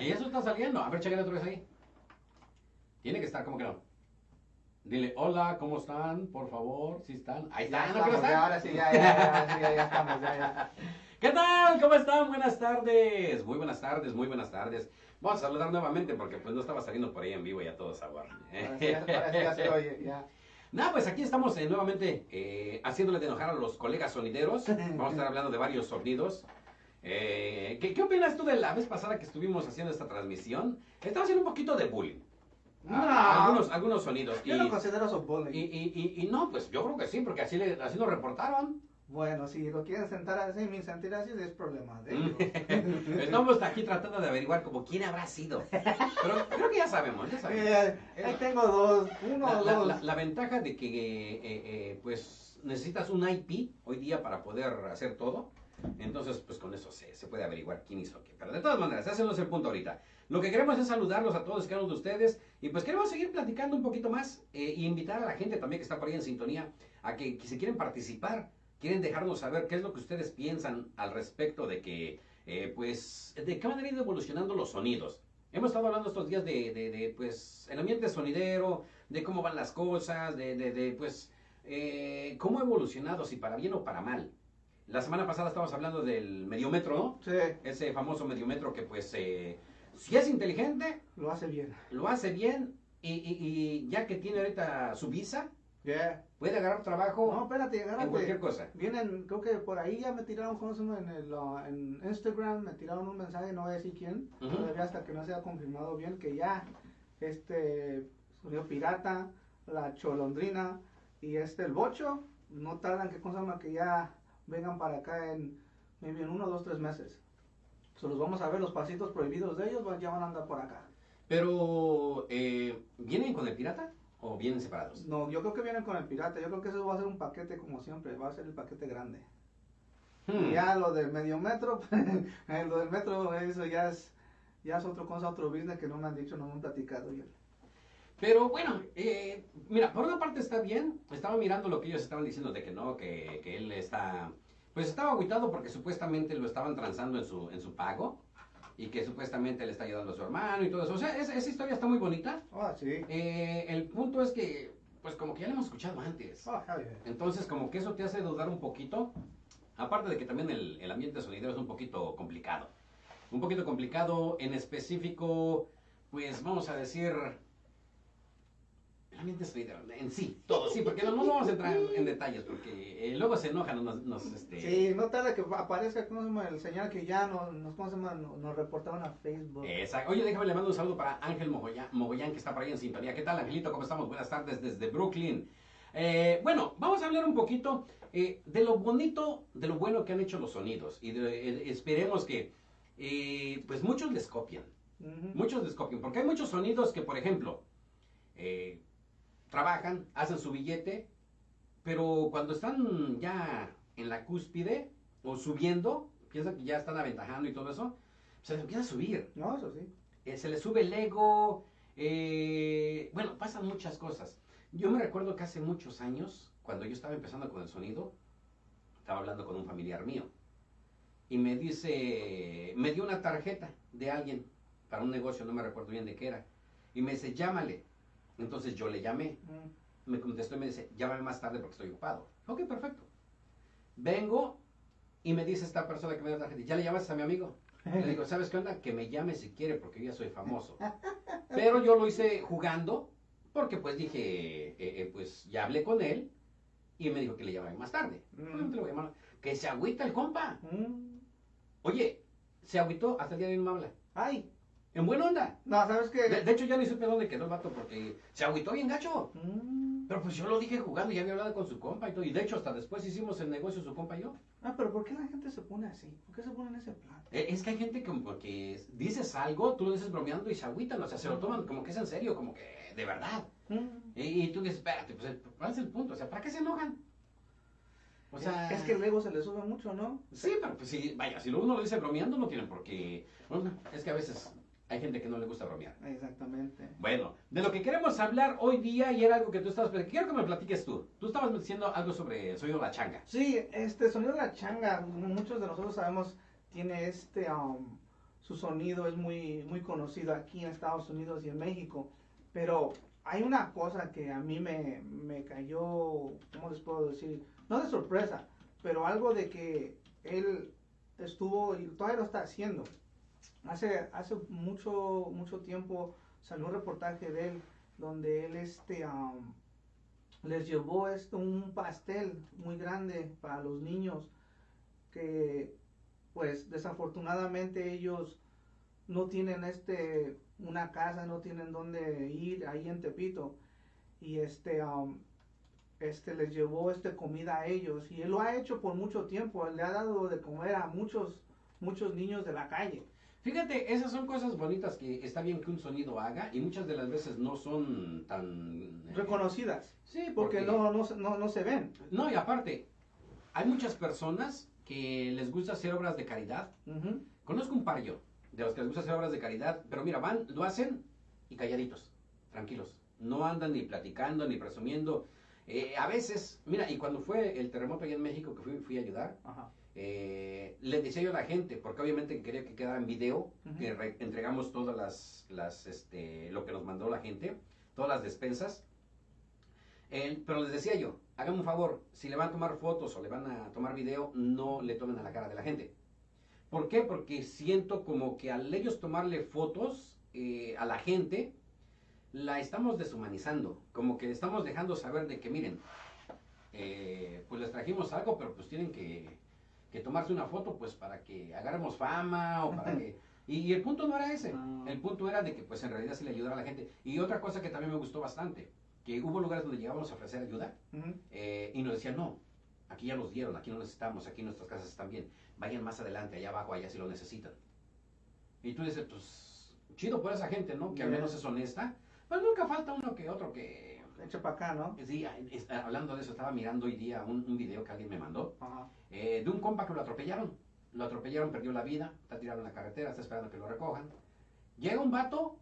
Y eso está saliendo. A ver, chécale otra vez ahí. Tiene que estar, ¿cómo que no? Dile, hola, ¿cómo están? Por favor, ¿sí están? Ahí Ya están, ¿no que no estamos, ya, ahora sí, ya, ya, ya, ya, ya estamos, ya, ya. ¿Qué tal? ¿Cómo están? Buenas tardes. Muy buenas tardes, muy buenas tardes. Vamos a saludar nuevamente porque pues no estaba saliendo por ahí en vivo ya todo sabor. Ya- ya ya. Nada, pues aquí estamos eh, nuevamente eh, haciéndole de enojar a los colegas sonideros. Vamos a estar hablando de varios sonidos. Eh, ¿qué, qué opinas tú de la vez pasada que estuvimos haciendo esta transmisión? Estaba haciendo un poquito de bullying. No. A- algunos, algunos sonidos. Y, Yo no considero eso y, bullying. y- y- y no, pues yo creo que sí, porque así, le, así nos reportaron. Bueno, si lo quieren sentar así, mi sentir así es problema de ellos. Estamos aquí tratando de averiguar como quién habrá sido. Pero creo que ya sabemos, ya sabemos. Eh, ahí tengo dos, uno La, o la- dos. la- la ventaja de que eh, eh, pues necesitas un IP hoy día para poder hacer todo. Entonces, pues con eso se, se puede averiguar quién hizo qué. Pero de todas maneras, ese el punto ahorita. Lo que queremos es saludarlos a todos y cada uno de ustedes. Y pues queremos seguir platicando un poquito más e invitar a la gente también que está por ahí en sintonía a que, que si quieren participar, quieren dejarnos saber qué es lo que ustedes piensan al respecto de que, eh, pues, de qué manera han ido evolucionando los sonidos. Hemos estado hablando estos días de, de, pues, el ambiente sonidero, de cómo van las cosas, de, de, de, pues, eh, cómo ha evolucionado, si para bien o para mal. La semana pasada estábamos hablando del mediometro, ¿no? Sí, Ese famoso mediometro que, pues, eh, si es inteligente, lo hace bien. lo hace bien y, y- y ya que tiene ahorita su visa, Yeah. puede agarrar trabajo No, espérate, en cualquier agárrate. cosa. Vienen, creo que por ahí ya me tiraron, ¿cómo se llama? En, el, en Instagram me tiraron un mensaje, no voy a decir quién, todavía hasta que no sea confirmado bien, que ya este sonido pirata, la cholondrina y este el bocho, no tardan que, ¿cómo se llama? Que ya vengan para acá en, maybe en uno, dos, tres meses. So, los vamos a ver, los pasitos prohibidos de ellos ya van a andar por acá. Pero, eh, ¿vienen con el pirata o vienen separados? No, yo creo que vienen con el pirata, yo creo que eso va a ser un paquete como siempre, va a ser el paquete grande. Hmm. Y Ya lo del medio metro, eh, lo del metro, eso ya es, ya es otra cosa, otro business que no me han dicho, no me han platicado. ya. Pero bueno, eh, mira, por una parte está bien. Estaba mirando lo que ellos estaban diciendo de que no, que, que él está. Pues estaba agüitado porque supuestamente lo estaban transando en su, en su pago. Y que supuestamente le está ayudando a su hermano y todo eso. O sea, esa, esa historia está muy bonita. Ah, sí. Eh, el punto es que, pues como que ya lo hemos escuchado antes. Ah, yeah. Entonces, como que eso te hace dudar un poquito. Aparte de que también el, el ambiente sonidero es un poquito complicado. Un poquito complicado, en específico, pues vamos a decir. El ambiente sonidero en sí, todo, sí, porque no, no vamos a entrar en, en detalles, porque eh, luego se enojan, nos, nos, este, Sí, no tarda que aparezca ¿cómo se llama? el señal que ya nos, ¿cómo se llama? nos, reportaron a Facebook. Exacto. Oye, déjame le mando un saludo para Ángel Mogollán, Mogollán, que está por ahí en sintonía. ¿Qué tal, Angelito? ¿Cómo estamos? Buenas tardes desde Brooklyn. Eh, bueno, vamos a hablar un poquito eh, de lo bonito, de lo bueno que han hecho los sonidos. Y de- esperemos que, pues muchos les copian. Muchos les copian. Porque hay muchos sonidos que, por ejemplo, eh, trabajan, hacen su billete, pero cuando están ya en la cúspide o subiendo, piensan que ya están aventajando y todo eso, se les empieza a subir No, eso sí. eh, se le sube el ego, eh, bueno, pasan muchas cosas. Yo me recuerdo que hace muchos años, cuando yo estaba empezando con el sonido, estaba hablando con un familiar mío y me dice, me dio una tarjeta de alguien para un negocio, no me recuerdo bien de qué era, y me dice, llámale. Entonces yo le llamé, Mm. me contestó y me dice, llámame más tarde porque estoy ocupado. Ok, perfecto. Vengo y me dice esta persona que me dio la tarjeta, ¿ya le llamaste a mi amigo? Le digo, ¿sabes qué onda? Que me llame si quiere porque yo ya soy famoso. Pero yo lo hice jugando porque pues dije, eh, eh, pues ya hablé con él y me dijo que le llamara más tarde. Mm. Voy a llamar. Que se agüita el compa. Mm. Oye, se agüitó, hasta el día de hoy no me habla. Ay, En buena onda. no, ¿sabes qué? De, de hecho ya ni supe dónde quedó el vato porque se agüitó bien gacho. Mm. Pero pues yo lo dije jugando, ya había hablado con su compa y todo. Y de hecho hasta después hicimos el negocio su compa y yo. Ah, pero ¿por qué la gente se pone así? ¿Por qué se pone en ese plan? Eh, Es que hay gente que dices algo, tú lo dices bromeando y se agüitan, o sea, se lo toman como que es en serio, como que de verdad. Mm. Y, y tú dices, espérate, pues ¿cuál es el punto? O sea, ¿para qué se enojan? O sea, es que el ego se le sube mucho, ¿no? Sí, pero pues sí, vaya, si uno lo dice bromeando, no tienen por qué. Bueno, es que a veces hay gente que no le gusta bromear. Exactamente. Bueno, de lo que queremos hablar hoy día, y era algo que tú estabas, quiero que me platiques tú. Tú estabas diciendo algo sobre el sonido de la changa. Sí, este sonido de la changa, muchos de nosotros sabemos, tiene este um, su sonido es muy, muy conocido aquí en Estados Unidos y en México. Pero hay una cosa que a mí me, me cayó, ¿cómo les puedo decir? No de sorpresa, pero algo de que él estuvo y todavía lo está haciendo. Hace, hace mucho, mucho tiempo salió un reportaje de él donde él este, um, les llevó esto, un pastel muy grande para los niños que pues desafortunadamente ellos no tienen este una casa, no tienen dónde ir ahí en Tepito. Y este um, este les llevó este comida a ellos. Y él lo ha hecho por mucho tiempo, le ha dado de comer a muchos muchos niños de la calle. Fíjate, esas son cosas bonitas que está bien que un sonido haga y muchas de las veces no son tan... Eh, Reconocidas. Sí, porque, no, no, no, no se ven. No, y aparte, hay muchas personas que les gusta hacer obras de caridad. Conozco un par yo, de los que les gusta hacer obras de caridad, pero mira, van, lo hacen y calladitos, tranquilos. No andan ni platicando ni presumiendo. Eh, a veces, mira, y cuando fue el terremoto allá en México que fui, fui a ayudar, Ajá eh, le decía yo a la gente, porque obviamente quería que quedara en video, que entregamos todas las, las este, lo que nos mandó la gente, todas las despensas. pero les decía yo, hagan un favor, si le van a tomar fotos o le van a tomar video, no le tomen a la cara de la gente. ¿Por qué? Porque siento como que al ellos tomarle fotos eh, a la gente, la estamos deshumanizando, como que estamos dejando saber de que miren, eh, pues les trajimos algo, pero pues tienen que que tomarse una foto pues para que agarremos fama o para que... Y, el punto no era ese, ah. el punto era de que pues en realidad se le ayudara a la gente. Y otra cosa que también me gustó bastante, que hubo lugares donde llegábamos a ofrecer ayuda eh, y nos decían, no, aquí ya los dieron, aquí no necesitamos, aquí nuestras casas están bien, vayan más adelante, allá abajo, allá si lo necesitan. Y tú dices, pues chido por esa gente, ¿no? Que al menos es honesta. Pues nunca falta uno que otro que Echa para acá, ¿no? Sí, hablando de eso, estaba mirando hoy día un, un video que alguien me mandó eh, de un compa que lo atropellaron. Lo atropellaron, perdió la vida, está tirado en la carretera, está esperando que lo recojan. Llega un vato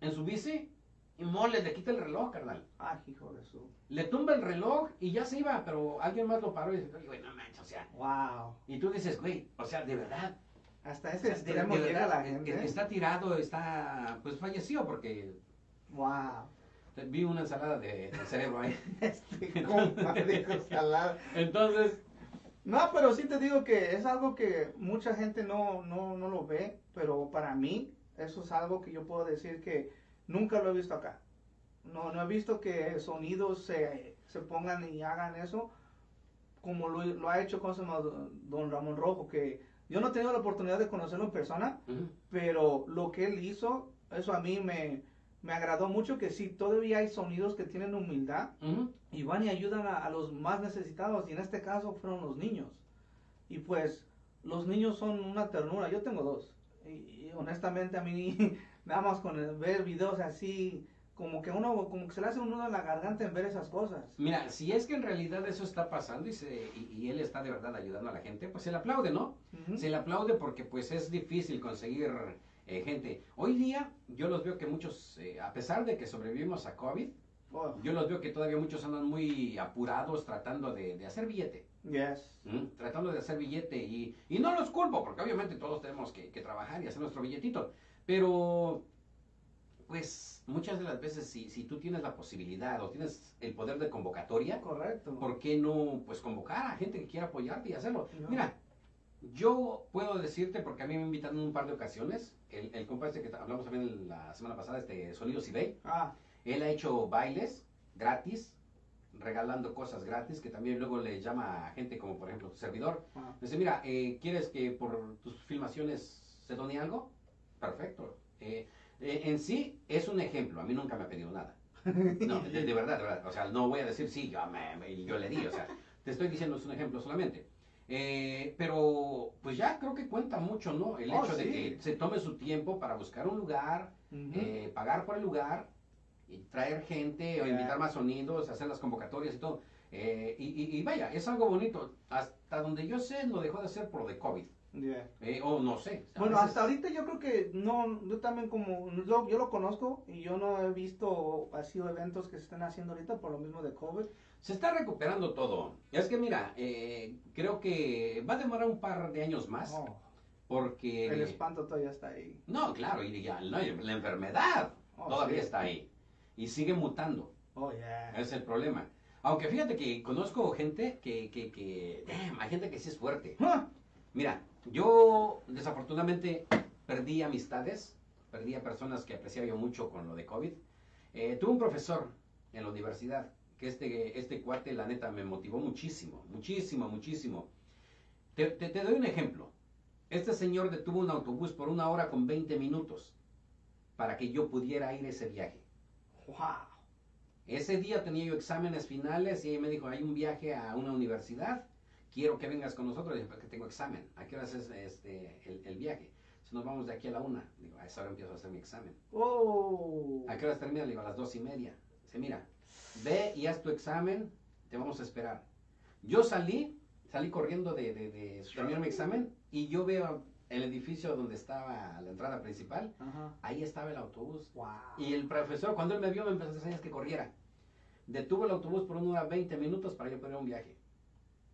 en su bici y mole, le quita el reloj, carnal. Ah, hijo de su. Le tumba el reloj y ya se iba, pero alguien más lo paró y dice, güey, no manches, o sea. Wow. Y tú dices, güey, o sea, de verdad. Hasta ese extremo llega la gente. Está tirado, está, pues falleció porque. Wow. Vi una ensalada de, cerebro ahí. este ensalada. Entonces. No, pero sí te digo que es algo que mucha gente no, no, no lo ve, pero para mí eso es algo que yo puedo decir que nunca lo he visto acá. No, no he visto que sonidos se, se pongan y hagan eso como lo, lo ha hecho con don Ramón Rojo, que yo no he tenido la oportunidad de conocerlo en persona, pero lo que él hizo, eso a mí me, me agradó mucho que sí, todavía hay sonidos que tienen humildad y van y ayudan a, los más necesitados y en este caso fueron los niños. Y pues los niños son una ternura, yo tengo dos y, honestamente a mí nada más con ver videos así como que uno como que se le hace un nudo en la garganta en ver esas cosas. Mira, si es que en realidad eso está pasando y, se, y, él está de verdad ayudando a la gente, pues se le aplaude, ¿no? Se le aplaude porque pues es difícil conseguir eh, gente. Hoy día yo los veo que muchos, eh, a pesar de que sobrevivimos a COVID, oh. yo los veo que todavía muchos andan muy apurados tratando de, hacer billete. Yes. ¿Mm? Tratando de hacer billete y, y, no los culpo, porque obviamente todos tenemos que, trabajar y hacer nuestro billetito. Pero, pues, muchas de las veces si, si tú tienes la posibilidad o tienes el poder de convocatoria, Correcto. ¿por qué no, pues, convocar a gente que quiera apoyarte y hacerlo? Mira, yo puedo decirte, porque a mí me invitan en un par de ocasiones, el, el compa este que hablamos también la semana pasada, este Sonidos eBay, ah. él ha hecho bailes gratis, regalando cosas gratis, que también luego le llama a gente como por ejemplo tu servidor. Ah. Dice, mira, eh, ¿quieres que por tus filmaciones se done algo? Perfecto. Eh, eh, en sí es un ejemplo, a mí nunca me ha pedido nada. No, de, verdad, de verdad. O sea, no voy a decir, sí, yo, me, yo le di, o sea, te estoy diciendo es un ejemplo solamente. Eh, pero pues ya creo que cuenta mucho, ¿no? El oh, hecho de que se tome su tiempo para buscar un lugar, eh, pagar por el lugar y traer gente o invitar más sonidos, hacer las convocatorias y todo. Eh, y, vaya, es algo bonito. Hasta donde yo sé, lo dejó de hacer por de COVID. o no sé. Bueno, hasta ahorita yo creo que no, yo también como, yo, yo lo conozco y yo no he visto así eventos que se están haciendo ahorita por lo mismo de COVID. Se está recuperando todo. Es que mira, eh, creo que va a demorar un par de años más. Oh. Porque... El espanto todavía está ahí. No, claro, y ya, no, la enfermedad Oh, todavía sí. está ahí. Y sigue mutando. Oh, yeah. Es el problema. Aunque fíjate que conozco gente que, que, que damn, hay gente que sí es fuerte. Mira, yo desafortunadamente perdí amistades, perdí a personas que apreciaba yo mucho con lo de COVID. Eh, tuve un profesor en la universidad que este, este cuate, la neta, me motivó muchísimo, muchísimo, muchísimo. Te, te- te doy un ejemplo. Este señor detuvo un autobús por una hora con 20 minutos para que yo pudiera ir ese viaje. Wow. Ese día tenía yo exámenes finales y me dijo, hay un viaje a una universidad, quiero que vengas con nosotros. Le dije, porque tengo examen. ¿A qué hora es este, el, el viaje? Si nos vamos de aquí a la una. Digo, a esa hora empiezo a hacer mi examen. Oh. ¿A qué hora termina? Le digo, a las dos y media. Dice, mira, ve y haz tu examen, te vamos a esperar. Yo salí, salí corriendo de, de, de terminar mi examen y yo veo el edificio donde estaba la entrada principal. Ajá. Ahí estaba el autobús. Wow. Y el profesor, cuando él me vio, me empezó a hacer señas que corriera. Detuvo el autobús por una hora 20 minutos para yo poner un viaje.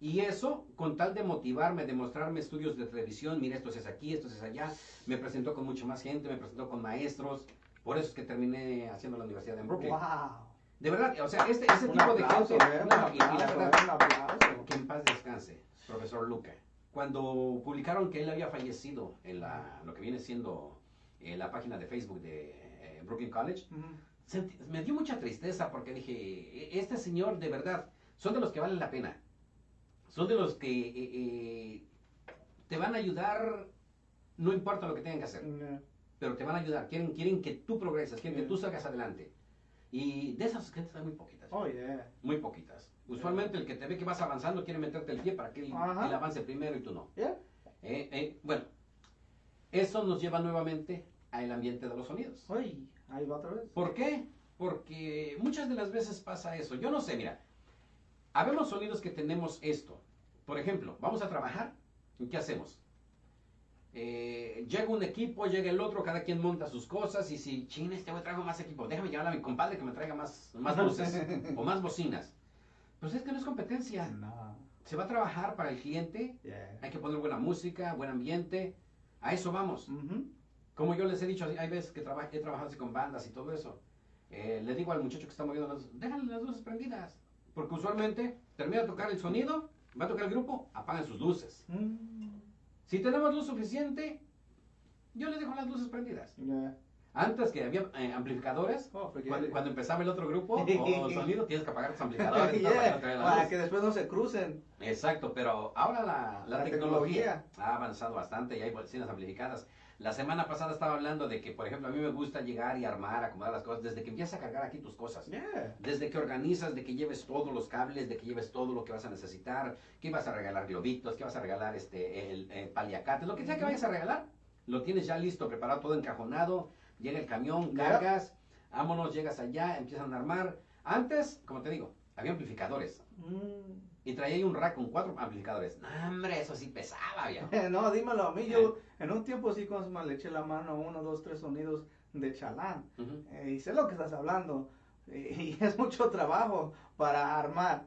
Y eso, con tal de motivarme, de mostrarme estudios de televisión, mira, esto es aquí, esto es allá, me presentó con mucha más gente, me presentó con maestros. Por eso es que terminé haciendo la universidad en Brooklyn. Wow. De verdad, o sea, este, ese Un tipo de aplauso, gente, eh, un no, y- y la verdad, que en paz descanse, profesor Luca. Cuando publicaron que él había fallecido en la, lo que viene siendo eh, la página de Facebook de eh, Brooklyn College, Ujú. sentí- me dio mucha tristeza porque dije, "E- este señor de verdad, son de los que valen la pena. Son de los que eh, eh, te van a ayudar, no importa lo que tengan que hacer, pero te van a ayudar. Quieren, quieren que tú progreses, quieren que tú salgas adelante. Y de esas gentes hay muy poquitas. Oh, yeah. Muy poquitas. Usualmente el que te ve que vas avanzando quiere meterte el pie para que él, avance primero y tú no. Yeah. Eh, eh, bueno, eso nos lleva nuevamente al ambiente de los sonidos. Uy, ahí va otra vez. ¿Por qué? Porque muchas de las veces pasa eso. Yo no sé, mira, habemos sonidos que tenemos esto. Por ejemplo, vamos a trabajar, ¿y qué hacemos? Eh, llega un equipo, llega el otro, cada quien monta sus cosas y si, chin, este güey traigo más equipo, déjame llamar a mi compadre que me traiga más, más luces o más bocinas. Pues es que no es competencia. No. Se va a trabajar para el cliente, Yeah. hay que poner buena música, buen ambiente, a eso vamos. Como yo les he dicho, hay veces que traba- he trabajado así con bandas y todo eso. Eh, le digo al muchacho que está moviendo las luces, déjale las luces prendidas. Porque usualmente termina de tocar el sonido, va a tocar el grupo, apagan sus luces. Mm. Si tenemos luz suficiente, yo le dejo las luces prendidas. Yeah. Antes que había eh, amplificadores, Oh, forget cuando, empezaba el otro grupo o sonido, tienes que apagar tus amplificadores. Yeah, para que no Para que después no se crucen. Exacto, pero ahora la, la La tecnología, ha avanzado bastante y hay bocinas amplificadas. La semana pasada estaba hablando de que, por ejemplo, a mí me gusta llegar y armar, acomodar las cosas, desde que empiezas a cargar aquí tus cosas. Yeah. Desde que organizas, de que lleves todos los cables, de que lleves todo lo que vas a necesitar, que vas a regalar globitos, que vas a regalar este el, eh, paliacates, lo que sea que vayas a regalar, lo tienes ya listo, preparado, todo encajonado, llega el camión, cargas, vámonos, llegas allá, empiezan a armar. Antes, como te digo, había amplificadores. Mm. Y traía ahí un rack con cuatro amplificadores. No, hombre, eso sí pesaba, viejo. No, dímelo a mí. Yo en un tiempo sí con le eché la mano uno, dos, tres sonidos de chalán. Ujú. Eh, y sé lo que estás hablando. Eh, y es mucho trabajo para armar,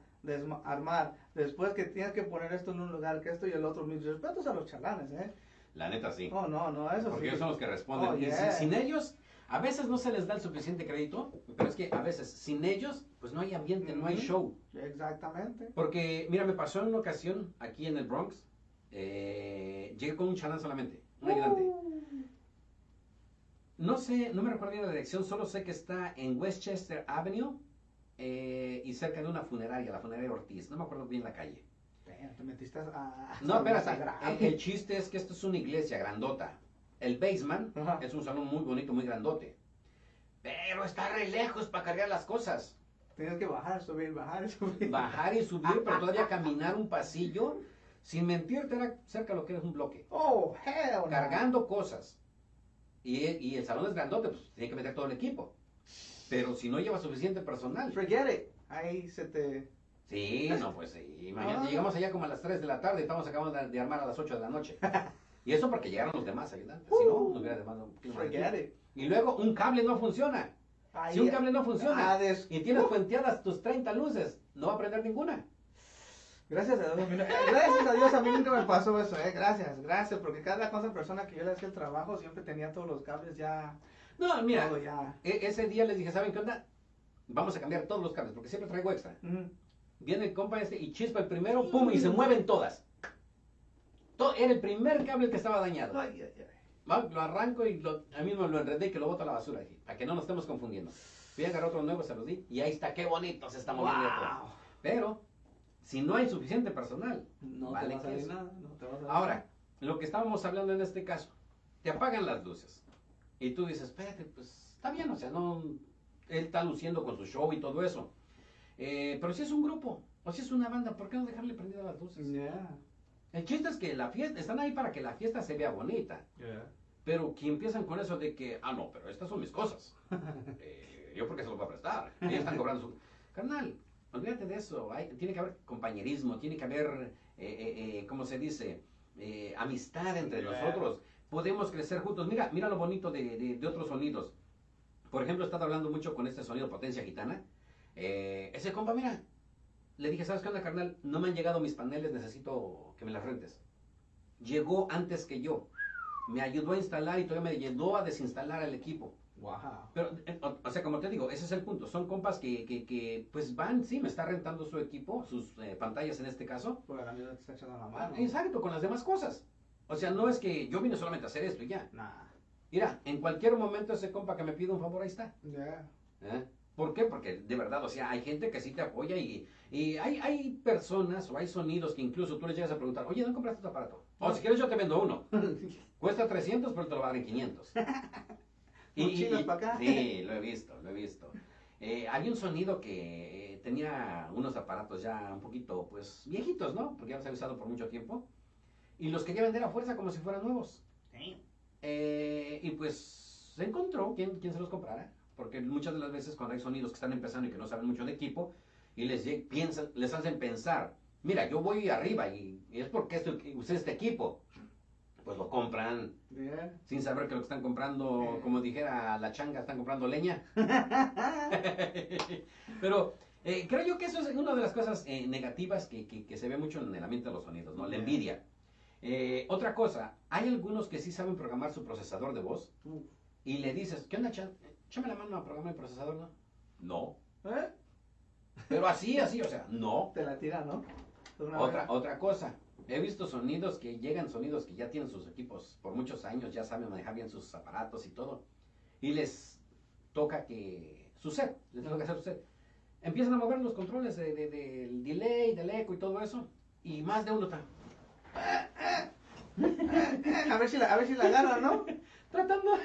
armar. Después que tienes que poner esto en un lugar, que esto y el otro. Mis respetos a los chalanes, ¿eh? La neta sí. Oh, no, no, eso Porque sí. ellos son los que responden. Oh, Y yeah. sin, sin ellos, a veces no se les da el suficiente crédito, pero es que a veces sin ellos, pues no hay ambiente, no hay show. Exactamente. Porque, mira, me pasó en una ocasión aquí en el Bronx, eh, llegué con un chalán solamente, un ayudante. Uh, No sé, no me recuerdo bien la dirección, solo sé que está en Westchester Avenue eh, y cerca de una funeraria, la funeraria Ortiz. No me acuerdo bien la calle. te metiste a... No, espérate. El, el chiste es que esto es una iglesia grandota. El basement es un salón muy bonito, muy grandote. Pero está re lejos para cargar las cosas. Tienes que bajar, subir, bajar, subir. Bajar y subir, pero todavía caminar un pasillo. Sin mentirte, era cerca de lo que es un bloque. Oh, hell no. Cargando cosas. Y, y el salón es grandote, pues tiene que meter todo el equipo. Pero si no lleva suficiente personal. Forget it. Ahí se te... Sí, no, pues sí. Imagínate, Ah. llegamos allá como a las 3 de la tarde y estamos acabando de, armar a las 8 de la noche. Y eso porque llegaron los demás ayudantes. Si no, nos hubiera demandado un poquito más de Forget tiempo. it. Y luego un cable no funciona. Ahí- Si un cable no funciona Ah, des- y tienes puenteadas tus 30 luces, no va a prender ninguna. Gracias a Dios, a mí, no- gracias a Dios a mí nunca me pasó eso, eh. Gracias, gracias, porque cada cosa persona que yo le hacía el trabajo siempre tenía todos los cables ya, No, mira, todo ya. e- ese día les dije, ¿saben qué onda? Vamos a cambiar todos los cables, porque siempre traigo extra. Viene el compa este y chispa el primero, pum, y se mueven todas. To- era el primer cable que estaba dañado. Ay, ay, ay. Lo arranco y lo, a mí me lo enredé y que lo boto a la basura. Dije, para que no nos estemos confundiendo. Fui a agarrar otro nuevo, se los di, y ahí está, qué bonito se está moviendo todo. Wow. Pero, si no hay suficiente personal, No Vale te va a salir queso. nada, no te va a Ahora, lo que estábamos hablando en este caso, te apagan las luces. Y tú dices, espérate, pues está bien, o sea, no. Él está luciendo con su show y todo eso. Eh, pero si es un grupo, o si es una banda, ¿por qué no dejarle prendidas las luces? Ya, El chiste es que la fiesta, están ahí para que la fiesta se vea bonita. Pero que empiezan con eso de que, ah, no, pero estas son mis cosas. Eh, yo porque se los voy a prestar. Ellos están cobrando su... Carnal, olvídate de eso. Hay- tiene que haber compañerismo, tiene que haber, eh, eh, eh, ¿cómo se dice? Eh, amistad entre nosotros. Podemos crecer juntos. Mira, mira lo bonito de, de- de otros sonidos. Por ejemplo, he estado hablando mucho con este sonido Potencia Gitana. Eh, ese compa, mira, le dije, ¿sabes qué onda, carnal? No me han llegado mis paneles, necesito que me las rentes. Llegó antes que yo. Me ayudó a instalar y todavía me ayudó a desinstalar el equipo. Wow. Pero, eh, o, o sea, como te digo, ese es el punto. Son compas que, que, que, pues van, sí, me está rentando su equipo, sus eh, pantallas en este caso. Pues la mía te está echando la mano. Exacto, con las demás cosas. O sea, no es que yo vine solamente a hacer esto y ya. Nah. Mira, en cualquier momento ese compa que me pide un favor, ahí está. Ya. ¿eh? ¿Por qué? Porque de verdad, o sea, hay gente que sí te apoya y, y hay, hay personas o hay sonidos que incluso tú les llegas a preguntar, oye, ¿dónde compraste tu aparato? O si quieres yo te vendo uno. Cuesta 300, pero te lo va a dar en 500. ¿Un chino pa' acá? Sí, lo he visto, lo he visto. Eh, había un sonido que eh, tenía unos aparatos ya un poquito, pues, viejitos, ¿no? Porque ya los he usado por mucho tiempo. Y los quería vender a fuerza como si fueran nuevos. Eh, y pues se encontró quien, quien se los comprara. Porque muchas de las veces cuando hay sonidos que están empezando y que no saben mucho de equipo, y les, piensan, les hacen pensar, mira, yo voy arriba y, y es porque esto, usé este equipo. Pues lo compran sin saber que lo que están comprando, como dijera la changa, están comprando leña. Pero eh, creo yo que eso es una de las cosas eh, negativas que, que- que se ve mucho en el ambiente de los sonidos, ¿no? La envidia. Eh, otra cosa, hay algunos que sí saben programar su procesador de voz y le dices, ¿qué onda, Chan? Échame la mano a programar el procesador, ¿no? No. ¿Eh? Pero así, así, o sea, no. Te la tira, ¿no? Otra, vez. otra cosa, he visto sonidos que llegan, sonidos que ya tienen sus equipos por muchos años, ya saben manejar bien sus aparatos y todo, y les toca que su set, les toca hacer su set. Empiezan a mover los controles de- de- del delay, del eco y todo eso, y más de uno está A ver si la, a ver si la agarra, ¿no? tratando,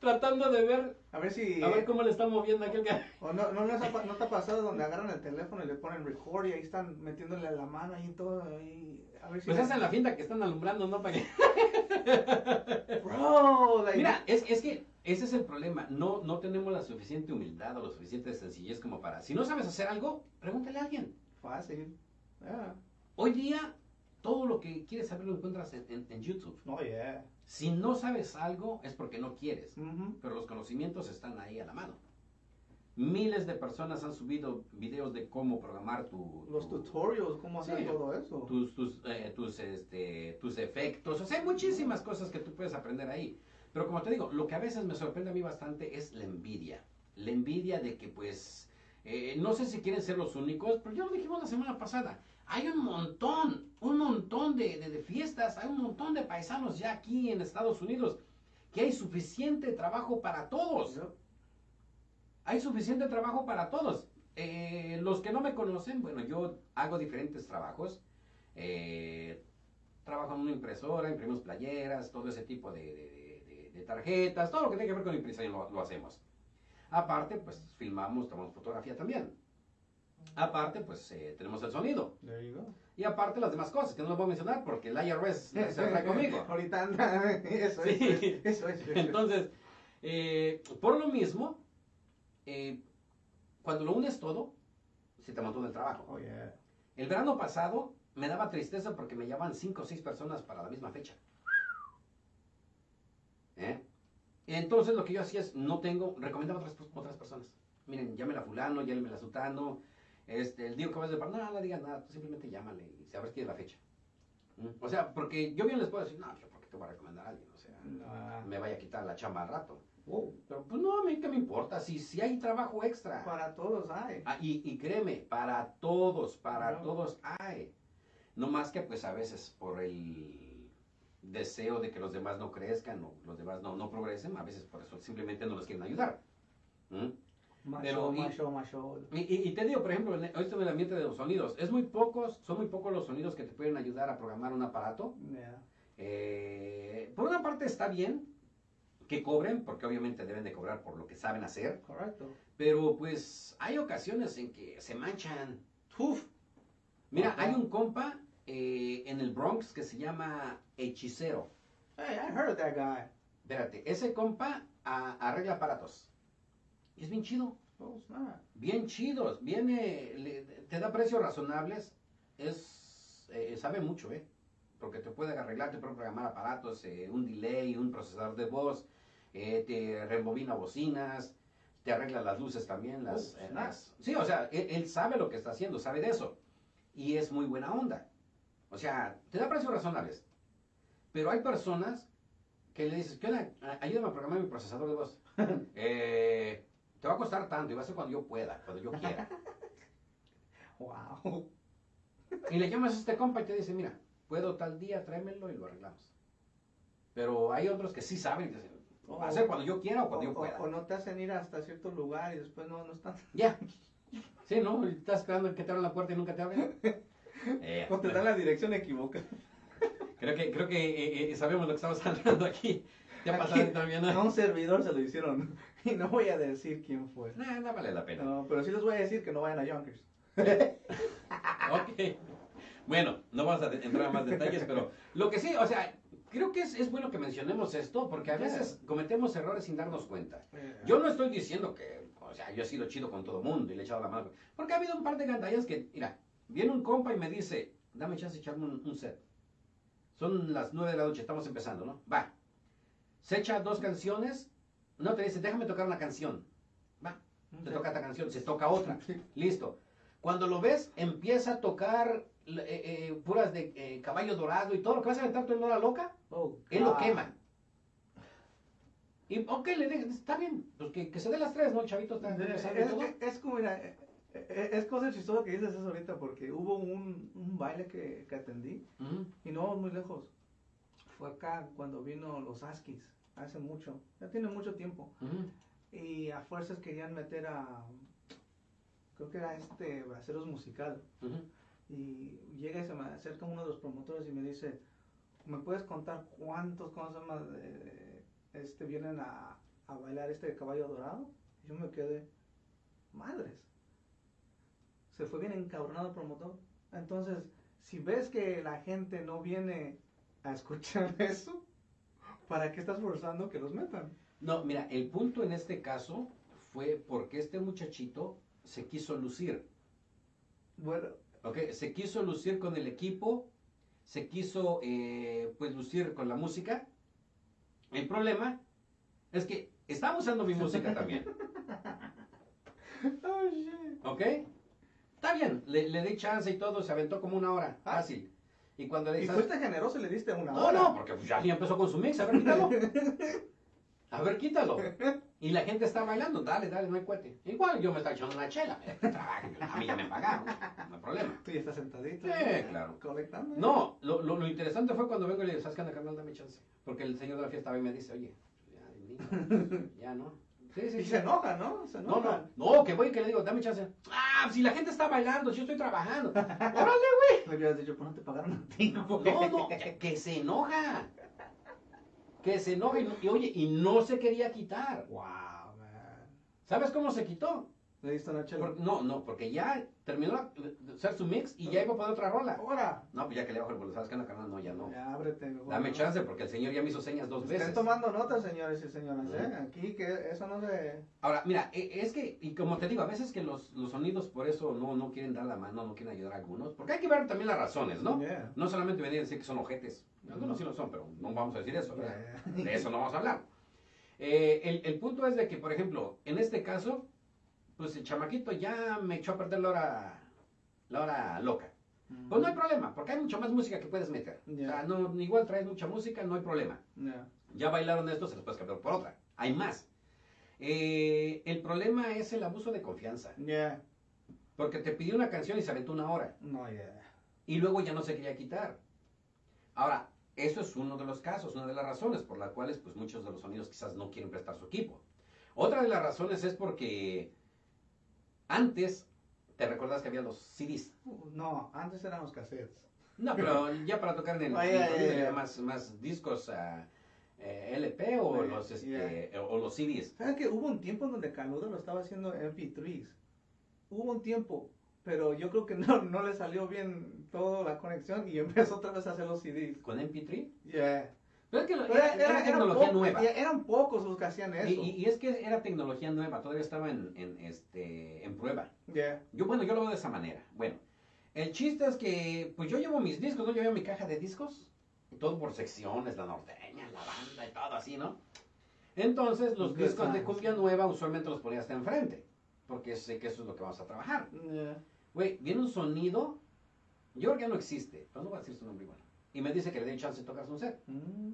tratando de ver, a ver si. a ver cómo le está moviendo aquel que... O no, no, les ha no te ha pasado donde agarran el teléfono y le ponen record y ahí están metiéndole la mano ahí y todo. ahí, a ver si. Pues la- esa es la finta que están alumbrando, ¿no? Para que... Bro, like- Mira, es, es que ese es el problema. No, no tenemos la suficiente humildad o la suficiente sencillez como para. Si no sabes hacer algo, pregúntale a alguien. Fácil. Yeah. Hoy día, todo lo que quieres saber lo encuentras en, en- en YouTube. Oh, yeah. Si no sabes algo, es porque no quieres. Pero los conocimientos están ahí a la mano. Miles de personas han subido videos de cómo programar tu. Los tu- tutorials, cómo hacer Sí. todo eso. tus, tus, eh, tus, este, tus efectos. O sea, hay muchísimas cosas que tú puedes aprender ahí. Pero como te digo, lo que a veces me sorprende a mí bastante es la envidia. La envidia de que, pues, eh, no sé si quieren ser los únicos, pero ya lo dijimos la semana pasada. Hay un montón, un montón de, de- de fiestas, hay un montón de paisanos ya aquí en Estados Unidos, que hay suficiente trabajo para todos hay suficiente trabajo para todos. Eh, los que no me conocen, bueno, yo hago diferentes trabajos. Eh, trabajo en una impresora, imprimimos playeras, todo ese tipo de, de- de- de tarjetas, todo lo que tiene que ver con impresión lo, lo hacemos. Aparte, pues filmamos, tomamos fotografía también. Aparte, pues eh, tenemos el sonido. Y aparte las demás cosas, que no las voy a mencionar porque el IRS se está conmigo. Ahorita anda. Eso, Sí. eso, eso, eso, eso. Entonces, eh, por lo mismo, eh, cuando lo unes todo, se te montó el trabajo. Oh, yeah. El verano pasado me daba tristeza porque me llamaban cinco o seis personas para la misma fecha. ¿Eh? Entonces lo que yo hacía es, no tengo, recomendaba a otras, otras personas. Miren, llámela fulano, llámela sutano. Este, el digo que vas de par, no, no digas nada, tú simplemente llámale y sabes quién es la fecha. ¿Mm? O sea, porque yo bien les puedo decir, no, yo porque te voy a recomendar a alguien, o sea, No. me vaya a quitar la chamba al rato. Wow. Pero pues no, a mí qué me importa, si, si hay trabajo extra. Para todos hay. Ah, y, y créeme, para todos, para No. todos hay. No más que pues a veces por el deseo de que los demás no crezcan o los demás no, no progresen, a veces por eso simplemente no los quieren ayudar. ¿Mm? Más Pero, show, y- te digo, por ejemplo, en esto del ambiente de los sonidos, es muy pocos, son muy pocos los sonidos que te pueden ayudar a programar un aparato. Yeah. Eh, por una parte está bien que cobren, porque obviamente deben de cobrar por lo que saben hacer, Correcto. pero pues hay ocasiones en que se manchan. Uf. Mira, Ajá. hay un compa eh, en el Bronx que se llama Hechicero. Hey, I heard of that guy. Espérate, ese compa a- arregla aparatos. Y es bien chido. Snap. Bien chidos. Viene, le- te da precios razonables. Es, eh, sabe mucho, ¿eh? Porque te puede arreglar, te puede programar aparatos, eh, un delay, un procesador de voz, eh, te rebobina bocinas, te arregla las luces también. Las, sí, o sea, él, él sabe lo que está haciendo, sabe de eso. Y es muy buena onda. O sea, te da precios razonables. Pero hay personas que le dices, ¿qué onda? Ayúdame a programar mi procesador de voz. Eh, te va a costar tanto y va a ser cuando yo pueda, cuando yo quiera. Wow. Y le llamas a este compa y te dice, mira, puedo tal día, tráemelo y lo arreglamos. Pero hay otros que sí saben y te dicen, va a ser cuando yo quiera o cuando yo pueda. o no te hacen ir hasta cierto lugar y después no, no están. Ya. Sí, ¿no? Y Estás esperando que te abran la puerta y nunca te abren. Eh, O te dan la dirección equivocada. Creo que, creo que eh, eh, sabemos lo que estamos hablando aquí. A un servidor se lo hicieron. Y no voy a decir quién fue. Nah, no vale la pena. No, pero sí les voy a decir que no vayan a Yonkers. Ok. Bueno, no vamos a entrar a más detalles, pero lo que sí, o sea, creo que es, es bueno que mencionemos esto porque a veces cometemos errores sin darnos cuenta. Yo no estoy diciendo que, o sea, yo he sido chido con todo mundo y le he echado la mano. Porque ha habido un par de gandallas que, mira, viene un compa y me dice, dame chance de echarme un, un set. Son las nueve de la noche, estamos empezando, ¿no? Va. Se echa dos canciones. No, te dice, déjame tocar una canción. Va. Se toca esta canción, se toca otra. Listo. Cuando lo ves, empieza a tocar eh, eh, puras de eh, caballo dorado y todo lo que vas a aventar tú en hora loca. Oh, Él lo God. quema. Y, ok, le digo, está bien, pues que, que se dé las tres, ¿no? El chavito está Es, es- como, mira, eh, eh, es cosa chistosa que dices eso ahorita porque hubo un, un baile que, que atendí y no muy lejos. Fue acá cuando vino los Askis, hace mucho, ya tiene mucho tiempo. Y a fuerzas querían meter a, creo que era este Braceros Musical. Y llega y se me acerca uno de los promotores y me dice, ¿me puedes contar cuántos, cómo llama, de- este, vienen a, a bailar este caballo dorado? Y yo me quedé, madres. Se fue bien encabronado el promotor. Entonces, si ves que la gente no viene a escuchar eso, ¿para qué estás forzando que los metan? No, mira, el punto en este caso fue porque este muchachito se quiso lucir. Bueno, ¿ok? Se quiso lucir con el equipo, se quiso eh, pues lucir con la música. El problema es que estaba usando mi música también, oh, shit. ¿ok? Está bien, le, le di chance y todo, se aventó como una hora, Ah. fácil. Y cuando le Y dices, fuiste generoso y le diste una no, hora. no, porque pues ya ya empezó con su mix, a ver, quítalo. A ver, quítalo. Y la gente está bailando, dale, dale, no hay cuete. Igual yo me estaba echando una chela, trabajo, a mí ya me pagaron, no hay problema. Tú ya estás sentadito. Sí, ¿no? claro. Colectando. No, lo, lo, lo interesante fue cuando vengo y le digo, ¿sabes qué carnal? Dame chance. Porque el señor de la fiesta va y me dice, oye, ya, ya no. Sí, sí, Y sí. se enoja, ¿no? Se No, enoja. no, no, que voy y que le digo, dame chance. Ah, si la gente está bailando, si yo estoy trabajando. Órale, Le hubieras dicho, pues no te pagaron a ti, ¿no? No, no, que, se enoja. Que se enoja y, no- y, oye, y no se quería quitar. Wow, man. ¿Sabes cómo se quitó? Le diste una chela. Por- no, no, porque ya terminó de hacer su mix y ya iba a poner otra rola. Ahora. No, pues ya que le bajo el vuelo, ¿sabes qué? No, carnal, no, ya no. Ya ábrete. Dame chance porque el señor ya me hizo señas dos Estén veces. tomando nota, señores y señoras, ¿eh? Aquí que eso no se... Ahora, mira, e- es que, y como te digo, a veces que los, los sonidos por eso no, no quieren dar la mano, no quieren ayudar a algunos, porque hay que ver también las razones, ¿no? Yeah. No solamente venir a decir que son ojetes. Algunos sí lo son, pero no vamos a decir eso, ¿verdad? Yeah. De eso no vamos a hablar. Eh, el, el punto es de que, por ejemplo, en este caso, pues el chamaquito ya me echó a perder la hora, la hora loca. Pues no hay problema, porque hay mucha más música que puedes meter. O sea, no, igual traes mucha música, no hay problema. Ya. Ya bailaron esto, se los puedes cambiar por otra. Hay más. Eh, el problema es el abuso de confianza. Ya. Porque te pidió una canción y se aventó una hora. No. Y luego ya no se quería quitar. Ahora, eso es uno de los casos, una de las razones por las cuales pues, muchos de los sonidos quizás no quieren prestar su equipo. Otra de las razones es porque antes, ¿te recuerdas que había los CDs? Uh, No, antes eran los cassettes. No, pero ya para tocar en el, ya, más, más discos ah, eh, LP o Ya, los, este, o los CDs. ¿Sabes que hubo un tiempo en donde Caluda lo estaba haciendo en MP3s? Hubo un tiempo, pero yo creo que no, no le salió bien toda la conexión y empezó otra vez a hacer los CDs. ¿Con MP3? Yeah. Pero es que Pero era, era- tecnología nueva. eran pocos los que hacían eso. Y, y- y es que era tecnología nueva, todavía estaba en, en, este, en prueba. Yeah. Yo, bueno, yo lo veo de esa manera. Bueno, el chiste es que, pues yo llevo mis discos, ¿no? Yo llevo mi caja de discos, todo por secciones, la norteña, la banda y todo así, ¿no? Entonces, los discos de cumbia nueva usualmente los ponía hasta enfrente, porque sé que eso es lo que vamos a trabajar. Yeah. Güey, viene un sonido, yo creo que ya no existe, pero no voy a decir su nombre igual. Y me dice que le dé chance de tocar un set. Mm.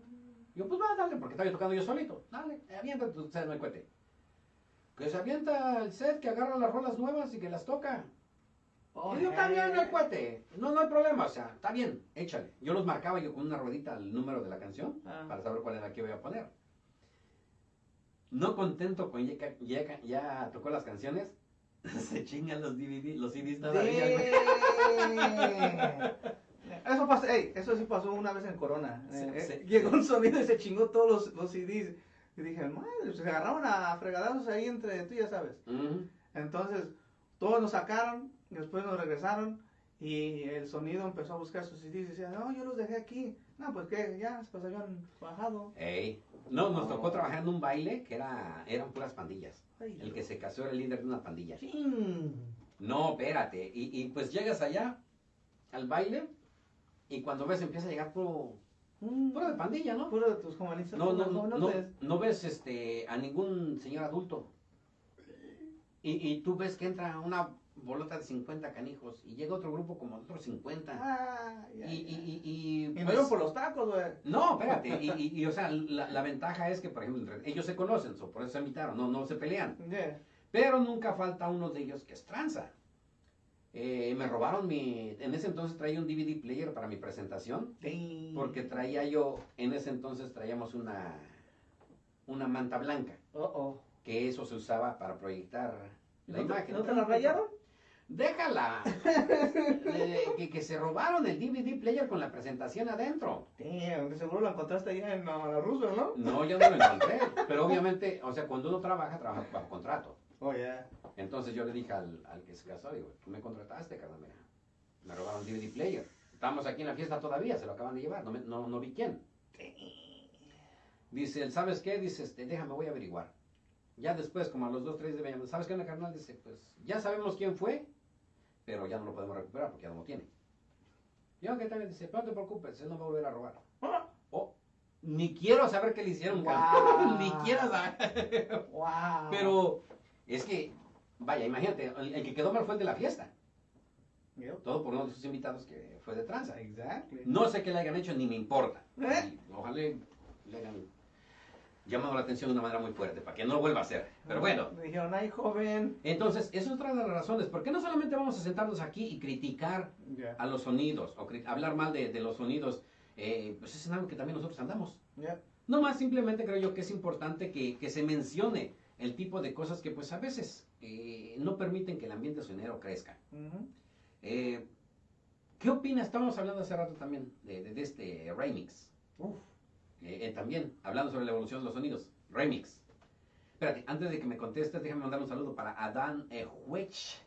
Yo, pues va, dale, porque estaba yo tocando yo solito. Dale, avienta tu set, no cuete. Que se avienta el set, que agarra las rolas nuevas y que las toca. Oh, Y yo, está bien, no hey. cuete. No, no hay problema, o sea, está bien, échale. Yo los marcaba yo con una ruedita el número de la canción Ah. para saber cuál era la que voy a poner. No contento con ya, ya, ya tocó las canciones, se chingan los DVD, los CDs todavía. güey. Eso pasó, ey, eso sí pasó una vez en Corona. Se- Eh, eh, se- llegó un sonido y se chingó todos los, los CDs. Y dije, madre, se agarraron a fregadazos ahí entre tú, ya sabes. Ujú. Entonces, todos nos sacaron, después nos regresaron y el sonido empezó a buscar sus CDs y decía, no, yo los dejé aquí. No, pues que ya, pues habían bajado. Ey. No, nos tocó trabajar en un baile que era, eran puras pandillas. Ay, El que se casó era el líder de una pandilla. chin. No, espérate. Y, y pues llegas allá al baile y cuando ves empieza a llegar puro, Mm, puro de pandilla, ¿no? Puro de tus jovencitos. No, no, no, no, no ves este, a ningún señor adulto. Y, y tú ves que entra una bolota de 50 canijos y llega otro grupo como otros 50. Ah, ya, y, y, ya. y, y, Y pues, no iban por los tacos, güey. No, espérate. Y, y, o sea, la, la ventaja es que, por ejemplo, ellos se conocen, so, por eso se invitaron, no, no se pelean. Yeah. Pero nunca falta uno de ellos que es tranza. Eh, me robaron mi. En ese entonces traía un DVD player para mi presentación. Damn. Porque traía yo. En ese entonces traíamos una. Una manta blanca. Oh, oh. Que eso se usaba para proyectar la ¿No te- imagen. ¿No te la rayaron? Déjala. Eh, que, que se robaron el DVD player con la presentación adentro. Damn, seguro lo encontraste allá en uh, la Roosevelt, ¿no? No, yo no lo encontré. Pero obviamente, o sea, cuando uno trabaja, trabaja bajo contrato. Oh, yeah. Entonces yo le dije al, al que se casó, digo, tú me contrataste, carnal, mira. Me robaron DVD player. Estamos aquí en la fiesta todavía, se lo acaban de llevar, no, me- no, no vi quién. Dice, él, ¿sabes qué? Dice, este, déjame, voy a averiguar. Ya después, como a los dos, tres de mañana, ¿sabes qué, carnal? Dice, pues, ya sabemos quién fue, pero ya no lo podemos recuperar porque ya no lo tiene. Yo, ¿qué tal? Dice, no te preocupes, él no va a volver a robar. Oh, ni quiero saber qué le hicieron, Wow. ni quiero saber. Wow. Pero es que, vaya, imagínate, el, el que quedó mal fue el de la fiesta. Yep. Todo por uno de sus invitados que fue de tranza. Exactly. No sé qué le hayan hecho, ni me importa. ¿Eh? Ojalá le hayan llamado la atención de una manera muy fuerte, para que no lo vuelva a hacer. Pero bueno, Me dijeron, ay, joven. entonces, esa es otra de las razones. ¿Por qué no solamente vamos a sentarnos aquí y criticar Yeah. a los sonidos, o hablar mal de, de los sonidos? Eh, pues es algo que también nosotros andamos. Yeah. No más, simplemente creo yo que es importante que, que se mencione el tipo de cosas que pues a veces eh, no permiten que el ambiente sonero crezca. Eh, ¿Qué opinas? Estábamos hablando hace rato también de, de- de este remix. Uf. Eh, también, hablando sobre la evolución de los sonidos. Remix. Espérate, antes de que me contestes, déjame mandar un saludo para Adán Ejuech.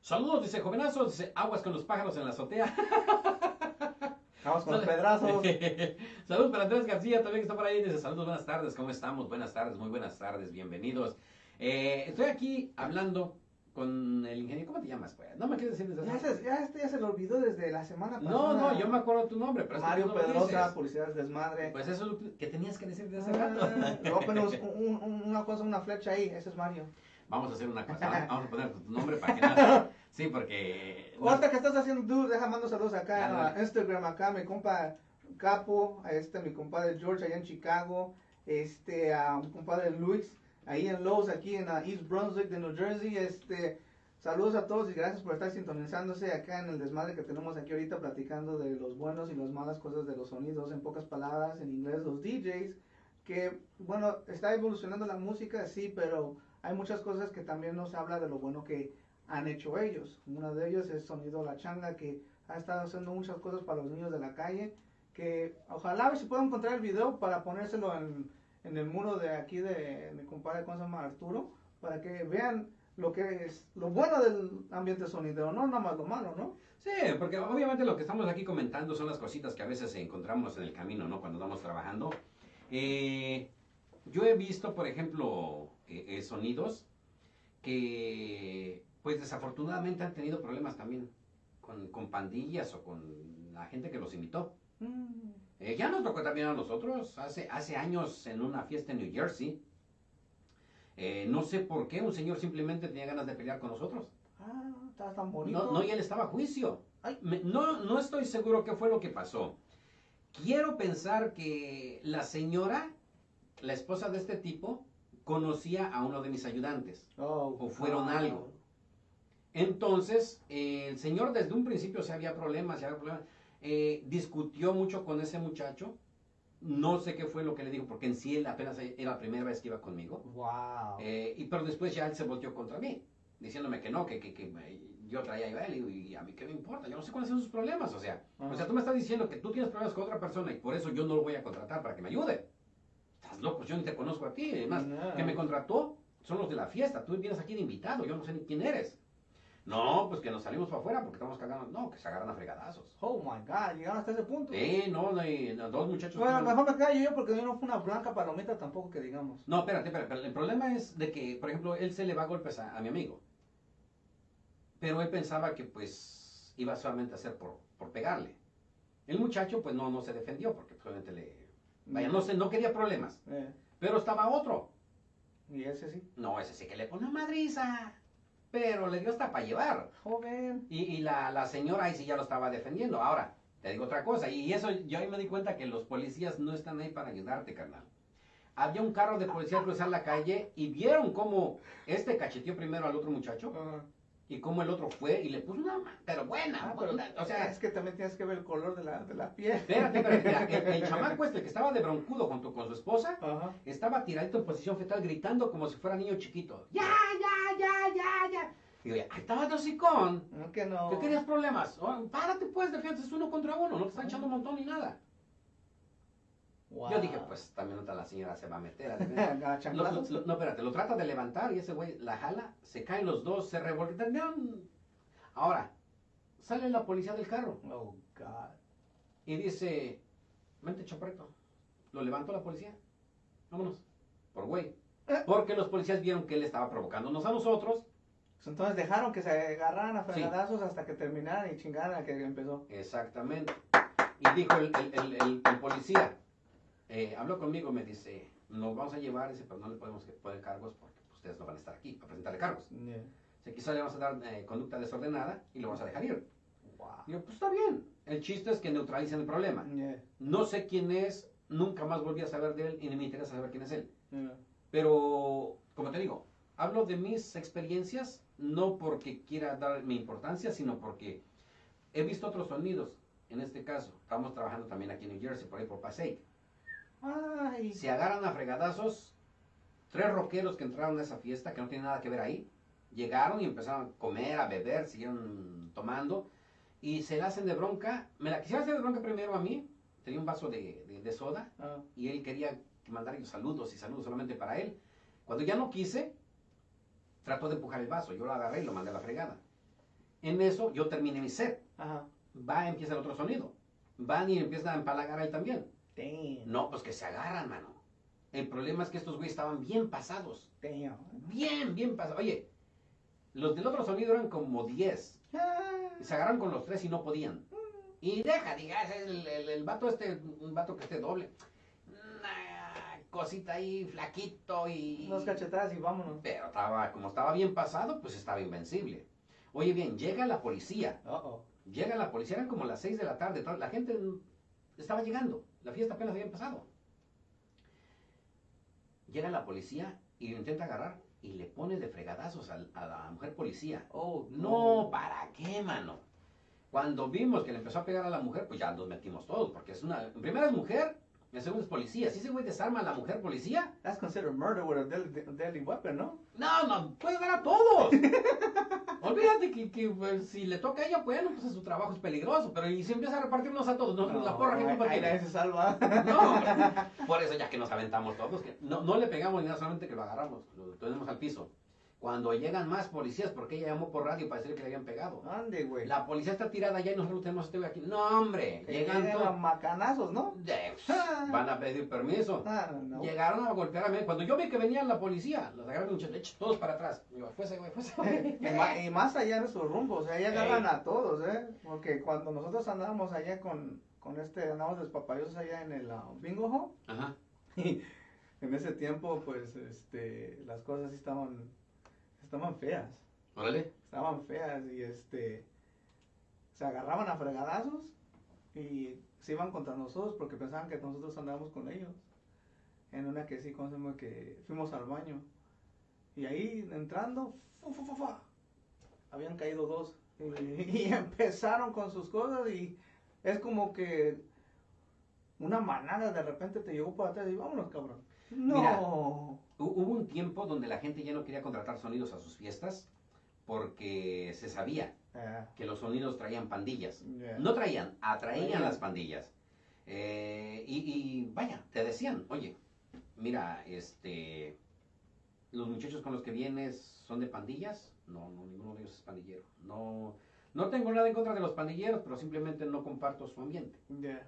Saludos, dice jovenazos, dice aguas con los pájaros en la azotea. Vamos con los pedrazos. Saludos para Andrés García, también que está por ahí. Dice saludos, buenas tardes, ¿cómo estamos? Buenas tardes, muy buenas tardes, bienvenidos. Eh, estoy aquí hablando con el ingeniero. ¿Cómo te llamas? Pues? No me quieres decir desde Ya se, ya, este ya se lo olvidó desde la semana pasada. No, no, yo me acuerdo tu nombre, pero Mario no Pedrosa, dices. Publicidades Desmadre. Pues eso es lo que tenías que decir desde hace Ah, rato. no, pero un- un- una cosa, una flecha ahí, ese es Mario. Vamos a hacer una cosa, vamos a poner tu nombre para que no... Sí, porque... no- Ahorita que estás haciendo, tú, deja mando saludos acá a Instagram, acá mi compa Capo, a este mi compadre George allá en Chicago, este a mi compadre Luis ahí en Lowe's, aquí en uh, East Brunswick de New Jersey, este saludos a todos y gracias por estar sintonizándose acá en el desmadre que tenemos aquí ahorita platicando de los buenos y las malas cosas de los sonidos, en pocas palabras, en inglés los DJs, que bueno, está evolucionando la música, sí, pero hay muchas cosas que también nos habla de lo bueno que han hecho ellos. Una de ellas es Sonido La Changa, que ha estado haciendo muchas cosas para los niños de la calle, que ojalá a ver si puedo encontrar el video para ponérselo en, en el muro de aquí de mi compadre, ¿cómo se llama? Arturo, para que vean lo que es lo bueno del ambiente sonido, no nada más lo malo, ¿no? Sí, porque obviamente lo que estamos aquí comentando son las cositas que a veces encontramos en el camino, ¿no? Cuando vamos trabajando. Eh, yo he visto, por ejemplo, eh, eh, sonidos que, pues desafortunadamente han tenido problemas también con, con pandillas o con la gente que los invitó. Mm, Eh, ya nos tocó también a nosotros, hace, hace años en una fiesta en New Jersey. Eh, no sé por qué un señor simplemente tenía ganas de pelear con nosotros. ah, está tan bonito. No, no, y él estaba a juicio. Ay. Me- no, no estoy seguro qué fue lo que pasó. Quiero pensar que la señora, la esposa de este tipo, conocía a uno de mis ayudantes. Oh, o fueron wow. algo. Entonces, eh, el señor desde un principio se había problemas, se había problemas. eh, discutió mucho con ese muchacho. No sé qué fue lo que le dijo, porque en sí él apenas era la primera vez que iba conmigo. Wow. Eh, y pero después ya él se volteó contra mí, diciéndome que no, que, que, que yo traía a él y, y a mí qué me importa, yo no sé cuáles son sus problemas, o sea, o sea, tú me estás diciendo que tú tienes problemas con otra persona y por eso yo no lo voy a contratar para que me ayude. Estás loco, yo ni te conozco a ti, además, No. que me contrató son los de la fiesta, tú vienes aquí de invitado, yo no sé ni quién eres. No, pues que nos salimos para afuera porque estamos cagando, no, que se agarran a fregadazos. Oh my god, llegaron hasta ese punto. Sí, no, no, y no, dos muchachos. Bueno, mejor me callo yo porque no fue una blanca palomita tampoco que digamos. No, espérate, espérate, el problema es de que, por ejemplo, él se le va a golpes a, a mi amigo. Pero él pensaba que pues iba solamente a hacer por, por pegarle. El muchacho pues no, no se defendió porque obviamente le... Vaya, no, sé, no quería problemas. Eh, Pero estaba otro. y ese sí. No, ese sí que le pone madriza. Pero le dio hasta para llevar. Joven. Y, la, la señora ahí sí ya lo estaba defendiendo. Ahora, te digo otra cosa. Y eso yo ahí me di cuenta que los policías no están ahí para ayudarte, carnal. Había un carro de policía cruzar la calle y vieron cómo este cacheteó primero al otro muchacho Ajá. Y cómo el otro fue y le puso una pero buena, Ah, pero, o sea, es que también tienes que ver el color de la, de la piel. espérate, espérate, mira, el, el chamaco este que estaba de broncudo junto con su esposa, Ajá. estaba tiradito en posición fetal gritando como si fuera niño chiquito. Ya, ya, ya, ya, ya. Y yo, ahí estaba tu hocicón. No, que no. ¿Qué querías problemas? Oh, párate pues, defiendes uno contra uno, no te están echando un montón ni nada. Wow. Yo dije, pues también otra la señora se va a meter. a Lo- lo- no, espérate, lo trata de levantar y ese güey la jala, se caen los dos, se revoltean. Ahora, sale la policía del carro Oh, God. y dice, vente chaparrito. Lo levantó la policía. Vámonos, por güey. Eh. Porque los policías vieron que él estaba provocándonos a nosotros. Pues Entonces dejaron que se agarraran a Sí. fregadazos hasta que terminaran y chingaran a que empezó. Exactamente. Y dijo el, el- el- el- el policía, eh, habló conmigo, me dice, nos vamos a llevar, dice, pero no le podemos poner cargos porque pues, ustedes no van a estar aquí para presentarle cargos. Yeah. Dice, quizá le vamos a dar eh, conducta desordenada y lo vamos a dejar ir. Wow. Digo, pues está bien. El chiste es que neutralicen el problema. Yeah. No sé quién es, nunca más volví a saber de él y ni me interesa saber quién es él. Yeah. Pero, como te digo, hablo de mis experiencias, no porque quiera dar mi importancia, sino porque he visto otros sonidos. En este caso, estamos trabajando también aquí en New Jersey, por ahí por Passaic. Ay. Se agarran a fregadazos tres rockeros que entraron a esa fiesta, que no tienen nada que ver ahí. Llegaron y empezaron a comer, a beber, siguieron tomando. Y se la hacen de bronca. Me la quisiera hacer de bronca primero a mí. Tenía un vaso de, de- de soda Ah. y él quería mandar ellos saludos y saludos solamente para él. Cuando ya no quise, trató de empujar el vaso. Yo lo agarré y lo mandé a la fregada. En eso yo terminé mi set. Ajá. Va, empieza el otro sonido. Van y empiezan a empalagar a él también. Damn. No, pues que se agarran, mano. El problema es que estos güeyes estaban bien pasados. Damn. Bien, bien pasados. Oye, los del otro sonido eran como 10. Ah. Se agarraron con los tres y no podían. Y deja, digas, el, el, el vato este, un vato que esté doble. Cosita ahí, flaquito y... Unas cachetadas y vámonos. Pero estaba, como estaba bien pasado, pues estaba invencible. Oye bien, llega la policía. Uh-oh. Llega la policía, eran como las 6 de la tarde, toda- la gente estaba llegando, la fiesta apenas había empezado. Llega la policía y lo intenta agarrar y le pone de fregadazos a, la mujer policía. Oh, No, ¿para qué, mano? Cuando vimos que le empezó a pegar a la mujer, pues ya nos metimos todos, porque es una... En primera es mujer, en segunda es policía. Si ese güey desarma a la mujer policía, That's considered murder with a deadly, deadly weapon, ¿no? no, no, puede dar a todos. Olvídate que, que, pues, si le toca a ella, bueno, pues su trabajo es peligroso, pero y si empieza a repartirnos a todos, no, la porra que culpa ahí se salva. No, por eso ya que nos aventamos todos, que no, no le pegamos ni nada, solamente que lo agarramos, lo tenemos al piso. Cuando llegan más policías, porque ella llamó por radio para decir que le habían pegado. Ande, güey. La policía está tirada allá y nosotros tenemos este güey aquí. No, hombre, Que llegan todos. macanazos, ¿no? de- Van a pedir permiso. Ah, no. Llegaron a golpear a mí. Cuando yo vi que venía la policía, los agarraron un hecho, todos para atrás. Digo, fuese, güey, fuese, güey. Y más allá de su rumbo, o sea, ahí agarran a todos, ¿eh? Porque cuando nosotros andábamos allá con, con este, andábamos despapayosos allá en el ah, bingo hall, Ajá. y en ese tiempo, pues, este, las cosas sí estaban, estaban feas, Órale. estaban feas, y este, se agarraban a fregadazos, y se iban contra nosotros porque pensaban que nosotros andábamos con ellos. En una que sí, ¿cómo se llama? Que fuimos al baño. Y ahí entrando, fu, fu, fu, fu, habían caído dos. Y, y empezaron con sus cosas y es como que una manada de repente te llegó por atrás y vámonos, cabrón. No. Mira. Hu- Hubo un tiempo donde la gente ya no quería contratar sonidos a sus fiestas porque se sabía Ah, que los sonidos traían pandillas. yeah. No traían, atraían Traían. las pandillas. Eh, y, y vaya, te decían, oye, mira, este, los muchachos con los que vienes son de pandillas. No, no, ninguno de ellos es pandillero. No, no tengo nada en contra de los pandilleros, pero simplemente no comparto su ambiente. Yeah.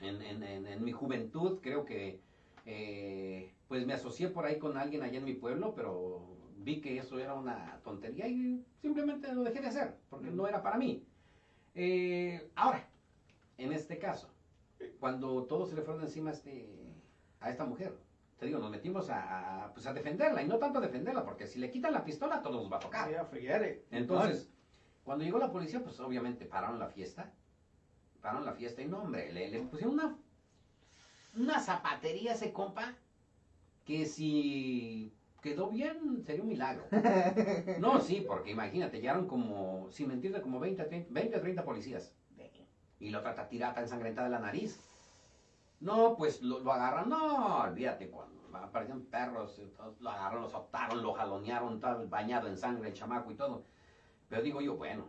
En, en, en, en mi juventud creo que, eh, pues me asocié por ahí con alguien allá en mi pueblo, pero vi que eso era una tontería y simplemente lo dejé de hacer, porque no era para mí. Eh, ahora, en este caso, cuando todos se le fueron encima a, este, a esta mujer, te digo, nos metimos a, pues a defenderla, y no tanto a defenderla, porque si le quitan la pistola, todos nos va a tocar. It. Entonces, cuando llegó la policía, pues obviamente pararon la fiesta. Pararon la fiesta y no, hombre, le, le pusieron una, una zapatería ese compa que si quedó bien sería un milagro. No, sí, porque imagínate, llegaron como, sin mentirte, como 20 a 30, 20 a 30 policías. Y la otra tirata ensangrentada de la nariz. No, pues lo, lo agarran, no, olvídate, cuando aparecían perros, lo agarraron, lo soltaron, lo jalonearon, tal, bañado en sangre el chamaco y todo. Pero digo yo, bueno,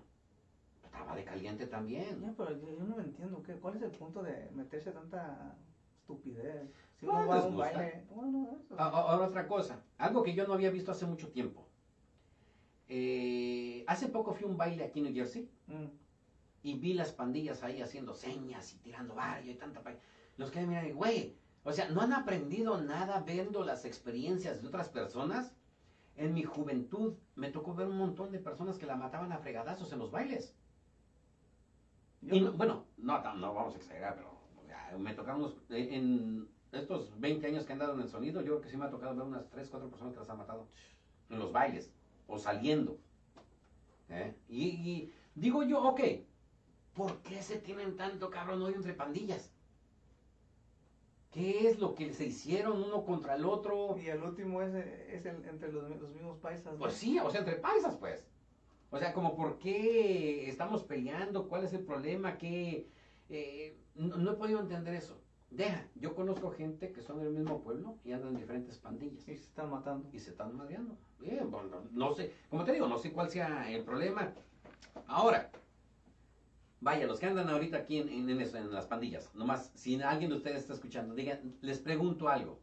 estaba de caliente también. Ya, pero yo, yo no entiendo, ¿qué, ¿cuál es el punto de meterse tanta estupidez? Si uno va a les un baile, bueno, eso. Ahora otra cosa, algo que yo no había visto hace mucho tiempo. Eh, hace poco fui a un baile aquí en New Jersey Mm. y vi las pandillas ahí haciendo señas y tirando barrio y tanta... pa- Los que miran, güey, o sea, ¿no han aprendido nada viendo las experiencias de otras personas? En mi juventud me tocó ver un montón de personas que la mataban a fregadazos en los bailes. Y no- no- bueno, no, no vamos a exagerar, pero me tocaron unos- en en estos 20 años que han dado en el sonido, yo creo que sí me ha tocado ver unas 3, 4 personas que las han matado en los bailes o saliendo. ¿eh? Y, y digo yo, ok, ¿por qué se tienen tanto cabrón hoy entre pandillas? ¿Qué es lo que se hicieron uno contra el otro? Y el último es, es el, entre los, los mismos paisas. ¿no? Pues sí, o sea, entre paisas, pues. O sea, como por qué estamos peleando, cuál es el problema, qué... eh, no, no he podido entender eso. Deja, yo conozco gente que son del mismo pueblo y andan en diferentes pandillas Y se están matando. y se están madreando. Bien, bueno, no sé, como te digo, no sé cuál sea el problema. Ahora, vaya, los que andan ahorita aquí en, en, en eso, en las pandillas, nomás, si alguien de ustedes está escuchando, digan, les pregunto algo.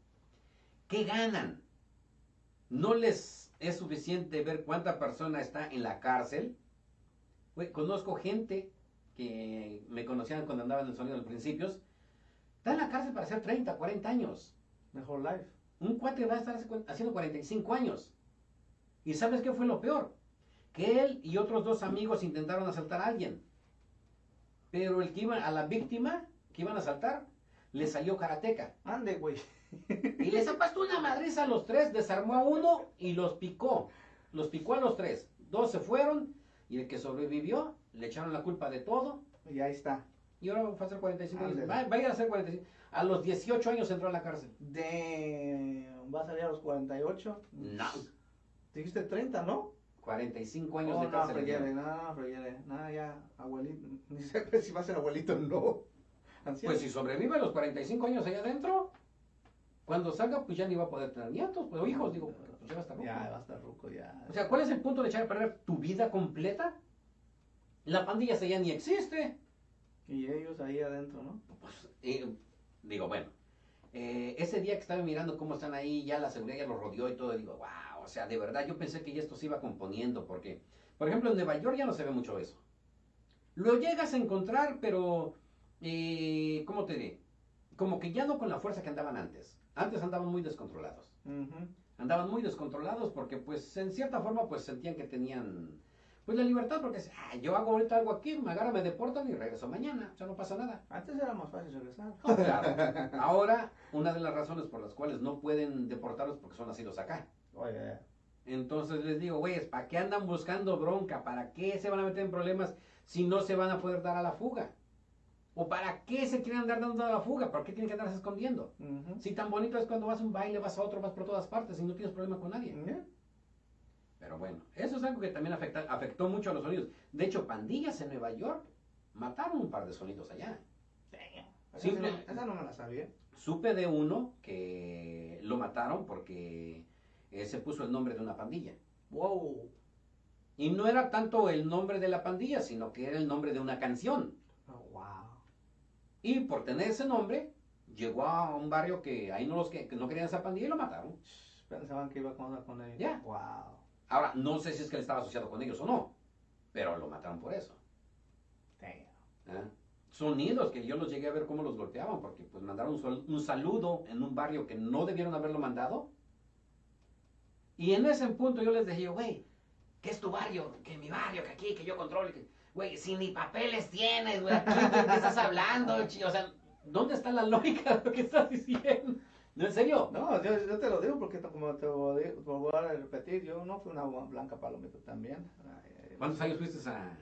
¿Qué ganan? ¿No les es suficiente ver cuánta persona está en la cárcel? Conozco gente que me conocían cuando andaba en el sonido a los principios, está en la cárcel para hacer 30, 40 años. Mejor life. Un cuate va a estar haciendo 45 años. ¿Y sabes qué fue lo peor? Que él y otros dos amigos intentaron asaltar a alguien. Pero el que iba a la víctima, que iban a asaltar, le salió karateca. Ande, güey. Y les ha puesto una madriza a los tres, desarmó a uno y los picó. Los picó a los tres. Dos se fueron y el que sobrevivió le echaron la culpa de todo. Y ahí está. Y ahora va a hacer 45 años. Va, va a ir a hacer 45. A los 18 años entró a la cárcel. De... Va a salir a los 48. No. Dijiste 30, ¿no? 45 años Oh, de no, cárcel. freguere, metieron. no, no, freguere. No, ya, abuelito. Ni sé si va a ser abuelito o no. Anciano. Pues si sobrevive a los 45 años allá adentro, cuando salga, pues ya ni va a poder tener nietos, pues, o hijos, digo, pues ya va a estar Ya, loco. va a estar ruco, ya. O sea, ¿cuál es el punto de echar a perder tu vida completa? La pandilla ya ni existe. Y ellos ahí adentro, ¿no? Pues, eh, digo, bueno, eh, ese día que estaba mirando cómo están ahí, ya la seguridad ya los rodeó y todo, digo, wow, o sea, de verdad yo pensé que ya esto se iba componiendo, porque, por ejemplo, en Nueva York ya no se ve mucho eso. Lo llegas a encontrar, pero, eh, ¿cómo te diré? Como que ya no con la fuerza que andaban antes. Antes andaban muy descontrolados. Andaban muy descontrolados porque, pues, en cierta forma, pues, sentían que tenían, pues, la libertad, porque, ah, yo hago ahorita algo aquí, me agarran, me deportan y regreso mañana, o sea, no pasa nada. Antes era más fácil regresar. No, claro. Ahora, una de las razones por las cuales no pueden deportarlos porque son nacidos acá. Oye, Entonces les digo, güeyes, ¿para qué andan buscando bronca? ¿Para qué se van a meter en problemas si no se van a poder dar a la fuga? ¿O para qué se quieren andar dando a la fuga? ¿Por qué tienen que andarse escondiendo? Si tan bonito es cuando vas a un baile, vas a otro, vas por todas partes y no tienes problema con nadie. Ya. Pero bueno, eso es algo que también afecta, afectó mucho a los sonidos. De hecho, pandillas en Nueva York mataron un par de sonidos allá. Esa, Simple- no, esa no me la sabía. Supe de uno que lo mataron porque eh, se puso el nombre de una pandilla. Wow. Y no era tanto el nombre de la pandilla, sino que era el nombre de una canción. Oh, wow. Y por tener ese nombre, llegó a un barrio que ahí no los que, que no querían esa pandilla y lo mataron. Pensaban que iba a contar con ellos. Ya. Wow. Ahora, no sé si es que él estaba asociado con ellos o no, pero lo mataron por eso. ¿ah? Sonidos que yo los llegué a ver cómo los golpeaban, porque pues mandaron un, saludo en un barrio que no debieron haberlo mandado. Y en ese punto yo les dije, güey, ¿qué es tu barrio? Que mi barrio, que aquí, que yo controlo. Güey, si ni papeles tienes, güey, aquí, ¿de qué estás hablando? O sea, ¿dónde está la lógica de lo que estás diciendo? ¿No, en serio? No, yo, yo te lo digo porque como te voy a- te voy a repetir, yo no fui una blanca palomita también. ¿Cuántos años fuiste a,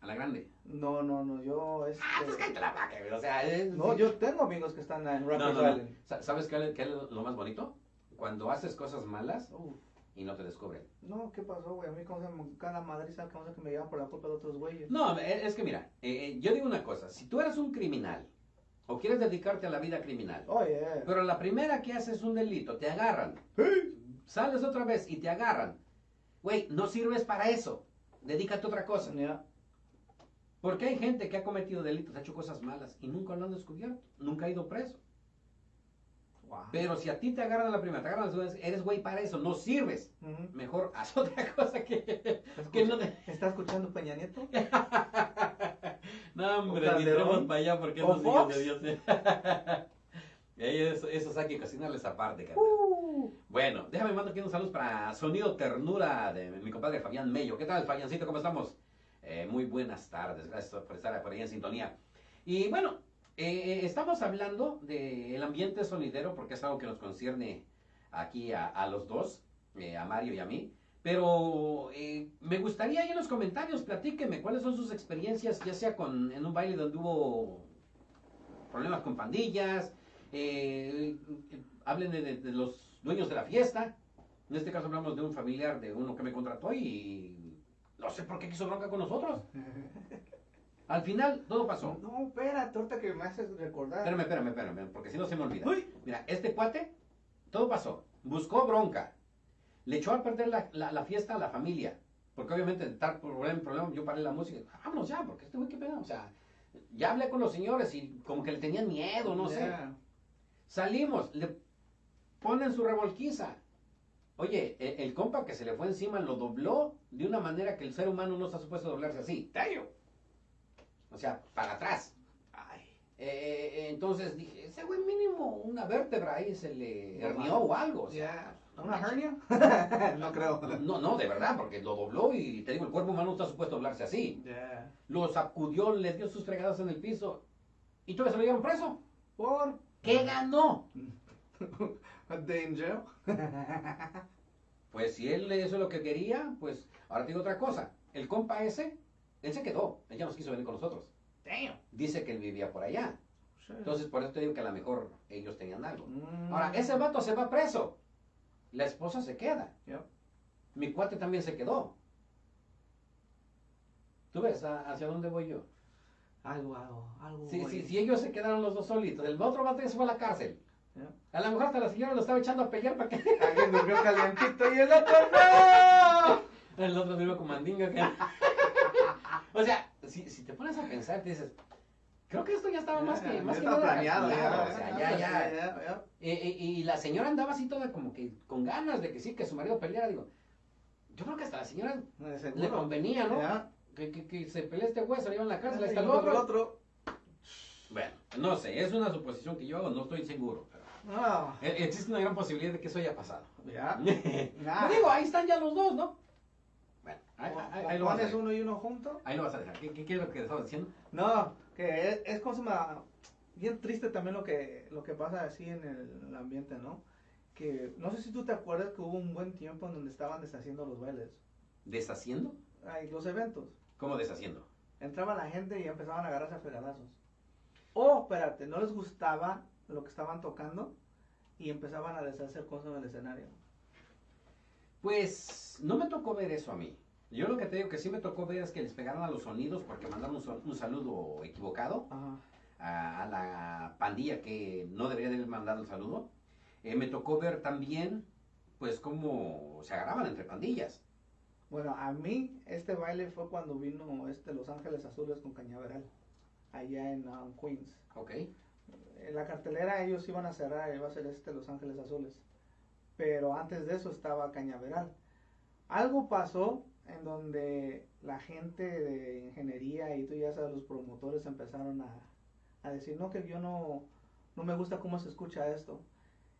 a la grande? No, no, no, yo este, Ah, pues cállate la vaca, güey, o sea... es- No, yo tengo amigos que están en No, Rikers no, no. Island. Sa- ¿Sabes qué, qué es lo más bonito? Cuando haces cosas malas y no te descubren. no, ¿qué pasó, güey? A mí como se me cada madriza, que me llevan por la culpa de otros güeyes. No, es que mira, eh, eh, yo digo una cosa, si tú eres un criminal o quieres dedicarte a la vida criminal, Oye, pero la primera que haces un delito, te agarran, sales otra vez y te agarran, güey, no sirves para eso, dedícate a otra cosa. ya. Porque hay gente que ha cometido delitos, ha hecho cosas malas y nunca lo han descubierto, nunca ha ido preso. Wow. Pero si a ti te agarran la primera, te agarran la segunda, eres güey para eso, no sirves. Mejor haz otra cosa que, ¿Está que no te... ¿Está escuchando Peña Nieto? no, hombre, ¿O ni tenemos para allá porque ¿O esos hijos de Dios. ¿eh? Eso, esos hay que cocinarles aparte. Uh, Bueno, déjame mandar aquí unos saludos para Sonido Ternura de mi compadre Fabián Mello. ¿Qué tal, Fabiancito? ¿Cómo estamos? Eh, muy buenas tardes, gracias por estar por ahí en sintonía. Y bueno, eh, estamos hablando del ambiente sonidero porque es algo que nos concierne aquí a, a los dos, eh, a Mario y a mí. Pero eh, me gustaría ahí en los comentarios, platíqueme cuáles son sus experiencias, ya sea con, en un baile donde hubo problemas con pandillas, eh, eh, hablen de, los dueños de la fiesta. En este caso hablamos de un familiar de uno que me contrató y no sé por qué quiso bronca con nosotros. Al final todo pasó. No, espérate, ahorita que me haces recordar. Espérame, espérame, espérame, porque si no se me olvida. Uy. Mira, este cuate, todo pasó. Buscó bronca. Le echó a perder la, la- la fiesta a la familia. Porque obviamente, tal problema, problema, yo paré la música. Vámonos ya, porque este güey qué pena. O sea, ya hablé con los señores y como que le tenían miedo, no sé. Salimos, le ponen su revolquiza. Oye, e- el, compa que se le fue encima lo dobló de una manera que el ser humano no está supuesto a doblarse así. ¡Tallo! O sea, para atrás. Ay, Eh, eh, entonces dije, ese güey mínimo una vértebra ahí se le hernió o algo. O sea, ¿Una hernia? no creo. No, no, de verdad, porque lo dobló y te digo, el cuerpo humano no está supuesto a doblarse así. Lo sacudió, le dio sus fregadas en el piso y todavía se lo llevaron preso. ¿Por? ¿Qué ganó? Danger. Pues si él eso es lo que quería, pues ahora te digo otra cosa. El compa ese, él se quedó, él ya nos quiso venir con nosotros. Damn. Dice que él vivía por allá. Entonces por eso te digo que a lo mejor ellos tenían algo. Mm. Ahora, ese vato se va preso. La esposa se queda. Yep. Mi cuate también se quedó. ¿Tú ves a- hacia dónde voy yo? Algo, algo, algo. Si, si, si ellos se quedaron los dos solitos, el otro vato se fue a la cárcel. Yep. A lo mejor hasta la señora lo estaba echando a pelear para que Alguien durmió calientito y el otro no. el otro durmió con mandinga. que- o sea, si, si te pones a pensar, te dices, creo que esto ya estaba más que, Ya más que nada planeado, ya, o sea, ya, ya. y la señora andaba así toda como que con ganas de que sí, que su marido peleara. Digo, yo creo que hasta la señora le convenía, ¿no? Que, que, que se pelee este güey, se lo llevan a la cárcel, ahí Y está el otro. otro. Bueno, no sé, es una suposición que yo hago, no estoy seguro. Pero Ah, eh, existe una gran posibilidad de que eso haya pasado. ya. No digo, ahí están ya los dos, ¿no? Bueno, ahí, O- ahí- ahí lo vas a dejar. uno y uno junto. Ahí lo vas a dejar. ¿Qué, qué, qué es lo que estabas diciendo? No, que es, es cosa bien triste también lo que lo que pasa así en el, ambiente, ¿no? Que no sé si tú te acuerdas que hubo un buen tiempo en donde estaban deshaciendo los bailes, ¿Deshaciendo? ay, los eventos. ¿Cómo deshaciendo? Entraba la gente y empezaban a agarrarse a fregadazos. O, espérate, no les gustaba lo que estaban tocando y empezaban a deshacer cosas en el escenario. Pues no me tocó ver eso a mí. Yo lo que te digo que sí me tocó ver es que les pegaron a los sonidos porque mandaron un, un saludo equivocado Ajá. a, a la pandilla que no debería de haber mandado el saludo. Eh, me tocó ver también, pues, cómo se agarraban entre pandillas. Bueno, a mí este baile fue cuando vino este Los Ángeles Azules con Cañaveral, allá en um, Queens. ¿Ok? En la cartelera ellos iban a cerrar, iba a ser este Los Ángeles Azules. Pero antes de eso estaba Cañaveral. Algo pasó en donde la gente de ingeniería y tú ya sabes, los promotores empezaron a, a decir, no, que yo no, no me gusta cómo se escucha esto.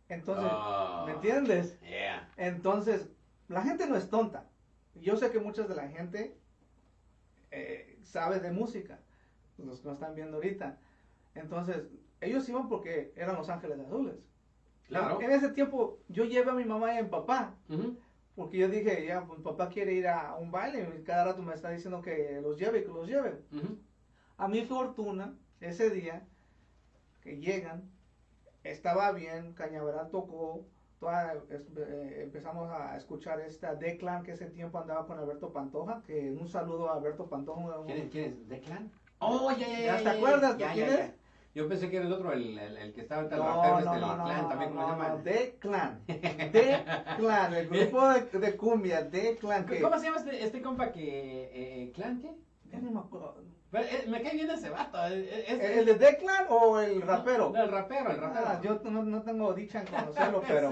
Entonces, Ah, ¿me entiendes? Yeah. Entonces, la gente no es tonta. Yo sé que muchas de la gente eh, sabe de música, los que nos están viendo ahorita. Entonces, ellos iban porque eran Los Ángeles Azules. Claro. En ese tiempo, yo llevé a mi mamá y a mi papá. Porque yo dije, ya, pues papá quiere ir a un baile, y cada rato me está diciendo que los lleve, que los lleve. Ujú. A mi fortuna, ese día que llegan, estaba bien, Cañaveral tocó, toda- eh, empezamos a escuchar esta Declan que ese tiempo andaba con Alberto Pantoja, que un saludo a Alberto Pantoja. un- ¿Quién es? ¿Quién es? ¿Declan? Oh, ya, ya, ya. ¿Ya te ya, acuerdas ya, quién ya, es? Yo pensé que era el otro, el, el, el que estaba ahorita el No, rapero no, este, el no, no, clan no, también, ¿cómo no, se llama? no, Declan, Declan, el grupo de, de cumbia, Declan, que ¿Cómo se llama este, este compa que... Eh, ¿Clan qué? ya ni me acuerdo. Pero, eh, me cae bien ese vato. eh, es- ¿El de Declan o el rapero? No, el rapero, el rapero. Ah, yo no, no tengo dicha en conocerlo, pero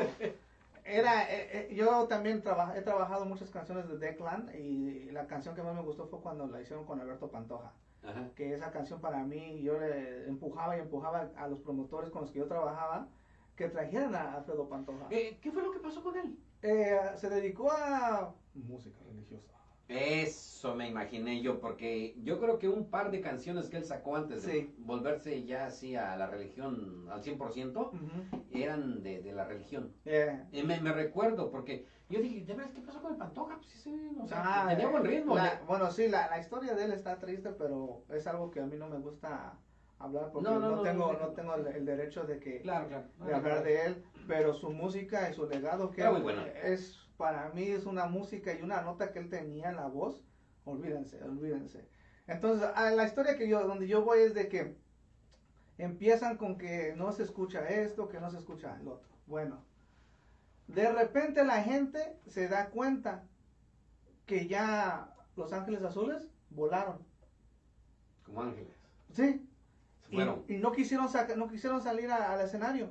era, eh, eh, yo también traba- he trabajado muchas canciones de Declan y la canción que más me gustó fue cuando la hicieron con Alberto Pantoja, Ajá. que esa canción para mí yo le empujaba y empujaba a los promotores con los que yo trabajaba que trajeran a Alfredo Pantoja. Eh, ¿Qué fue lo que pasó con él? Eh, se dedicó a música religiosa. Eso me imaginé yo, porque yo creo que un par de canciones que él sacó antes de Sí. volverse ya así a la religión al 100% Ujú. eran de, de la religión. Eh, Y me, me recuerdo, porque yo dije, ¿de veras qué pasó con el Pantoja? Pues sí, sí, o sea, ah, tenía buen ritmo. la- le- bueno, sí, la, la historia de él está triste, pero es algo que a mí no me gusta hablar porque No, no, no, no, tengo, no, no tengo el, el derecho de que Claro, claro. de hablar de él, pero su música y su legado que muy bueno. es para mí es una música y una nota que él tenía en la voz, olvídense, olvídense. Entonces, a la historia que yo donde yo voy es de que empiezan con que no se escucha esto, que no se escucha el otro. Bueno, de repente la gente se da cuenta que ya Los Ángeles Azules volaron. Como ángeles. Sí. Se fueron. Y, y no quisieron no quisieron salir a- al escenario.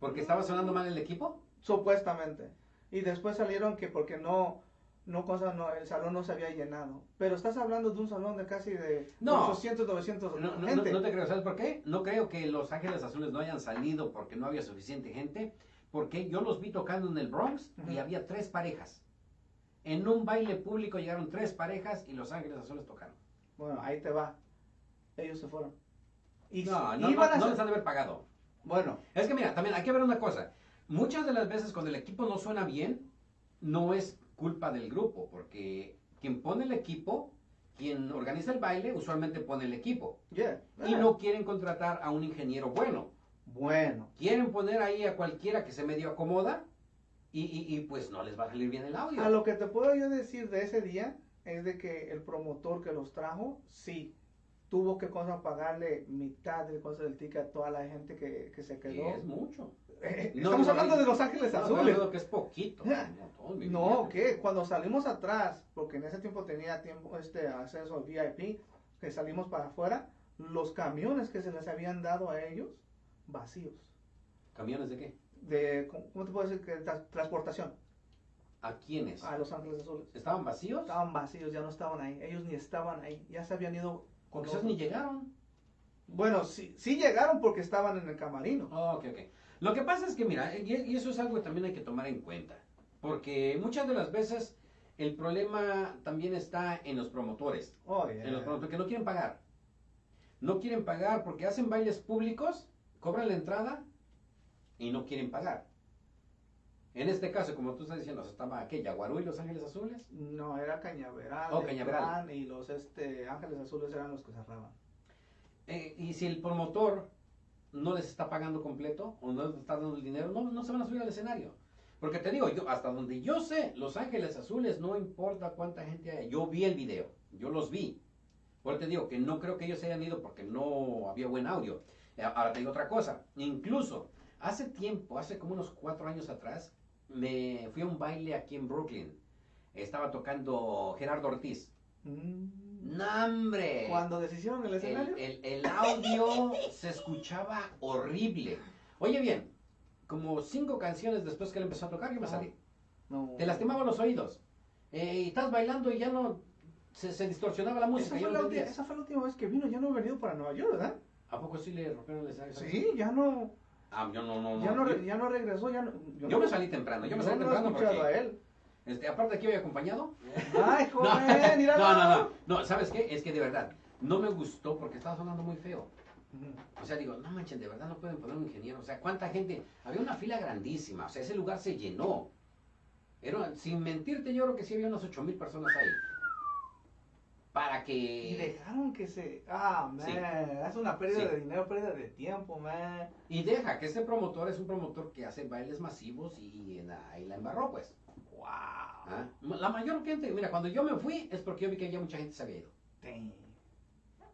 ¿Porque estaba sonando mal el equipo? Supuestamente. Y después salieron que porque no, no cosa, no, el salón no se había llenado. Pero estás hablando de un salón de casi de No. 800, 900 No, no, no, gente. no te creo, ¿sabes por qué? No creo que los Ángeles Azules no hayan salido porque no había suficiente gente, porque yo los vi tocando en el Bronx y había tres parejas. En un baile público llegaron tres parejas y los Ángeles Azules tocaron. Bueno, ahí te va. Ellos se fueron. Y No, no, iban no, a no les han de haber pagado. Bueno, Es que mira, también hay que ver una cosa. Muchas de las veces cuando el equipo no suena bien, no es culpa del grupo, porque quien pone el equipo, quien organiza el baile, usualmente pone el equipo. yeah. Y no quieren contratar a un ingeniero bueno. Bueno, Quieren poner ahí a cualquiera que se medio acomoda y, y- y, pues no les va a salir bien el audio. a lo que te puedo yo decir de ese día es de que el promotor que los trajo, sí, tuvo que cosa pagarle mitad de cosas del ticket a toda la gente que, que se quedó. es mucho. Eh, No, Estamos no, hablando no, de Los Ángeles no, Azules. creo que es poquito. No, No, que cuando salimos atrás, porque en ese tiempo tenía tiempo este acceso al VIP, que salimos para afuera, los camiones que se les habían dado a ellos, vacíos. ¿Camiones de qué? De, ¿cómo te puedo decir? que tra- transportación ¿A quiénes? a Los Ángeles Azules. ¿Estaban vacíos? Estaban vacíos, ya no estaban ahí. Ellos ni estaban ahí, ya se habían ido con otros. ni llegaron. Bueno, sí, sí llegaron porque estaban en el camarino. Oh, ok, ok. Lo que pasa es que, mira, y y eso es algo que también hay que tomar en cuenta. Porque muchas de las veces el problema también está en los promotores. Oh, yeah. En los promotores que no quieren pagar. No quieren pagar porque hacen bailes públicos, cobran la entrada y no quieren pagar. En este caso, como tú estás diciendo, estaba aquella, Guarú y Los Ángeles Azules. No, era Cañaveral, Oh, Cañaveral. Y los este, Ángeles Azules eran los que cerraban. Eh, y si el promotor no les está pagando completo o no les está dando el dinero, no, no se van a subir al escenario. Porque te digo, yo hasta donde yo sé, Los Ángeles Azules, no importa cuánta gente haya. Yo vi el video, yo los vi. Eso te digo que no creo que ellos hayan ido porque no había buen audio. Eh, Ahora te digo otra cosa. Incluso hace tiempo, hace como unos cuatro años atrás, me fui a un baile aquí en Brooklyn. Estaba tocando Gerardo Ortiz. Mm. ¡No, hombre! Cuando deshicieron el escenario, El, el- el audio se escuchaba horrible. Oye bien, como cinco canciones después que él empezó a tocar, yo me Ajá. salí. no. Te lastimaba los oídos. Eh, y estás bailando y ya no se, se distorsionaba la Esa música. fue, ya no la entendías. esa fue la última vez que vino, ya no he venido para Nueva York, ¿verdad? ¿A poco sí le rompieron el escenario? Sí, ya no, Ah, yo no, no, no. ya no, yo, ya no regresó, ya no, yo no- me salí temprano, yo me yo salí no he temprano escuchado porque... a él. Este, aparte de que voy acompañado. Ay, No, joven, mira. no, no, no, no, ¿sabes qué? Es que de verdad, no me gustó porque estaba sonando muy feo. O sea, digo, no manchen, de verdad no pueden poner un ingeniero. O sea, ¿cuánta gente? Había una fila grandísima. O sea, ese lugar se llenó. Era, sin mentirte, yo creo que sí había unas ocho mil personas ahí. Y dejaron que se. Ah, man. Sí. Es una pérdida Sí. de dinero, pérdida de tiempo, man. Y deja que este promotor es un promotor que hace bailes masivos y, en la, y la embarró, pues. Wow. ¿Ah? La mayor gente, mira, cuando yo me fui es porque yo vi que ya mucha gente se había ido. Damn.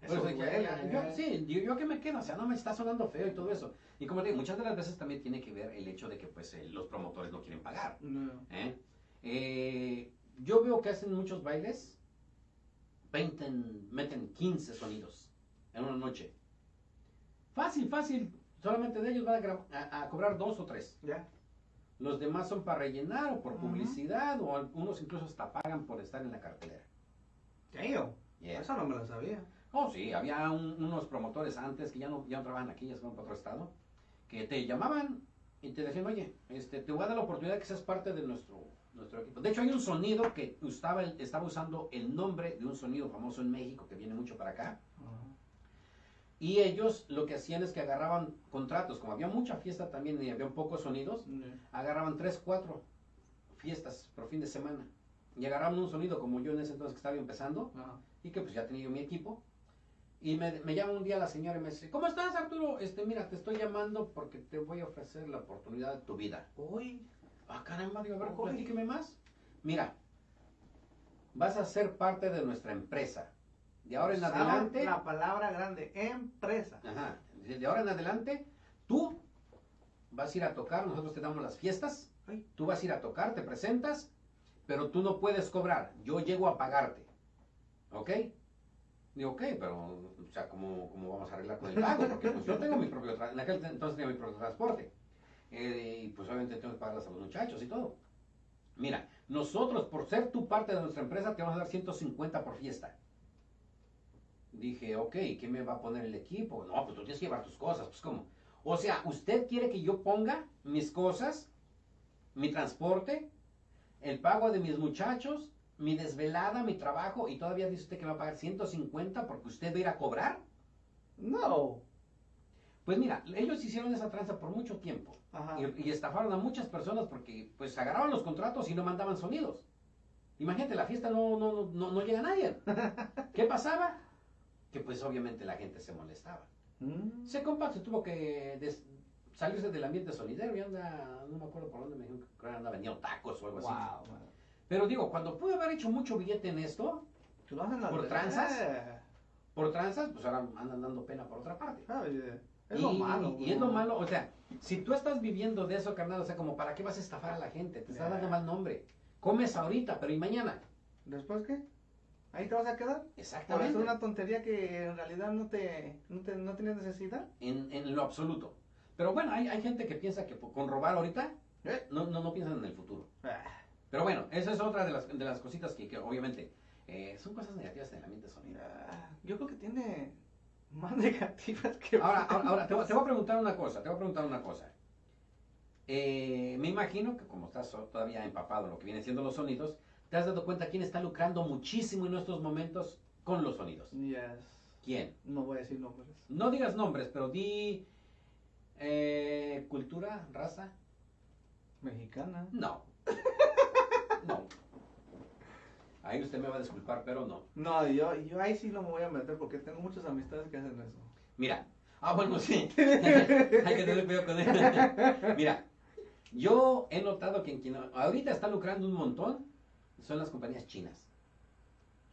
Eso eso duele, yo- man. sí, yo, yo que me quedo, o sea, no me está sonando feo y todo eso. Y como te digo, muchas de las veces también tiene que ver el hecho de que pues eh, los promotores no quieren pagar. No. ¿eh? Eh, yo veo que hacen muchos bailes, 20, meten 15 sonidos en una noche. Fácil, fácil. Solamente de ellos van a, gra- a- a cobrar dos o tres. Ya. Los demás son para rellenar o por publicidad o algunos incluso hasta pagan por estar en la cartelera. Damn. Yeah. Eso no me lo sabía. Oh, sí, había un- unos promotores antes que ya no, ya no trabajan aquí, ya se van para otro estado, que te llamaban y te decían, oye, este, te voy a dar la oportunidad que seas parte de nuestro, nuestro equipo. De hecho, hay un sonido que estaba, estaba usando el nombre de un sonido famoso en México que viene mucho para acá. Y ellos lo que hacían es que agarraban contratos, como había mucha fiesta también y había pocos sonidos, agarraban tres, cuatro fiestas por fin de semana. Y agarraban un sonido como yo en ese entonces que estaba empezando, y que pues ya tenía yo mi equipo. Y me, me llama un día la señora y me dice, ¿cómo estás Arturo? Este, mira, te estoy llamando porque te voy a ofrecer la oportunidad de tu vida. Uy. Ah, caramba, digo, a ver, Uy. platíqueme más. Mira, vas a ser parte de nuestra empresa. De ahora en adelante, La palabra grande, empresa. ajá, de ahora en adelante, tú vas a ir a tocar, nosotros te damos las fiestas, tú vas a ir a tocar, te presentas, pero tú no puedes cobrar, yo llego a pagarte. ¿Ok? Digo, ok, pero, o sea, ¿cómo, cómo vamos a arreglar con el pago? Porque pues yo tengo mi propio, tra- en aquel entonces tenía mi propio transporte. Eh, y pues obviamente tengo que pagarlas a los muchachos y todo. Mira, nosotros por ser tu parte de nuestra empresa te vamos a dar 150 por fiesta. Dije, ok, ¿qué me va a poner el equipo? No, pues tú tienes que llevar tus cosas, pues ¿cómo? O sea, ¿usted quiere que yo ponga mis cosas, mi transporte, el pago de mis muchachos, mi desvelada, mi trabajo, y todavía dice usted que va a pagar 150 porque usted va a ir a cobrar? No. Pues mira, ellos hicieron esa tranza por mucho tiempo. Ajá. Y, y estafaron a muchas personas porque pues agarraban los contratos y no mandaban sonidos. Imagínate, la fiesta no, no, no, no, llega a nadie. ¿Qué pasaba? Que pues obviamente la gente se molestaba. Mm. Ese compa se tuvo que des- salirse del ambiente solidero y anda, no me acuerdo por dónde me dijo que anda vendiendo tacos o algo así. Wow. Pero digo, cuando pude haber hecho mucho billete en esto, ¿Tú lo hacen al ¿Por tranzas? por tranzas, pues ahora andan dando pena por otra parte. Ah, Es y, lo malo. y es lo malo, o sea, si tú estás viviendo de eso, carnal, o sea, como para qué vas a estafar a la gente, te estás dando mal nombre. Comes ahorita, pero ¿y mañana? ¿Después qué? ¿Ahí te vas a quedar? Por Exactamente. hacer una tontería que en realidad no te, no, te, no tienes necesidad. En, en lo absoluto. Pero bueno, hay, hay gente que piensa que con robar ahorita, Eh. no, no, no piensan en el futuro. Ah, Pero bueno, esa es otra de las, de las cositas que, que obviamente eh, son cosas negativas en el ambiente sonido. mira, yo creo que tiene más negativas que Ahora, ahora, ahora, te, voy- te voy a preguntar una cosa, te voy a preguntar una cosa. Eh, me imagino que como estás todavía empapado en lo que vienen siendo los sonidos, te has dado cuenta quién está lucrando muchísimo en estos momentos con los sonidos. Yes. ¿Quién? No voy a decir nombres. No digas nombres, pero di eh, cultura, raza. Mexicana. No. No. Ahí usted me va a disculpar, pero no. No, yo, yo ahí sí no me voy a meter porque tengo muchas amistades que hacen eso. Mira. Ah, bueno, sí. Hay que tener cuidado con él. Mira, yo he notado que en quien ahorita está lucrando un montón son las compañías chinas.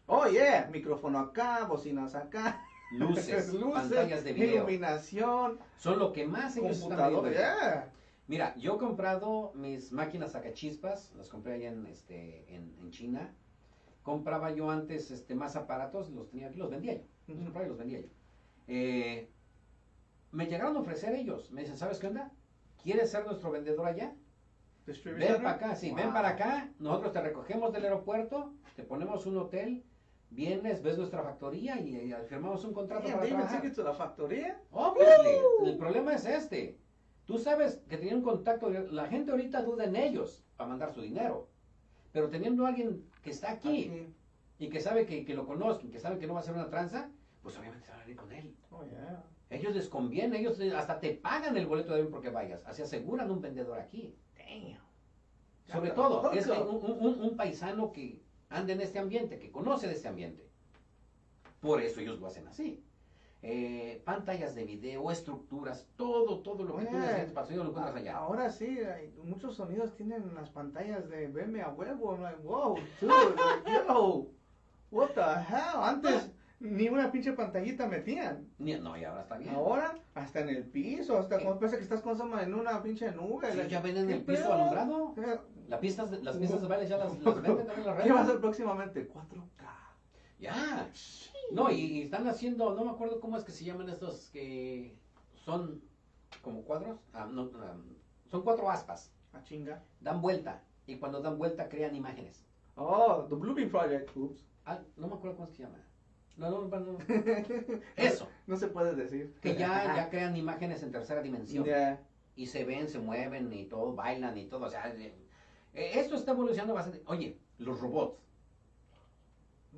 Oh, yeah. Micrófono acá, bocinas acá. Luces, pantallas de video. iluminación, Son lo que más ellos están. Yeah. Mira, yo he comprado mis máquinas sacachispas, las compré allá en, este, en, en China. Compraba yo antes este, más aparatos, los tenía aquí, los vendía yo. Los compraba y los vendía yo. Eh, me llegaron a ofrecer ellos. Me dicen, ¿sabes qué onda? ¿Quieres ser nuestro vendedor allá? Ven para acá, sí, ven Wow. para acá. Nosotros te recogemos del aeropuerto, te ponemos un hotel, vienes, ves nuestra factoría y, firmamos un contrato Damn, para trabajar. to la factoría. Woo! el problema es este. Tú sabes que tenían un contacto, la gente ahorita duda en ellos para mandar su dinero. Pero teniendo a alguien que está aquí, y que sabe que, que lo conozcan, que sabe que no va a ser una tranza, pues obviamente se van a ir con él. Oh, yeah. Ellos les conviene, ellos hasta te pagan el boleto de avión porque vayas, así aseguran un vendedor aquí. Damn. Sobre todo, es un, un- un- un paisano que anda en este ambiente, que conoce de este ambiente. Por eso ellos lo hacen así. Eh, pantallas de video, estructuras, todo, todo lo que tú Oye, necesitas para el sonido lo encuentras allá. Ahora sí, hay- muchos sonidos tienen las pantallas de veme a huevo. I'm like, wow, dude, like, yo, what the hell? Antes ni una pinche pantallita metían. No, y ahora está bien. Ahora, hasta en el piso, hasta ¿Qué? como parece que estás con en una pinche nube. Sí, like, ya venden ¿qué el piso pedo? alumbrado. Eh, Las pistas, las pistas de baile ya las, las venden también las ¿Qué va a redes. ser próximamente? 4K. Ya. No, y, y están haciendo, no me acuerdo cómo es que se llaman estos que son como cuadros. Ah, no, ah, son cuatro aspas. A chinga. Dan vuelta. Y cuando dan vuelta crean imágenes. Oh, The Bluebeam Project. Oops. Ah, no me acuerdo cómo es que se llama. No, no, no. Eso. No se puede decir. Que ya, ya crean imágenes en tercera dimensión. Y se ven, se mueven y todo, bailan y todo. O sea, eh, esto está evolucionando bastante. Oye, los robots.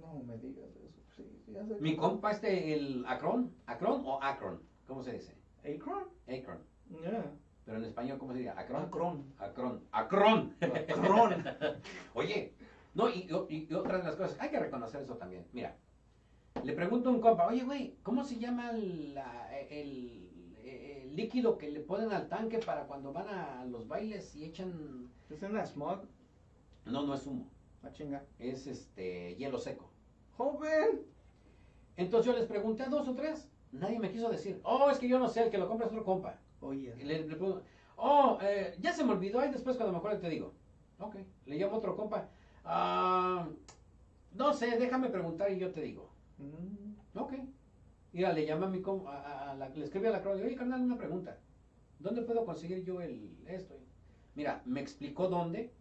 No me digas eso. Sí, ya sé Mi compa este, el Acron. ¿Acron o Acron? ¿Cómo se dice? Acron. Acron. Yeah. Pero en español, ¿cómo se dice? Acron. Acron. Acron. Acron. Acron. Oye, no, y, y- y otra de las cosas, hay que reconocer eso también. Mira, le pregunto a un compa, oye, güey, ¿cómo se llama la- el, el líquido que le ponen al tanque para cuando van a los bailes y echan... ¿Es la smog? No, no es humo, A chinga. es este hielo seco. Joven. Entonces yo les pregunté a dos o tres, nadie me quiso decir, oh, es que yo no sé, el que lo compra es otro compa. Oye. Y Le, le pregunto, oh, eh, ya se me olvidó, y después cuando me acuerdo te digo, ok, le llamo a otro compa, ah, no sé, déjame preguntar y yo te digo, Mm. ok. Mira, le llama a mi com- a, a- a la, le escribe a la crónica, oye, carnal, una pregunta, ¿dónde puedo conseguir yo el esto? Mira, me explicó dónde,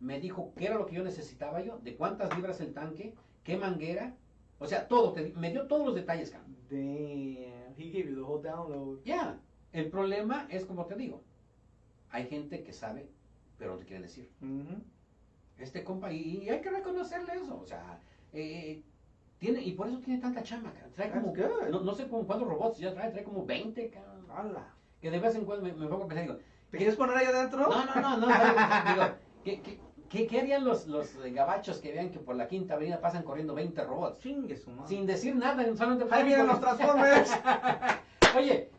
me dijo qué era lo que yo necesitaba yo, de cuántas libras el tanque, qué manguera, o sea, todo, te me dio todos los detalles, carnal. Damn. He gave you the whole download. Ya, el problema es como te digo, hay gente que sabe, pero no te quiere decir. Mhm. Este compa, y, y hay que reconocerle eso, o sea, eh, tiene, y por eso tiene tanta chamba, cara. trae como, no, no sé como cuántos robots ya trae, trae como 20, cabrón. ¡Hala! Que de vez en cuando me, me pongo a pensar, digo, ¿Te quieres poner ahí adentro? no, no, no, no, digo, ¿qué, qué, qué, qué harían los, los eh, gabachos que vean que por la quinta avenida pasan corriendo 20 robots? Chingue su madre. Sin decir nada, solamente Ahí vienen los Transformers. Oye,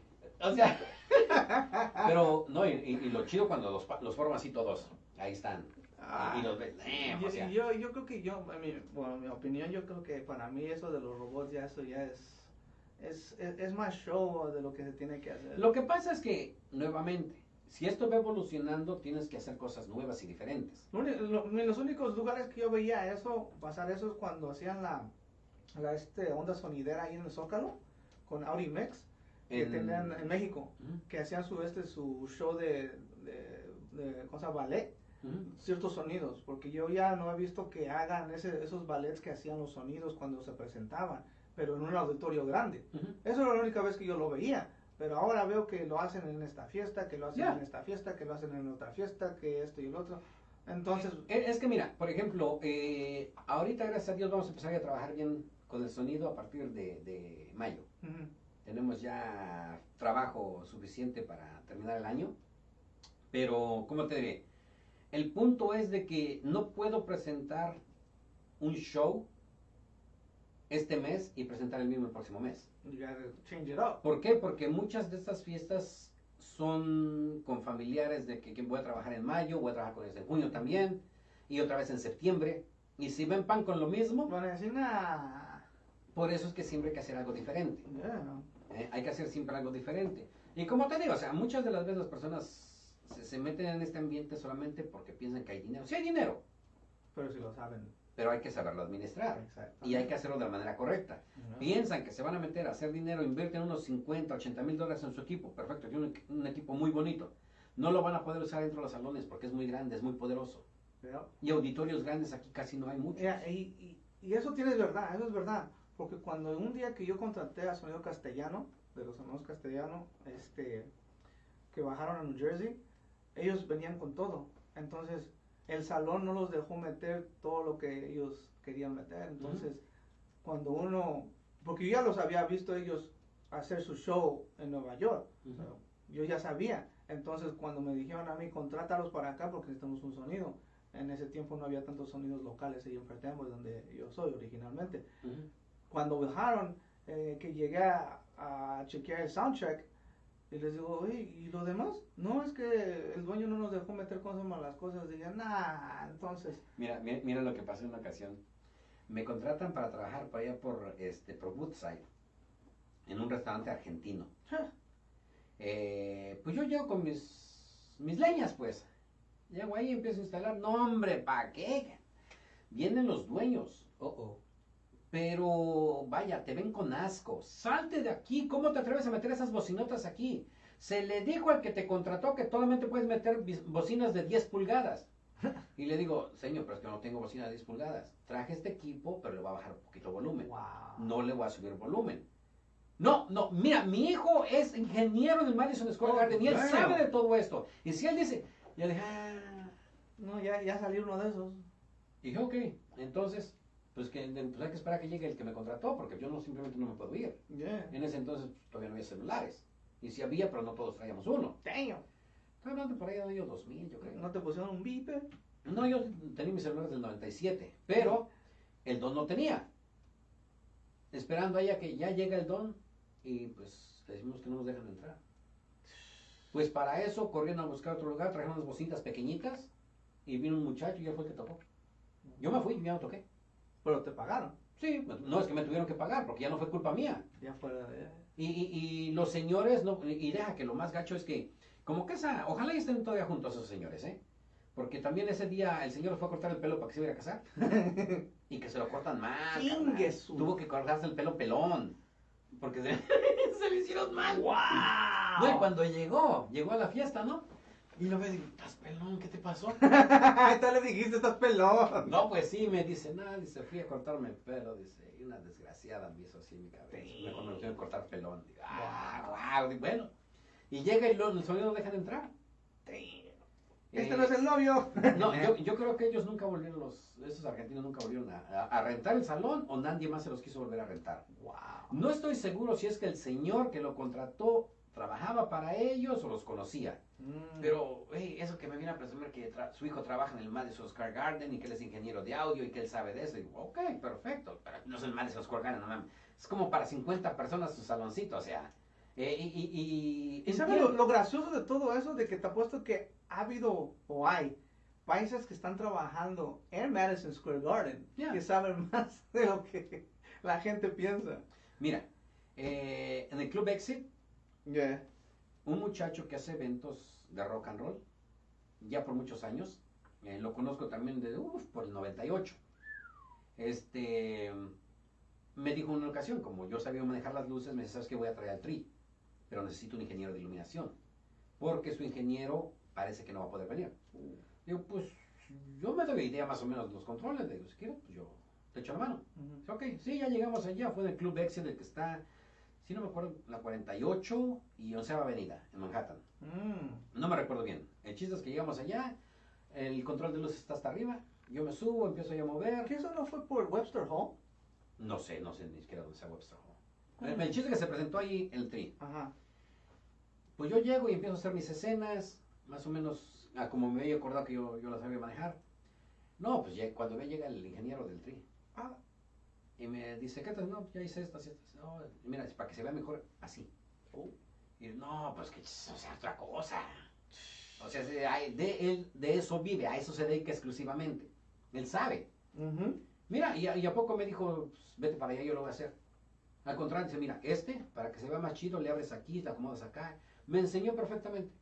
o sea, pero no, y, y- y lo chido cuando los, pa- los forman así todos, ahí están, Ah. y, y los ves, eh, Yo, o sea, yo, yo creo que yo, en mi, bueno, en mi opinión, yo creo que para mí eso de los robots ya eso ya es, es, es, es más show de lo que se tiene que hacer. Lo que pasa es que, nuevamente, si esto va evolucionando, tienes que hacer cosas nuevas y diferentes. En los únicos lugares que yo veía eso, pasar eso es cuando hacían la, la este, onda sonidera ahí en el Zócalo, con Audi Mix, que En- tenían en México, que hacían su, este, su show de, de, de cosa ballet, ciertos sonidos, porque yo ya no he visto que hagan ese, esos ballets que hacían los sonidos cuando se presentaban, pero en un auditorio grande. Eso era la única vez que yo lo veía. Pero ahora veo que lo hacen en esta fiesta, que lo hacen Ya. en esta fiesta, que lo hacen en otra fiesta, que esto y el otro. Entonces, Eh, Es que mira, por ejemplo, eh, ahorita gracias a Dios vamos a empezar a trabajar bien con el sonido a partir de, de mayo. ujú, Tenemos ya trabajo suficiente para terminar el año. Pero, ¿cómo te diré? El punto es de que no puedo presentar un show este mes y presentar el mismo el próximo mes. change it up. ¿Por qué? Porque muchas de estas fiestas son con familiares de que, que voy a trabajar en mayo, voy a trabajar con ellos en junio también, y otra vez en septiembre. Y si ven pan con lo mismo, Van a decir, nah. por eso es que siempre hay que hacer algo diferente. Yeah. ¿eh? Hay que hacer siempre algo diferente. Y como te digo, o sea, muchas de las veces las personas se, se meten en este ambiente solamente porque piensan que hay dinero. Sí hay dinero, Pero si lo saben. Pero hay que saberlo administrar. Y hay que hacerlo de la manera correcta. Piensan que se van a meter a hacer dinero, invierten unos 50, 80 mil dólares en su equipo. Perfecto, tiene un, un equipo muy bonito. No lo van a poder usar dentro de los salones porque es muy grande, es muy poderoso. Yeah. Y auditorios grandes aquí casi no hay muchos. Y, y, y eso tienes verdad, eso es verdad. Porque cuando un día que yo contraté a Sonido Castellano, de los hermanos Castellano, este, que bajaron a New Jersey, ellos venían con todo. Entonces, el salón no los dejó meter todo lo que ellos querían meter. Entonces, cuando uno, porque yo ya los había visto ellos hacer su show en Nueva York, yo ya sabía. Entonces, cuando me dijeron a mí, contrátalos para acá porque necesitamos un sonido. En ese tiempo no había tantos sonidos locales ahí en Fertembo, donde yo soy originalmente. Cuando bajaron, eh, que llegué a, a chequear el soundcheck, y les digo, oye, ¿y lo demás? No, es que el dueño no nos dejó meter cosas malas cosas. Dije, nah, entonces, Mira, mira, mira lo que pasó en una ocasión. Me contratan para trabajar por allá por, este, por Woodside, en un restaurante argentino. Eh, pues yo llego con mis, mis leñas, pues. Llego ahí y empiezo a instalar. No, hombre, ¿para qué? Vienen los dueños. Oh, oh. Pero, vaya, te ven con asco. Salte de aquí. ¿Cómo te atreves a meter esas bocinotas aquí? Se le dijo al que te contrató que solamente puedes meter bocinas de 10 pulgadas. Y le digo, señor, pero es que no tengo bocina de 10 pulgadas. Traje este equipo, pero le voy a bajar un poquito volumen wow. no le voy a subir volumen. No, no, mira, mi hijo es ingeniero del Madison Square Oh, Garden y él sabe de todo esto. Y si él dice, yo dije, ah, No, ya, ya salió uno de esos. y dije, ok, entonces, pues, que, pues hay que esperar a que llegue el que me contrató, porque yo no simplemente no me puedo ir. Yeah. En ese entonces pues, todavía no había celulares. Y si había, pero no todos traíamos uno. Damn. Estoy hablando por ahí del año 2000, yo creo. ¿No te pusieron un beeper? No, yo tenía mi celular del 97, pero el don no tenía. Esperando ahí a que ya llega el don y pues le decimos que no nos dejan entrar. Pues para eso corrieron a buscar otro lugar, trajeron unas bocinas pequeñitas y vino un muchacho y ya fue el que tocó. Yo me fui y no toqué. Pero te pagaron. Sí, no es que me tuvieron que pagar porque ya no fue culpa mía. Ya fuera de... Y, y, y los señores, no, y deja que lo más gacho es que, como que esa, ojalá estén todavía juntos esos señores, ¿eh? Porque también ese día el señor fue a cortar el pelo para que se iba a casar. y que se lo cortan mal. Tuvo que cortarse el pelo pelón. Porque se, se le hicieron mal. ¡Wow! No, y cuando llegó, llegó a la fiesta, ¿no? Y lo ve y digo, ¿estás pelón? ¿Qué te pasó? Ahorita le dijiste, estás pelón. No, pues sí, me dice, nada, dice, fui a cortarme el pelo, dice, y una desgraciada me hizo así en mi cabeza. Mejor me lo tengo que cortar pelón. Digo, ah, wow, bueno. Y llega y lo, el sonido no dejan entrar. Este Eh, no es el novio. No, yo, yo creo que ellos nunca volvieron, los, esos argentinos nunca volvieron a, a- a rentar el salón o nadie más se los quiso volver a rentar. Wow. No estoy seguro si es que el señor que lo contrató trabajaba para ellos o los conocía. Mm. Pero, hey, eso que me viene a presumir que su hijo trabaja en el Madison Square Garden y que él es ingeniero de audio y que él sabe de eso. Y digo, ok, perfecto. Pero no es el Madison Square Garden, no mames. Es como para 50 personas su saloncito, o sea. eh, y, y, y, ¿Y sabes lo, lo gracioso de todo eso? De que te apuesto que ha habido o hay países que están trabajando en Madison Square Garden Yeah. que saben más de lo que la gente piensa. Mira, eh, en el Club Exit, Yeah. un muchacho que hace eventos de rock and roll, ya por muchos años, eh, lo conozco también de, uf, por el 98. Este, me dijo en una ocasión, como yo sabía manejar las luces, me dice, ¿sabes qué? Voy a traer al tri, pero necesito un ingeniero de iluminación, porque su ingeniero parece que no va a poder venir. Digo, pues, yo me doy idea más o menos de los controles, le digo, si quieres, pues yo te echo la mano. Dice, Ok, sí, ya llegamos allá, fue del Club Exit, el que está, si no me acuerdo, la 48 y 11 Avenida, en Manhattan. Mm. No me recuerdo bien. El chiste es que llegamos allá, el control de luz está hasta arriba, yo me subo, empiezo a mover. ¿Que eso no fue por Webster Hall? No sé, no sé ni siquiera dónde está Webster Hall. Ah. El, el chiste es que se presentó ahí el tri. Ajá. Pues yo llego y empiezo a hacer mis escenas, más o menos ah, como me había acordado que yo, yo las sabía manejar. No, pues ya, cuando me llega el ingeniero del tri y me dice, ¿qué tal? No, ya hice estas y estas. No, mira, para que se vea mejor así. Oh. Y no, pues que, o sea, otra cosa. O sea, de, él, de eso vive, a eso se dedica exclusivamente. Él sabe. ujú. Mira, y a, y a poco me dijo, pues, vete para allá, yo lo voy a hacer. Al contrario, dice, mira, este, para que se vea más chido, le abres aquí, te acomodas acá. Me enseñó perfectamente.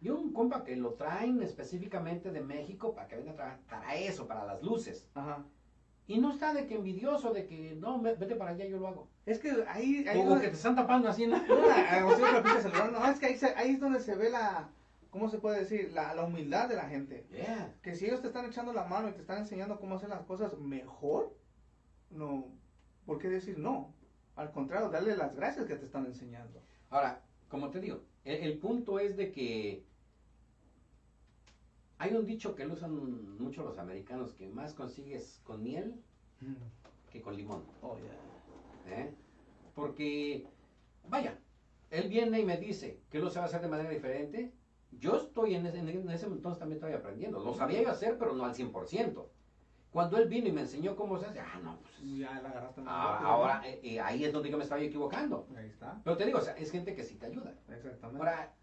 Y un compa que lo traen específicamente de México para que venga a trabajar para eso, para las luces. Ajá. Y no está de que envidioso, de que no, ve- vete para allá, yo lo hago. Es que ahí... ahí O, donde- que te están tapando así, ¿no? No, la- o sea, la pinche celular, no, es que ahí, se- ahí es donde se ve la... ¿Cómo se puede decir? La, la humildad de la gente. Yeah. Que si ellos te están echando la mano y te están enseñando cómo hacer las cosas mejor, no, ¿por qué decir no? Al contrario, darle las gracias que te están enseñando. Ahora, como te digo, el, el punto es de que hay un dicho que lo usan mucho los americanos, que más consigues con miel que con limón. Oh, yeah. ¿eh? Porque, vaya, él viene y me dice que lo sabe hacer de manera diferente. Yo estoy en ese, en ese entonces también estoy aprendiendo. Lo sabía yo hacer, pero no al 100%. Cuando él vino y me enseñó cómo se hace, ah, no, pues, Ya la agarraste ah, rápido, ahora eh, eh, ahí es donde yo me estaba equivocando. ¿no? Ahí está. Pero te digo, o sea, es gente que sí te ayuda. Exactamente. Ahora,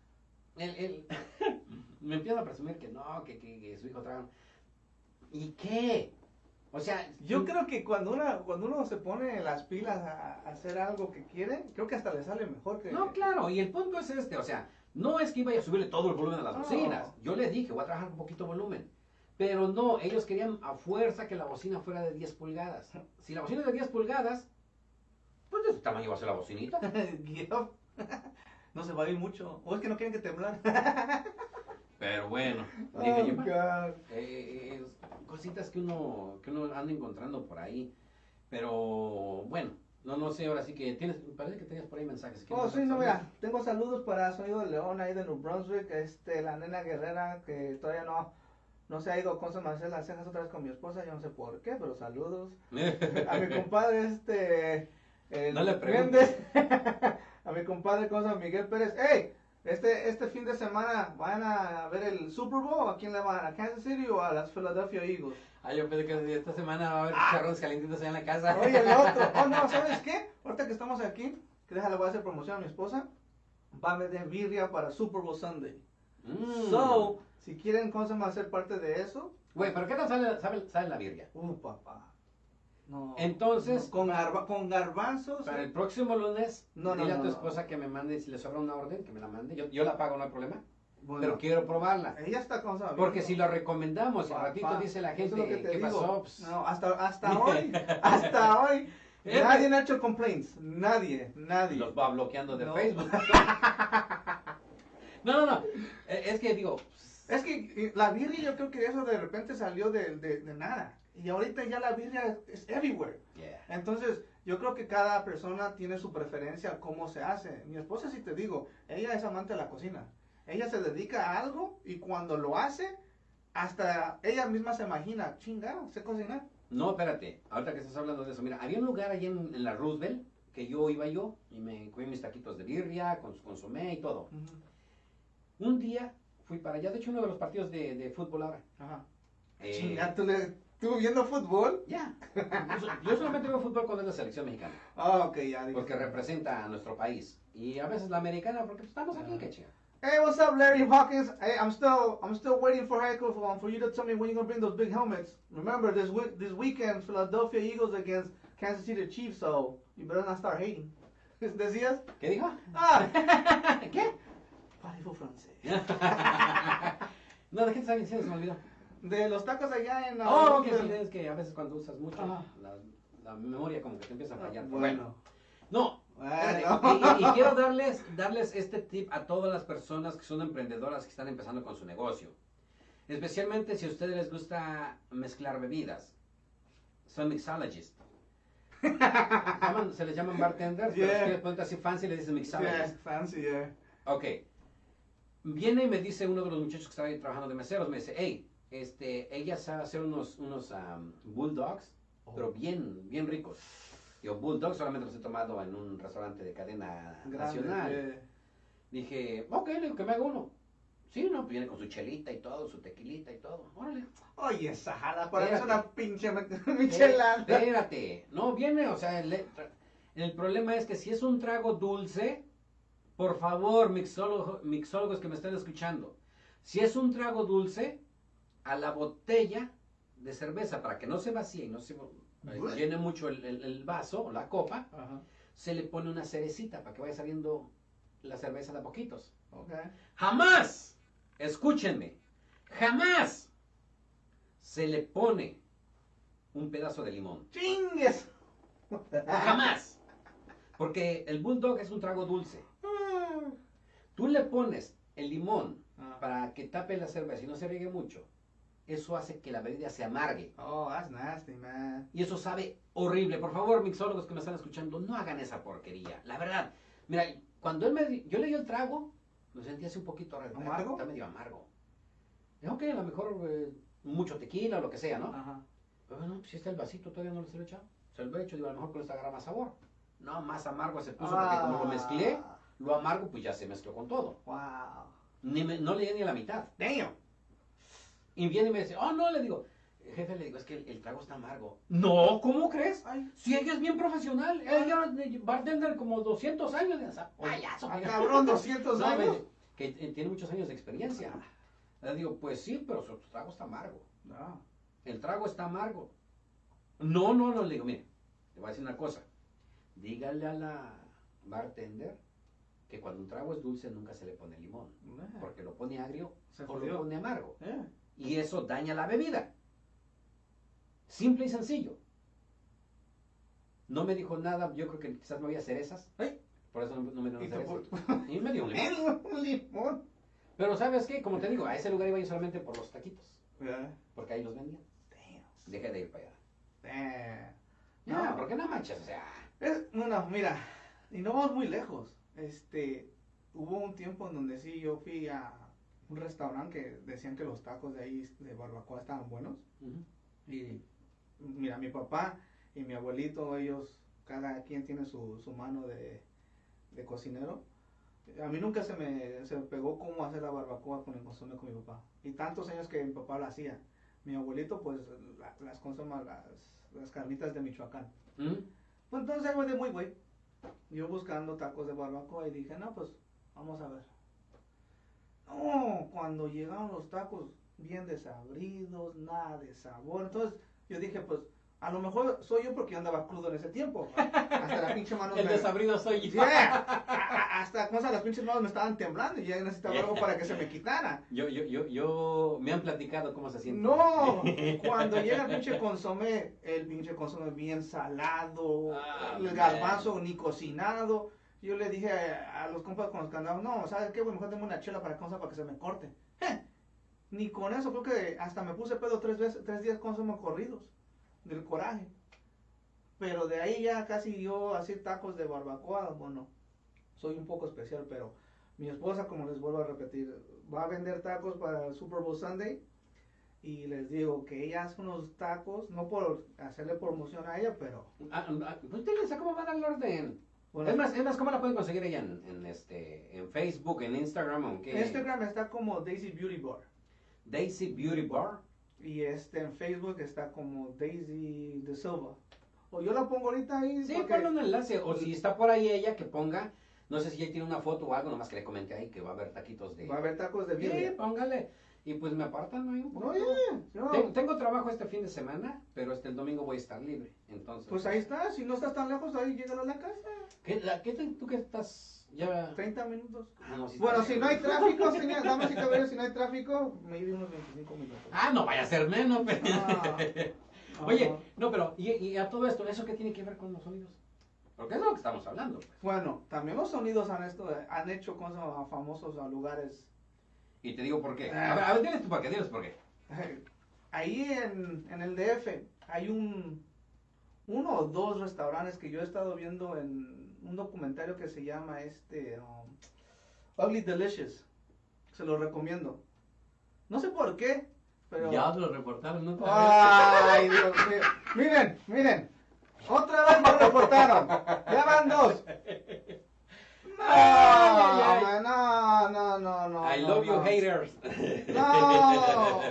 él, él me empieza a presumir que no, que, que, que su hijo traga. ¿Y qué? O sea, Yo tú- creo que cuando, una, cuando uno se pone las pilas a, a hacer algo que quiere, creo que hasta le sale mejor que... No, claro, y el punto es este, o sea, no es que iba a subirle todo el volumen a las No. bocinas. Yo le dije, voy a trabajar con poquito volumen. Pero no, ellos querían a fuerza que la bocina fuera de 10 pulgadas. Si la bocina es de 10 pulgadas, pues de ese tamaño va a ser la bocinita. No se va a ir mucho. O es que no quieren que temblar. Pero bueno, Oh, dije yo, God. eh, eh, cositas que uno, que uno anda encontrando por ahí. Pero bueno, no, no sé, ahora sí que tienes, parece que tenías por ahí mensajes. Oh, sí, no, mira, tengo saludos para Sonido de León ahí de New Brunswick, este, la nena guerrera que todavía no, no se ha ido con a hacer las cejas otra vez con mi esposa, yo no sé por qué, pero saludos. A mi compadre, este, el No le preguntes. A mi compadre, cosa Miguel Pérez, hey, este, este fin de semana van a ver el Super Bowl, ¿a quién le van? ¿A Kansas City o a las Philadelphia Eagles? Ah, yo pensé que esta semana va a haber chicharrones calientitos allá en la casa. Oye, el otro. Oh, no, ¿sabes qué? Ahorita que estamos aquí, que déjale, voy a hacer promoción a mi esposa. Va a vender birria para Super Bowl Sunday. Mm. So, si quieren cosas más ser parte de eso, Güey, pero ¿qué tal sale, sale, sale la birria? uh, papá. No. Entonces- No, con, garba- con garbanzos. Para el próximo lunes, No, no, dile a tu no. esposa que me mande, si le sobra una orden, que me la mande. Yo, yo la pago, no hay problema. bueno, Pero quiero probarla. ella está con esa Porque si lo recomendamos y al ratito dice la es gente, lo que te ¿qué digo. pasó? Pues, No, hasta, hasta hoy, hasta hoy, Eh, nadie ha hecho complaints. Nadie, nadie. los va bloqueando de No. Facebook. no, no, no. Eh, Es que digo, Es que eh, la birria yo creo que eso de repente salió de, de, de nada. Y ahorita ya la birria es everywhere. yeah. Entonces, yo creo que cada persona tiene su preferencia cómo se hace. Mi esposa, si te digo, ella es amante de la cocina. Ella se dedica a algo y cuando lo hace, hasta ella misma se imagina, chingada, sé cocinar. No, espérate, ahorita que estás hablando de eso, mira, había un lugar ahí en, en la Roosevelt que yo iba yo y me comí mis taquitos de birria con su consomé y todo. Un día fui para allá, de hecho uno de los partidos de, de fútbol ahora. Ajá. Eh, Chinga, ¿tú, le, ¿tú viendo fútbol? Ya. Yo, so- yo solamente veo fútbol cuando es la selección mexicana, Ah, ok, ya. dije. porque representa a nuestro país. Y a veces la americana, porque estamos aquí, qué chinga. Hey, what's up, Larry Hawkins? Hey, I'm still, I'm still waiting for Heiko for, for you to tell me when you're gonna bring those big helmets. Remember, this week, this weekend, Philadelphia Eagles against Kansas City Chiefs, so you better not start hating. ¿Decías? ¿Qué dijo? Ah, ¿Qué? parezco francés. no, ¿de qué te estaba diciendo? Se me olvidó. De los tacos allá en... Oh, que sí, es que a veces cuando usas mucho, Ajá. la, la memoria como que te empieza a fallar. Ah, Bueno. No, Bueno. y, y- y quiero darles, darles este tip a todas las personas que son emprendedoras que están empezando con su negocio. Especialmente si a ustedes les gusta mezclar bebidas. Son mixologists. Se les llaman bartenders, pero Yeah. si quieres ponerte así fancy le dicen Yeah, mixologist. fancy, yeah. Ok. Viene y me dice uno de los muchachos que estaba ahí trabajando de meseros, me dice, hey, este, ella sabe hacer unos, unos bulldogs, pero bien, bien ricos. Yo, bulldogs solamente los he tomado en un restaurante de cadena Grande, nacional. yeah. Dije, ok, le digo que me haga uno. Sí, no, pues viene con su chelita y todo, su tequilita y todo. Órale. Oye, esa jala, para mí es una pinche michelada. Espérate. No, viene, o sea, el, el problema es que si es un trago dulce, por favor, mixólogo- mixólogos que me estén escuchando, si es un trago dulce, a la botella de cerveza, para que no se vacíe y no se llene mucho el, el- el vaso o la copa, Ajá, se le pone una cerecita para que vaya saliendo la cerveza de a poquitos. Jamás, escúchenme, jamás se le pone un pedazo de limón. ¡Chingues! Jamás. Porque el bulldog es un trago dulce. Tú le pones el limón Ah. para que tape la cerveza y no se riegue mucho. Eso hace que la bebida se amargue. Oh, that's nasty, man. Y eso sabe horrible. Por favor, mixólogos que me están escuchando, no hagan esa porquería. La verdad. Mira, cuando él me yo le di el trago, lo sentí así un poquito ¿Amargo? Está medio amargo. Dije, ok, a lo mejor eh, mucho tequila o lo que sea, ¿no? Ajá. Pero bueno, si está el vasito, todavía no se lo he echado. Se lo he hecho, digo, a lo mejor con esto agarra más sabor. No, más amargo se puso porque como lo mezclé, Ah, lo amargo pues ya se mezcló con todo. Wow. Ni me- no le di ni a la mitad. Damn. Y viene y me dice, oh no, le digo, jefe, le digo, es que el, el trago está amargo. No, ¿cómo crees? Ay, Si ella es bien profesional, ella es bartender como 200 años de esa. Payaso, ah, cabrón, 200 No, me años. que eh, tiene muchos años de experiencia. Le digo, pues sí, pero su trago está amargo. No. El trago está amargo. No, no, no, le digo, mire, le voy a decir una cosa. Dígale a la bartender que cuando un trago es dulce nunca se le pone limón. Porque lo pone agrio Se o lo pone amargo. Yeah. Y eso daña la bebida. Simple y sencillo. No me dijo nada, yo creo que quizás me había cerezas. Ay. Por eso no, no me dio cerezas. Y me dio un limón. un limón. Pero ¿sabes qué? Como te digo, a ese lugar iba yo solamente por los taquitos. Yeah. Porque ahí los vendían. Dejé de ir para allá. No. porque no manches, o sea. Es, no, mira, y no vamos muy lejos. Este, hubo un tiempo en donde sí yo fui a un restaurante que decían que los tacos de ahí de barbacoa estaban buenos. Y mira, mi papá y mi abuelito, ellos, cada quien tiene su, su mano de, de cocinero. A mí nunca se me, se me pegó cómo hacer la barbacoa con el consomé con mi papá. Y tantos años que mi papá lo hacía. Mi abuelito, pues, la- las consumas, las, las carnitas de Michoacán. ¿Mm? Pues entonces de muy güey. Yo buscando tacos de barbacoa y dije, no, pues vamos a ver. No, cuando llegaron los tacos bien desabridos, nada de sabor. Entonces yo dije, pues a lo mejor soy yo porque yo andaba crudo en ese tiempo. Hasta la pinche mano El me... desabrido soy yo. Yeah. A- a- Hasta cosas, las pinches manos me estaban temblando y ya necesitaba algo para que se me quitara. Yo, yo, yo, yo, me han platicado cómo se siente. No, cuando llega el pinche consomé, el pinche consomé bien salado, Ah, el man. garbanzo ni cocinado. Yo le dije a, los compas con los que andaba, no, ¿sabes qué? güey? Mejor dame una chela para, cosa para que se me corte. Je, Ni con eso, creo que hasta me puse pedo tres, veces, tres días consomé corridos, del coraje. Pero de ahí ya casi yo así tacos de barbacoa, bueno, soy un poco especial, pero mi esposa, como les vuelvo a repetir, va a vender tacos para el Super Bowl Sunday y les digo que ella hace unos tacos, no por hacerle promoción a ella, pero... Ah, ah, pues diles a cómo va a dar el orden. Bueno, es más, es más, ¿cómo la pueden conseguir ella en, en este, en Facebook, en Instagram, o en? Instagram está como Daisy Beauty Bar. Daisy Beauty Bar. Y este en Facebook está como Daisy de Silva. O yo la pongo ahorita ahí. Sí, porque- ponle un enlace. O si está por ahí ella, que ponga, no sé si ella tiene una foto o algo, nomás que le comente ahí que va a haber taquitos de... Va a haber tacos de Sí, póngale. Y pues me apartan un No, ya, no. Tengo, tengo trabajo este fin de semana, pero este el domingo voy a estar libre. Entonces. Pues ahí está, si no estás tan lejos, ahí llegan a la casa. ¿Qué, la, qué te- ¿Tú que estás ya? 30 minutos. Ah, no, Bueno, si no hay tráfico, señor, damas y caballeros, si no hay tráfico, me iba unos 25 minutos. Ah, no vaya a ser menos. pero- Ah. Oye, no, pero y, y a todo esto, ¿eso qué tiene que ver con los sonidos? Porque es de lo que estamos hablando. pues. Bueno, también los sonidos han, esto, han hecho cosas a famosos a lugares. Y te digo por qué. Ah. A ver, a ver, diles tú por qué, diles por qué. Ahí en, en el DF hay un uno o dos restaurantes que yo he estado viendo en un documentario que se llama este um, Ugly Delicious. Se lo recomiendo. No sé por qué, pero Ya lo reportaron, ¿no? Ay, Dios mío. Miren, miren. Otra vez me reportaron. Ya van dos. Ay, ay, no, no, no, no. I no, love you, no. haters. No.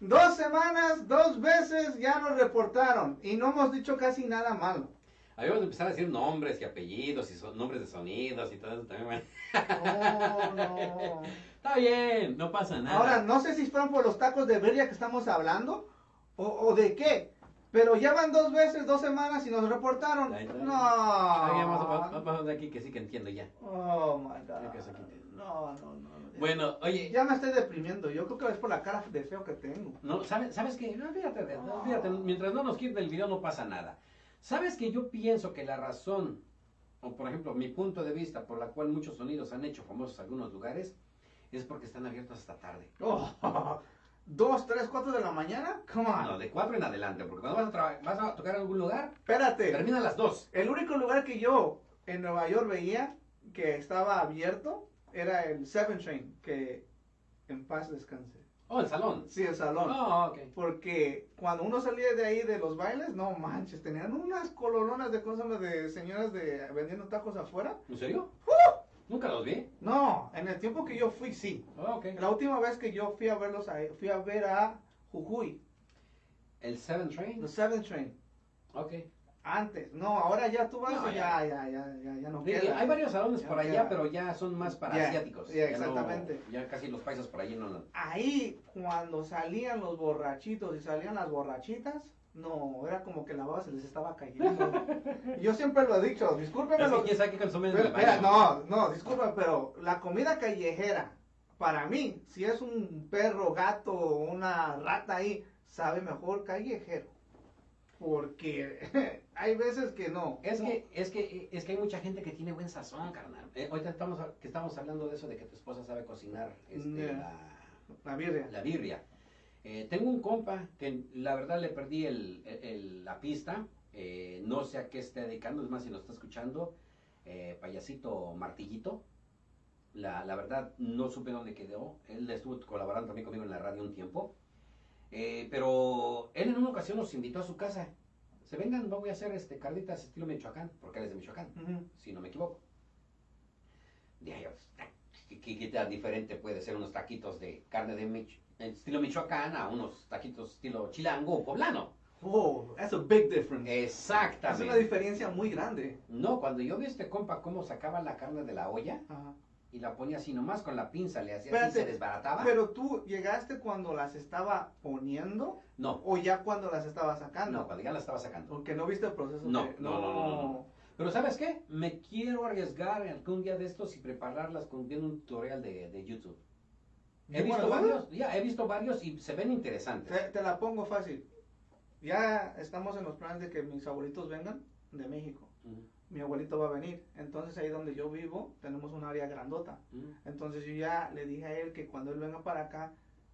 Dos semanas, dos veces ya nos reportaron y no hemos dicho casi nada malo. Habíamos de empezar a decir nombres y apellidos y son- nombres de sonidos y todo eso también. Oh, no. Está bien, no pasa nada. Ahora, no sé si fueron por los tacos de birria que estamos hablando o, o de qué, pero ya van dos veces, dos semanas y nos reportaron. Ahí está. No. Ah, vamos, a- vamos, vamos de aquí que sí que entiendo ya. Oh my god. que se quite. No, no, no. Bueno, oye, Ya me estoy deprimiendo. Yo creo que es por la cara de feo que tengo. no, ¿sabes, ¿sabes qué? No, de- no, olvídate, mientras no nos quiten el video no pasa nada. ¿Sabes que yo pienso que la razón, o por ejemplo, mi punto de vista por la cual muchos sonidos han hecho famosos algunos lugares, es porque están abiertos hasta tarde? Oh, dos, tres, cuatro de la mañana. Come on. No, de cuatro en adelante, porque cuando vas a, vas a tocar en algún lugar, Espérate. termina a las dos. El único lugar que yo en Nueva York veía que estaba abierto era el Seven Train, que en paz descanse. Oh, el salón. Sí, el salón. Oh, ok. Porque cuando uno salía de ahí de los bailes, no manches, tenían unas coloronas de cosas de señoras de vendiendo tacos afuera. ¿En serio? Nunca los vi. No, en el tiempo que yo fui, sí. Oh, ok. La última vez que yo fui a verlos, ahí, fui a ver a Jujuy, El Seven Train. el Seven Train. Ok. Antes, no, ahora ya tú vas No, y ya, ya, ya, ya, ya no Sí, queda. hay varios salones Ya por allá, queda. pero ya son más para asiáticos. ya, no- exactamente. ya casi los paisas por allí no. Ahí, cuando salían los borrachitos y salían las borrachitas, no, era como que la baba se les estaba cayendo. yo siempre lo he dicho, discúlpeme Es lo que quién sabe qué consumen en Pero, el baño. espera, no, no, disculpa, pero la comida callejera, para mí, si es un perro, gato o una rata ahí, sabe mejor callejero. Porque hay veces que no. Es No. que, es que, es que hay mucha gente que tiene buen sazón, carnal. Eh, ahorita estamos, que estamos hablando de eso de que tu esposa sabe cocinar este, Ya. la, La birria. la birria. Eh, tengo un compa que la verdad le perdí el, el- la pista. eh, no sé a qué esté dedicando, es más, si nos está escuchando, eh, payasito martillito. La, la verdad no supe dónde quedó. Él estuvo colaborando también conmigo en la radio un tiempo. Pero él en una ocasión nos invitó a su casa. Se vengan, voy a hacer este carnitas estilo Michoacán, porque él es de Michoacán si no me equivoco. Dije yo, ¿qué, qué, qué tan diferente puede ser unos taquitos de carne de Mich- estilo Michoacán a unos taquitos estilo chilango o poblano? Oh, that's a big difference. Es una Exactamente. diferencia muy grande. No, cuando yo vi a este compa cómo sacaba la carne de la olla Ajá. y la ponía así nomás con la pinza, le hacía Espérate, así, se desbarataba. Pero tú llegaste cuando las estaba poniendo No, o ya cuando las estaba sacando. no, cuando ya la estaba sacando. Porque no viste el proceso. No, de- no, no, no, no, no. Pero ¿sabes qué? Me quiero arriesgar algún día de estos y prepararlas con viendo un tutorial de, de YouTube. He visto varios, ya, he visto varios y se ven interesantes. Te, te la pongo fácil. Ya estamos en los planes de que mis abuelitos vengan de México. Mi abuelito va a venir. Entonces ahí donde yo vivo tenemos un área grandota. Entonces yo ya le dije a él que cuando él venga para acá,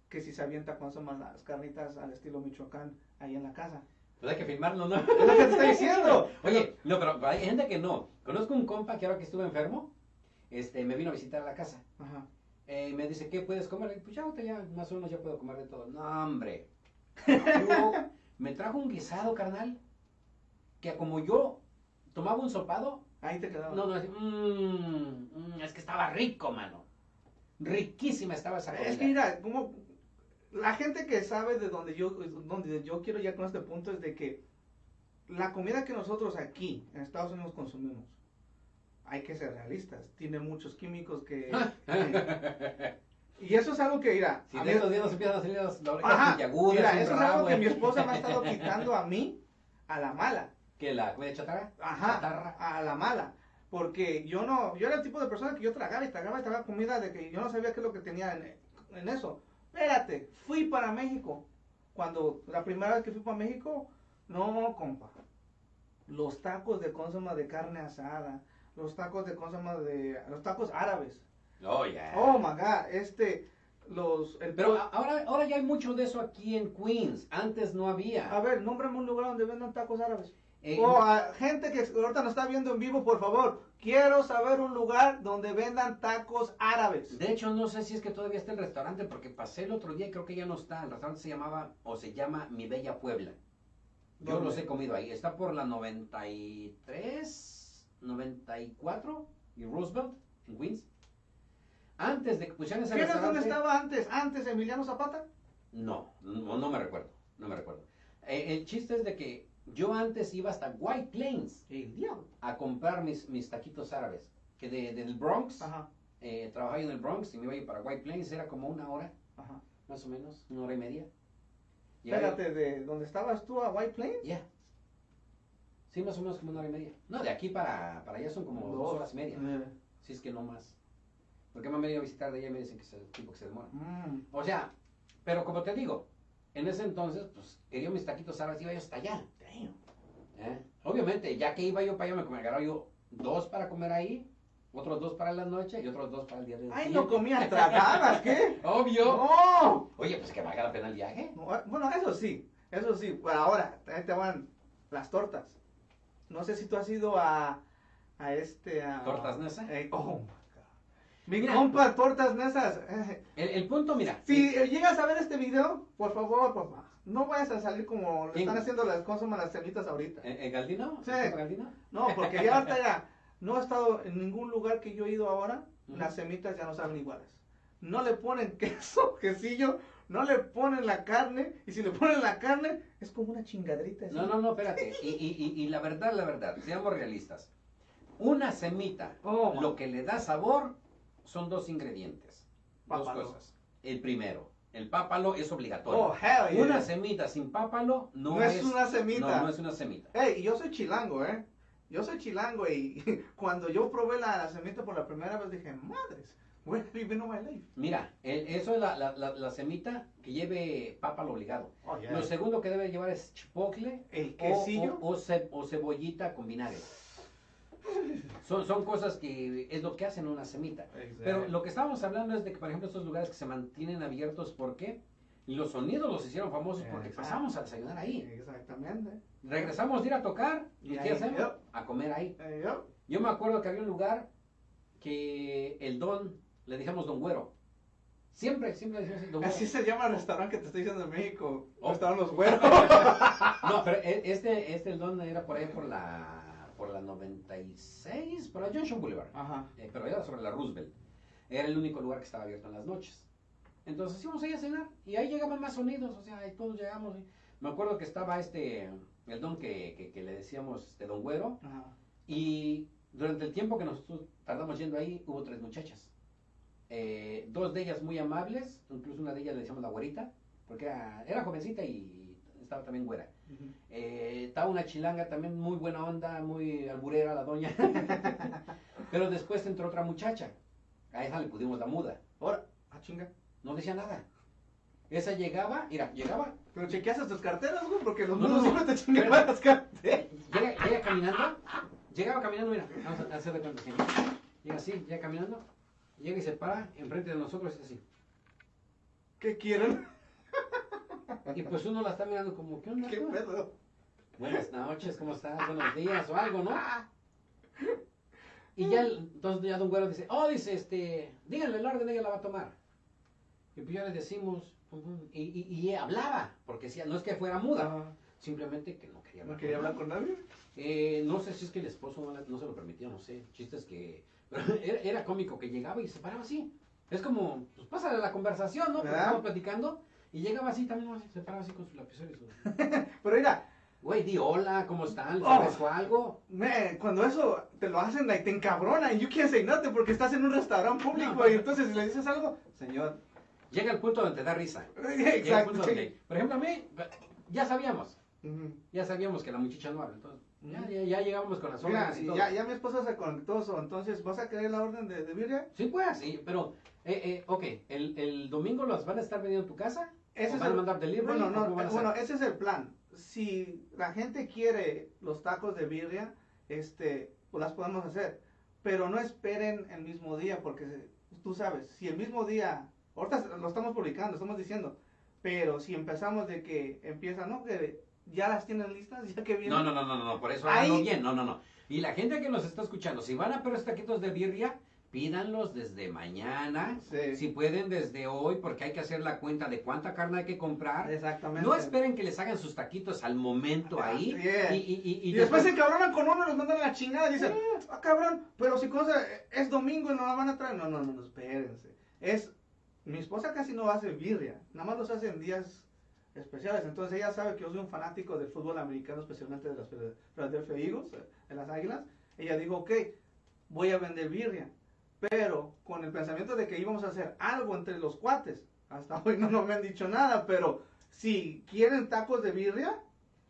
que si se avienta son las carnitas al estilo Michoacán ahí en la casa. Pues hay que filmarlo, ¿no? Es lo que te estoy diciendo. Oye, no, pero hay gente que no. Conozco un compa que ahora que estuve enfermo, este, me vino a visitar a la casa. Ajá. Eh, me dice, ¿qué puedes comer? Le digo, Pues ya, ya, más o menos ya puedo comer de todo. No, hombre. Yo- me trajo un guisado, carnal, que como yo tomaba un sopado, Ahí te quedaba. no, no, así, mm, mm, es que estaba rico, mano. Riquísima estaba esa comida. Es que mira, como la gente que sabe de donde yo, donde yo quiero ya con este punto es de que la comida que nosotros aquí en Estados Unidos consumimos, hay que ser realistas, tiene muchos químicos que... y eso es algo que, mira, si a de estos días nos empiezan a salir las, orejas mira, eso es algo que mi esposa me ha estado quitando a mí a la mala. ¿Qué, la comida chatarra? Ajá, Chatarra. a la mala. Porque yo no, yo era el tipo de persona que yo tragaba y tragaba y tragaba comida de que yo no sabía qué es lo que tenía en, en eso. Espérate, fui para México. Cuando la primera vez que fui para México, no, compa. Los tacos de consoma de carne asada, los tacos de consoma de, los tacos árabes. Oh, ya. Oh my god, este, los, el Pero ahora, ahora ya hay mucho de eso aquí en Queens. Antes no había. a ver, nómbrame un lugar donde vendan tacos árabes. Eh, O a gente que ahorita nos está viendo en vivo, por favor, quiero saber un lugar donde vendan tacos árabes. De hecho, no sé si es que todavía está el restaurante, porque pasé el otro día y creo que ya no está. El restaurante se llamaba, o se llama Mi Bella Puebla. Yo ¿Dónde? los he comido ahí. Está por la 93, 94 y Roosevelt, en Queens. Antes de que pusieran ese ¿Qué era donde restaurante... estaba antes? ¿Antes Emiliano Zapata? No, no, no me recuerdo, no me recuerdo. Eh, el chiste es de que yo antes iba hasta White Plains El diablo. a comprar mis, mis taquitos árabes. Que de, del Bronx, Ajá, eh, trabajaba yo en el Bronx y me iba para White Plains, era como una hora, ajá. más o menos, una hora y media. Y ahí- Espérate, ¿de dónde estabas tú a White Plains? Ya. Sí, más o menos como una hora y media. No, de aquí para, para allá son como dos, Dos. horas y media. Eh, Si es que no más. Porque me han venido a visitar de allá y me dicen que es el tiempo que se demora. mm. O sea, pero como te digo, en ese entonces, pues, quería mis taquitos árabes, iba yo hasta allá. ¿Eh? Obviamente, ya que iba yo para allá, me agarraba yo dos para comer ahí, otros dos para la noche y otros dos para el día de Ay, no comías tragadas, ¿qué? Obvio. No. Oye, pues que valga la pena el viaje. No, Bueno, eso sí, eso sí. Pero ahora, ahí te van las tortas. No sé si tú has ido a, a este... A, ¿Tortas Nesa? Eh, oh, my God. Mi Mira. compa, tortas mesas. El, el punto, mira. Si llegas a ver este video, por favor, papá, no vayas a salir como están haciendo las cosas las semitas ahorita. ¿El, el Galdino? Sí. No, porque ya ahorita ya no he estado en ningún lugar que yo he ido ahora, las semitas ya no saben iguales. No le ponen queso, quesillo, no le ponen la carne, y si le ponen la carne, es como una chingadrita. No, no, no, espérate. Y, y, y, y la verdad, la verdad, seamos realistas. Una semita, Oh, lo que le da sabor son dos ingredientes. Pápalo. Dos cosas. El primero, el pápalo es obligatorio. Oh, hell yeah. Una semita sin pápalo no, No es una semita. No, no es una semita. Ey, y yo soy chilango, ¿eh? Yo soy chilango y cuando yo probé la, la semita por la primera vez dije, madres, where have you been all my life? Mira, el- eso es la, la, la, semita que lleve pápalo obligado. Oh, yeah. Lo segundo que debe llevar es chipotle El o, o, o ce- o cebollita con vinagre. Son, son cosas que es lo que hacen una semita. Pero lo que estábamos hablando es de que, por ejemplo, estos lugares que se mantienen abiertos, ¿por qué? Los sonidos los hicieron famosos porque Exacto. pasamos a desayunar ahí. Exactamente. Regresamos de ir a tocar y ¿qué hacemos? yep. A comer ahí. Yo, Yo me acuerdo que había un lugar que el don, le dijimos don güero. Siempre, siempre decimos así. Así se llama el restaurante que te estoy diciendo en México. Oh. Restaurante Los Güeros. No, pero e- este, este el don era por ahí por la, por la 96, por la Junction Boulevard. Ajá. Eh, pero era sobre la Roosevelt. Era el único lugar que estaba abierto en las noches. Entonces íbamos ahí a cenar y ahí llegaban más sonidos, o sea, ahí todos llegamos. y- Me acuerdo que estaba este, el don que, que, que le decíamos este don güero Ajá. y durante el tiempo que nosotros tardamos yendo ahí hubo tres muchachas. Eh, dos de ellas muy amables, incluso una de ellas le decíamos la güerita, porque era, era jovencita y estaba también güera. Eh, estaba una chilanga también muy buena onda, muy alburera la doña. Pero después entró otra muchacha. A esa le pudimos la muda. Ahora, ah, chinga. No decía nada. Esa llegaba, mira, llegaba, Pero chequeaste tus carteras, güey, porque los No, mudos no, siempre te chingan espérate. las carteras. llega, llega caminando, llegaba caminando, mira, vamos a hacer de cuenta. Llega así, llega caminando, llega y se para enfrente de nosotros y es así. ¿Qué quieren? Y pues uno la está mirando como, ¿qué onda? ¿Qué pedo? Buenas noches, ¿cómo estás? Buenos días o algo, ¿no? Y ya, entonces ya Don Güero dice, oh, dice, este, díganle el orden, ella la va a tomar. Y pues ya le decimos, pum, pum, y, y, y hablaba, porque no es que fuera muda, Ah, simplemente que no quería hablar. no quería hablar con nadie. Eh, no sé si es que el esposo no, se lo permitía, no sé. Chistes que. Pero era, era cómico que llegaba y se paraba así. Es como, pues pásale la conversación, ¿no? Porque ¿Verdad? estamos platicando. Y llegaba así también, ¿no? se paraba así con su lapicero y su. Pero mira, Güey, di hola, ¿cómo están? ¿Les Oh. ofrezco algo? me, cuando eso te lo hacen, like, te encabrona y you can't say nothing porque estás en un restaurante público No. y entonces si le dices algo, señor. Llega el punto donde te da risa. Llega el Exacto. punto donde, por ejemplo, a mí, ya sabíamos, ya sabíamos que la muchacha no habla. Entonces, ya, ya, ya llegamos con las órdenes y ya, ya mi esposa se conectó, entonces, ¿vas a querer la orden de, de birria? Sí, pues, sí, pero, eh, eh, ok, el, el domingo los van a estar vendiendo en tu casa. Ese ¿O es a el- mandar delivery? Bueno, bueno, ese es el plan. Si la gente quiere los tacos de birria, este, pues las podemos hacer. Pero no esperen el mismo día, porque tú sabes, si el mismo día, ahorita lo estamos publicando, estamos diciendo, pero si empezamos de que empiezan, ¿no? Que ya las tienen listas, ya que vienen. No, no, no, no, no, por eso Ahí- bien, no, no, no. Y la gente que nos está escuchando, si van a pedir taquitos de birria, pídanlos desde mañana, Sí. si pueden desde hoy, porque hay que hacer la cuenta de cuánta carne hay que comprar. Exactamente. No esperen que les hagan sus taquitos al momento ahí. Yeah. Y, y, y, Y, después se encabronan con uno, los mandan a la chingada y dicen, ah, cabrón, pero si cosa, es domingo y no la van a traer. No, no, no, no, espérense. Es, mi esposa casi no hace birria, nada más los hace en días especiales. Entonces ella sabe que yo soy un fanático del fútbol americano, especialmente de las Philadelphia Eagles, eh, de las Águilas. Ella dijo, ok, voy a vender birria, pero con el pensamiento de que íbamos a hacer algo entre los cuates. Hasta hoy no, no me han dicho nada, pero si quieren tacos de birria,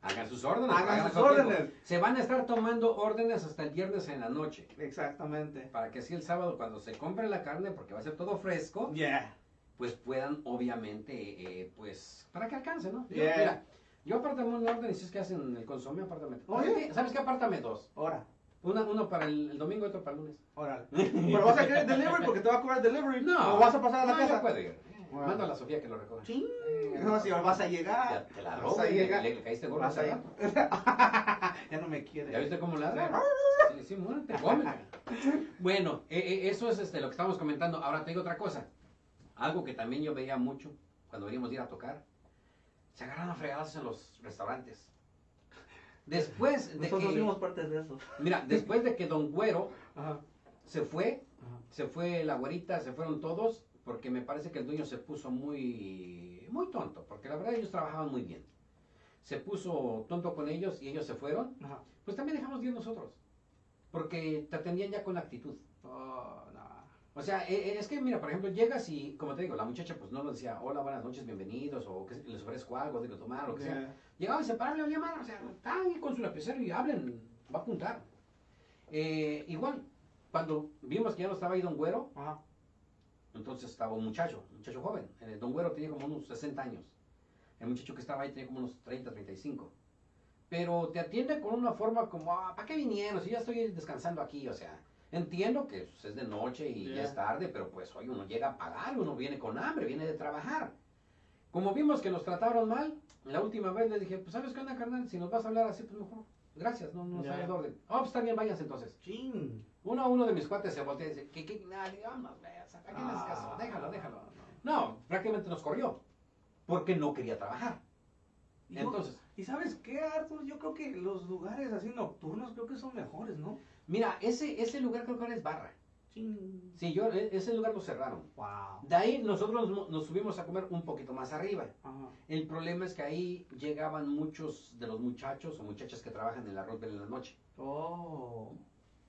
Hagan sus órdenes. Hagan sus tiempo. órdenes. Se van a estar tomando órdenes hasta el viernes en la noche. exactamente. Para que así el sábado, cuando se compre la carne, porque va a ser todo fresco, Yeah. pues puedan, obviamente, eh, pues, para que alcance, ¿no? Yo. Mira, yo apártame un orden y si es que hacen el consomé, apártame. Oye. ¿Sabes qué? Apártame dos. Ahora, Una, uno para el, el domingo y otro para el lunes. órale. Pero vas a querer delivery porque te va a cobrar delivery. No. O vas a pasar a la no, casa. ir. Bueno. Mando a la Sofía que lo recoja. Ching. Eh, No, si vas a Ya llegar. te la Vas robo. a Le, llegar. le- le caíste gordo. Vas a llegar. ya no me quiere. ¿Ya viste cómo ladra? Sí, sí, muérete. Bueno, eh, eh, eso es este, lo que estamos comentando. Ahora te digo otra cosa. Algo que también yo veía mucho cuando veníamos de ir a tocar. Se agarran a fregadas en los restaurantes. Después de Nosotros que, fuimos de eso. mira, después de que Don Güero Ajá. se fue, Ajá. se fue la güerita, se fueron todos, porque me parece que el dueño se puso muy, muy tonto, porque la verdad ellos trabajaban muy bien. Se puso tonto con ellos y ellos se fueron, Ajá. pues también dejamos de ir nosotros, porque te atendían ya con actitud. O sea, e- e- es que, mira, por ejemplo, llegas y, como te digo, la muchacha pues no nos decía, hola, buenas noches, bienvenidos, o que les ofrezco algo de que tomar, o que sea. Llegaba y se paraba le olía mal, o sea, están ahí con su lapicero y hablen, va a apuntar. Eh, igual, cuando vimos que ya no estaba ahí Don Güero, Ajá. entonces estaba un muchacho, un muchacho joven. Eh, Don Güero tenía como unos 60 años. El muchacho que estaba ahí tenía como unos 30, 35. Pero te atiende con una forma como, ah, ¿para qué vinieron? Si ya estoy descansando aquí, o sea, entiendo que pues, es de noche y ya es tarde, pero pues hoy uno llega a pagar, uno viene con hambre, viene de trabajar. Como vimos que nos trataron mal, la última vez les dije, pues ¿sabes qué onda, carnal? Si nos vas a hablar así, pues mejor, gracias, no, no Yeah. sabes de orden. Oh, pues está bien, váyanse entonces. Ching. Uno, uno de mis cuates se voltea y dice, ¿qué, qué? Nah, digo, vámonos, güey, o sea, ¿para qué le haces caso? Déjalo, déjalo. no. No, prácticamente nos corrió, porque no quería trabajar. Y yo- Entonces, ¿Y sabes qué, Arthur? Yo creo que los lugares así nocturnos creo que son mejores, ¿no? Mira, ese, ese lugar creo que ahora es barra. Ching. Sí, yo, e- ese lugar lo cerraron. Wow. De ahí nosotros nos, nos subimos a comer un poquito más arriba. Ajá. El problema es que ahí llegaban muchos de los muchachos o muchachas que trabajan en la Roosevelt en la noche. Oh.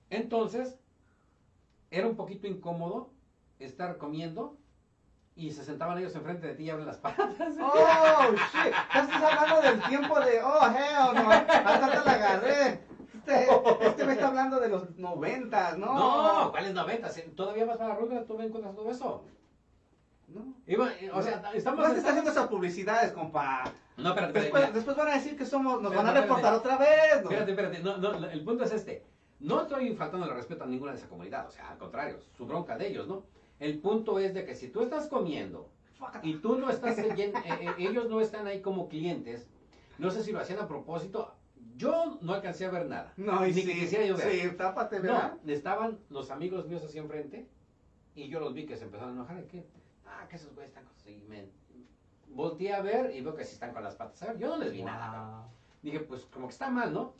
Entonces, era un poquito incómodo estar comiendo y se sentaban ellos enfrente de ti y abren las patas. Oh, shit. Estás hablando del tiempo de. Oh, hell no. Hasta te la agarré. Este, este me está hablando de los noventas, ¿no? No, ¿cuáles 90? Si Todavía vas para la Roosevelt, tú me encuentras todo eso. No. Iba- eh, o sea, estamos... No te está haciendo esas publicidades, compa. No, espérate, espérate, Después, después van a decir que somos, nos Espérate, van a reportar espérate. otra vez. ¿no? Espérate, espérate. No, no, el punto es este. No estoy faltando el respeto a ninguna de esa comunidad. O sea, al contrario, su bronca de ellos, ¿no? El punto es de que si tú estás comiendo y tú no estás, eh, eh, ellos no están ahí como clientes, no sé si lo hacían a propósito, Yo no alcancé a ver nada. No, y Ni sí, que quisiera yo ver. sí, tápate, ¿verdad? No, estaban los amigos míos así enfrente y yo los vi que se empezaron a enojar. ¿y qué? Ah, que esos güeyes están con... Y me volteé a ver y veo que sí están con las patas. A ver, yo no les vi nada. Dije, pues como que está mal, ¿no?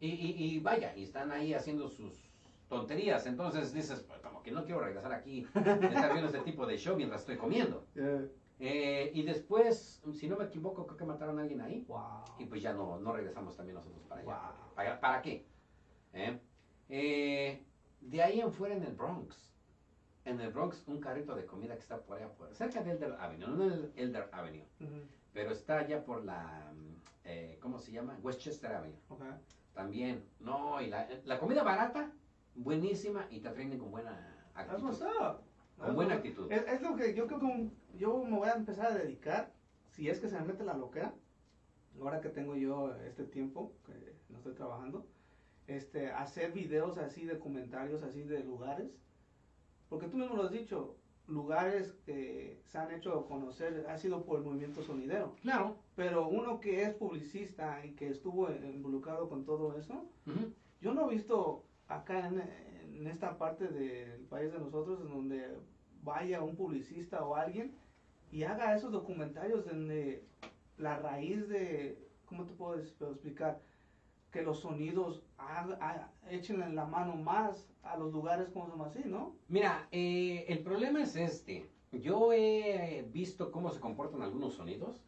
Y, y, y vaya, y están ahí haciendo sus tonterías. Entonces dices, pues como que no quiero regresar aquí estar viendo este tipo de show mientras estoy comiendo. Eh, y después, si no me equivoco, creo que mataron a alguien ahí. wow. Y pues ya no, no regresamos también nosotros para allá. Wow. ¿Para, para qué? ¿Eh? Eh, de ahí en fuera en el Bronx. En el Bronx, un carrito de comida que está por allá, por, cerca de Elder Avenue, no en el Elder Avenue, pero está allá por la, mm, eh, ¿cómo se llama? Westchester Avenue. ok. También, no, y la, la comida barata, buenísima y te atienden con buena That's actitud. what's up. Con That's buena actitud. Es, es lo que yo creo que un- yo me voy a empezar a dedicar, si es que se me mete la loquera, ahora que tengo yo este tiempo, que no estoy trabajando, este, hacer videos así de comentarios así de lugares, porque tú mismo lo has dicho, lugares que se han hecho conocer ha sido por el movimiento sonidero, Claro. pero uno que es publicista y que estuvo involucrado con todo eso, Ujú. yo no he visto acá en, en esta parte del país de nosotros en donde vaya un publicista o alguien y haga esos documentarios donde la raíz de, ¿cómo te puedo explicar? Que los sonidos échenle la mano más a los lugares como son así, ¿no? Mira, eh, el problema es este. Yo he visto cómo se comportan algunos sonidos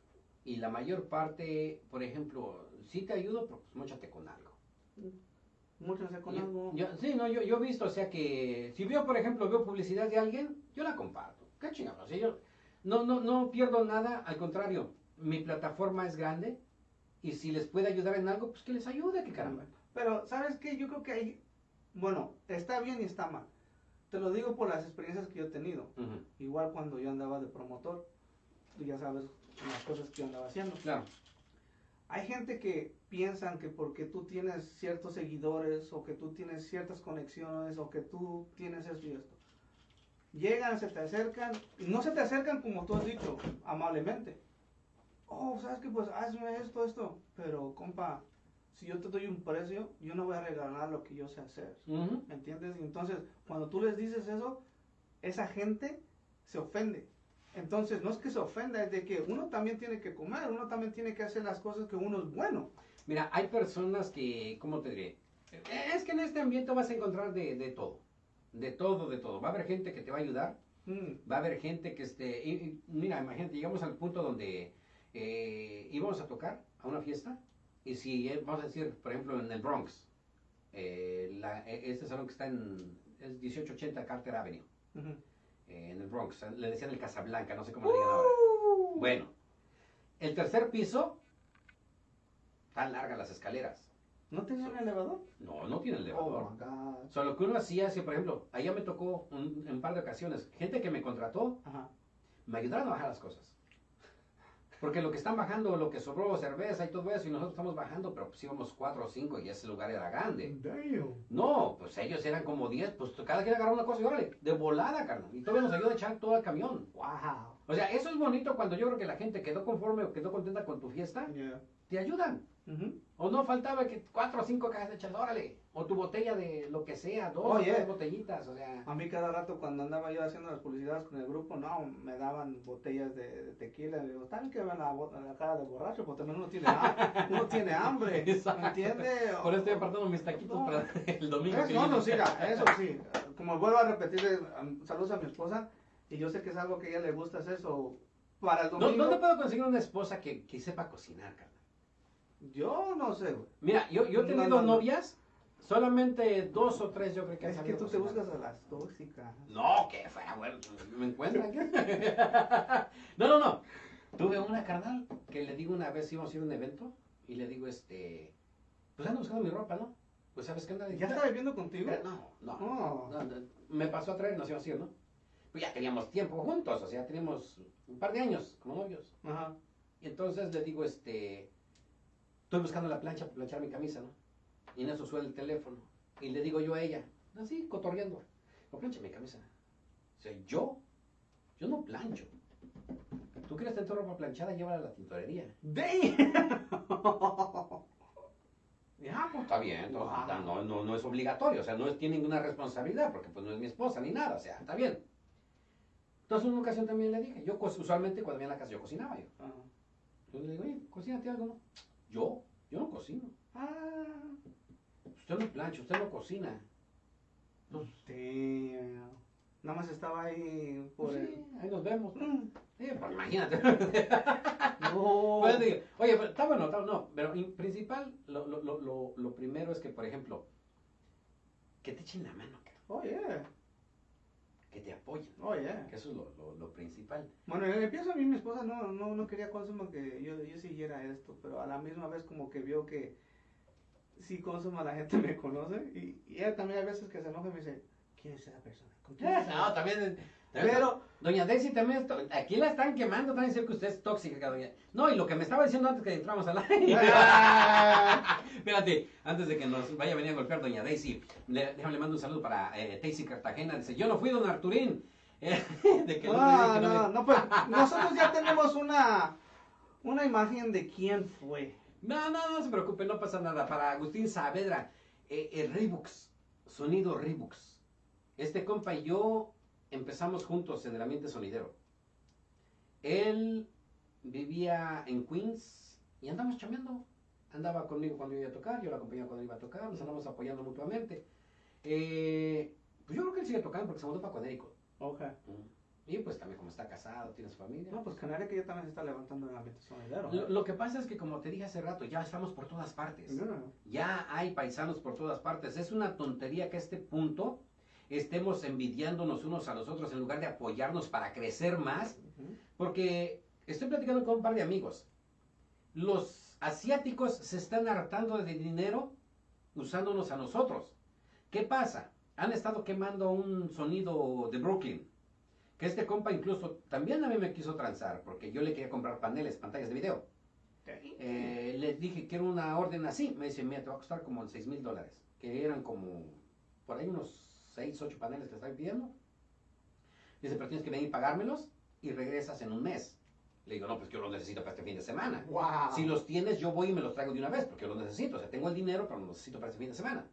y la mayor parte, por ejemplo, sí te ayudo, pero pues móchate con algo. Muchos con Yo- algo. yo- sí, no, yo, yo he visto, o sea que si veo, por ejemplo, veo publicidad de alguien, yo la comparto. ¿Qué chingados? Yo no, no, no pierdo nada, al contrario, mi plataforma es grande y si les puede ayudar en algo, pues que les ayude, que caramba. Pero, ¿sabes qué? Yo creo que hay, bueno, está bien y está mal. Te lo digo por las experiencias que yo he tenido. Igual cuando yo andaba de promotor, tú ya sabes las cosas que yo andaba haciendo. Claro. Hay gente que piensan que porque tú tienes ciertos seguidores o que tú tienes ciertas conexiones o que tú tienes esto y esto. Llegan, se te acercan y no se te acercan como tú has dicho, amablemente. Oh, ¿sabes qué? Pues hazme esto, esto. Pero, compa, si yo te doy un precio, yo no voy a regalar lo que yo sé hacer. ¿Me entiendes? Y entonces, cuando tú les dices eso, esa gente se ofende. Entonces, no es que se ofenda, es de que uno también tiene que comer, uno también tiene que hacer las cosas que uno es bueno. Mira, hay personas que, ¿cómo te diré? Es que en este ambiente vas a encontrar de, de todo. De todo, de todo. Va a haber gente que te va a ayudar. Mm, Va a haber gente que esté... y- y mira, imagínate, llegamos al punto donde eh, íbamos a tocar a una fiesta. Y si, eh, vamos a decir, por ejemplo, en el Bronx. eh, la- eh, este salón que está en... Es 1880 Carter Avenue. Eh, en el Bronx. Le decían el Casablanca, no sé cómo le digan ahora. Uh. Bueno, el tercer piso, tan largas las escaleras. ¿No tenía un elevador? No, no tiene elevador. Oh my God. O sea, lo que uno hacía, si por ejemplo, allá me tocó un, en un par de ocasiones, gente que me contrató, Ajá. me ayudaron a bajar las cosas. Porque lo que están bajando, lo que sobró, cerveza y todo eso, y nosotros estamos bajando, pero pues íbamos cuatro o cinco y ese lugar era grande. Damn. No, pues ellos eran como diez, pues cada quien agarró una cosa y órale, de volada, carnal. Y todavía nos ayuda a echar todo el camión. Wow. O sea, eso es bonito cuando yo creo que la gente quedó conforme o quedó contenta con tu fiesta, Yeah. te ayudan. O no faltaba que cuatro o cinco cajas de chas, órale. O tu botella de lo que sea, dos Oye. o tres botellitas, o sea. A mí cada rato cuando andaba yo haciendo las publicidades con el grupo, no, me daban botellas de, de tequila. Le digo, están que ven la, la cara de borracho, porque también uno tiene, ham- uno tiene hambre. Exacto. ¿Me entiendes? Por eso estoy apartando mis taquitos No. para el domingo. Eso, no, no, sí, eso sí. Como vuelvo a repetir, saludos a mi esposa. Y yo sé que es algo que a ella le gusta hacer eso. Para el ¿Dó- domingo. ¿Dónde puedo conseguir una esposa que, que sepa cocinar? Yo no sé, güey. Mira, yo, yo he tenido no, no. novias, solamente dos o tres yo creo que han Es que tú te buscas a las tóxicas. No, que fuera bueno, me encuentran. no, no, no. Tuve una carnal que le digo una vez íbamos a ir a un evento y le digo, este, pues ando buscando mi ropa, ¿no? Pues sabes qué anda ¿Ya está viviendo contigo? Eh, No, no, Oh. no, no, Me pasó a traer, nos íbamos a ir, ¿no? Pues ya teníamos tiempo juntos, o sea, teníamos un par de años como novios. Ajá. Y entonces le digo, este, estoy buscando la plancha para planchar mi camisa, ¿no? Y en eso suena el teléfono. Y le digo yo a ella, así, cotorreando, no plancha mi camisa. O sea, yo, yo no plancho. ¿Tú quieres tener tu ropa planchada? Llévala a la tintorería. ¡Damn! está bien, no, no, no, no es obligatorio, o sea, no es- tiene ninguna responsabilidad, porque pues no es mi esposa ni nada, o sea, está bien. Entonces, en una ocasión también le dije, yo co- usualmente cuando venía a la casa yo cocinaba yo. Entonces le digo, oye, cocínate algo, ¿no? Yo, yo no cocino. Ah, Usted no plancha, usted no cocina. Damn. Nada más estaba ahí por el... sí, ahí nos vemos. Mm. Sí, pues imagínate. No. Pues digo, oye, pero está bueno, está, no, pero en principal, lo, lo, lo, lo, lo primero es que, por ejemplo, que te echen la mano, Oh, yeah. Que te apoyen, Oh, yeah. que eso es lo, lo, lo principal. Bueno, en el empiezo a mí mi esposa no, no, no quería consumar que yo, yo siguiera esto, pero a la misma vez como que vio que sí consuma la gente me conoce y, y ella también a veces que se enoja y me dice, ¿quién es esa persona? ¿Con quién es esa No, también- Pero, Doña Daisy también, es to- aquí la están quemando, también decir que usted es tóxica, doña. No, y lo que me estaba diciendo antes que entramos al aire. Espérate, antes de que nos vaya a venir a golpear Doña Daisy, le, déjame le mando un saludo para eh, Daisy Cartagena. Dice, yo no fui Don Arturín. Eh, de que no, que no no, me- no, pues nosotros ya tenemos una, una imagen de quién fue. No, no, no se preocupe, no pasa nada. Para Agustín Saavedra, eh, el Reebux, sonido Reebux. Este compa y yo empezamos juntos en el ambiente sonidero. Él vivía en Queens y andamos chameando. Andaba conmigo cuando yo iba a tocar, yo lo acompañaba cuando iba a tocar, nos andamos apoyando mutuamente. Eh, pues yo creo que él sigue tocando porque se mudó para Connecticut. Ok. Y pues también como está casado, tiene su familia. No, pues Canaria que ya también se está levantando en el ambiente sonidero. Lo, lo que pasa es que como te dije hace rato, ya estamos por todas partes. No. Ya hay paisanos por todas partes. Es una tontería que a este punto estemos envidiándonos unos a los otros en lugar de apoyarnos para crecer más. Porque estoy platicando con un par de amigos. Los asiáticos se están hartando de dinero usándonos a nosotros. ¿Qué pasa? Han estado quemando un sonido de Brooklyn. Que este compa incluso también a mí me quiso transar porque yo le quería comprar paneles, pantallas de video. Eh, les dije, quiero una orden así. Me dice, mira, te va a costar como 6 mil dólares. Que eran como, por ahí unos 6, 8 paneles que están pidiendo. Dice, pero tienes que venir y pagármelos y regresas en un mes. Le digo, no, pues yo los necesito para este fin de semana. Wow. Si los tienes, yo voy y me los traigo de una vez, porque yo los necesito. O sea, tengo el dinero, pero los necesito para este fin de semana.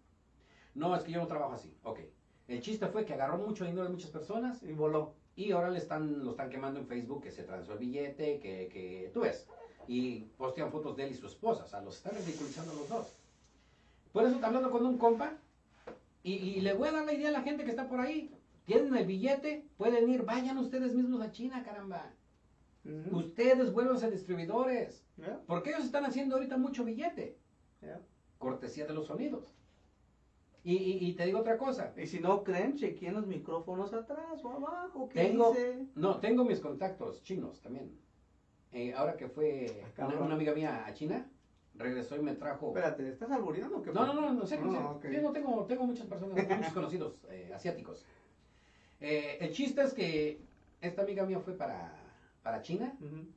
No, es que yo no trabajo así. Ok. El chiste fue que agarró mucho dinero de muchas personas Y voló. y ahora le están, lo están quemando en Facebook, que se transó el billete, que, que tú ves. Y postean fotos de él y su esposa. O sea, los están ridiculizando a los dos. Por eso está hablando con un compa. Y, y le voy a dar la idea a la gente que está por ahí. Tienen el billete, pueden ir, vayan ustedes mismos a China, caramba. Ustedes vuelvan a distribuidores. Yeah, Porque ellos están haciendo ahorita mucho billete. yeah. Cortesía de los sonidos. Y, y- y te digo otra cosa. Y si no creen, chequeen los micrófonos atrás o abajo. ¿Qué Tengo- dice? No, tengo mis contactos chinos también. Eh, ahora que fue Ah, una, una amiga mía a China, regresó y me trajo... Espérate, ¿estás albureando o qué? No, no, no, no, sé, no, sé. Ah, ok. Yo no tengo, tengo muchas personas, muchos conocidos eh, asiáticos. Eh, el chiste es que esta amiga mía fue para, para China Ujú.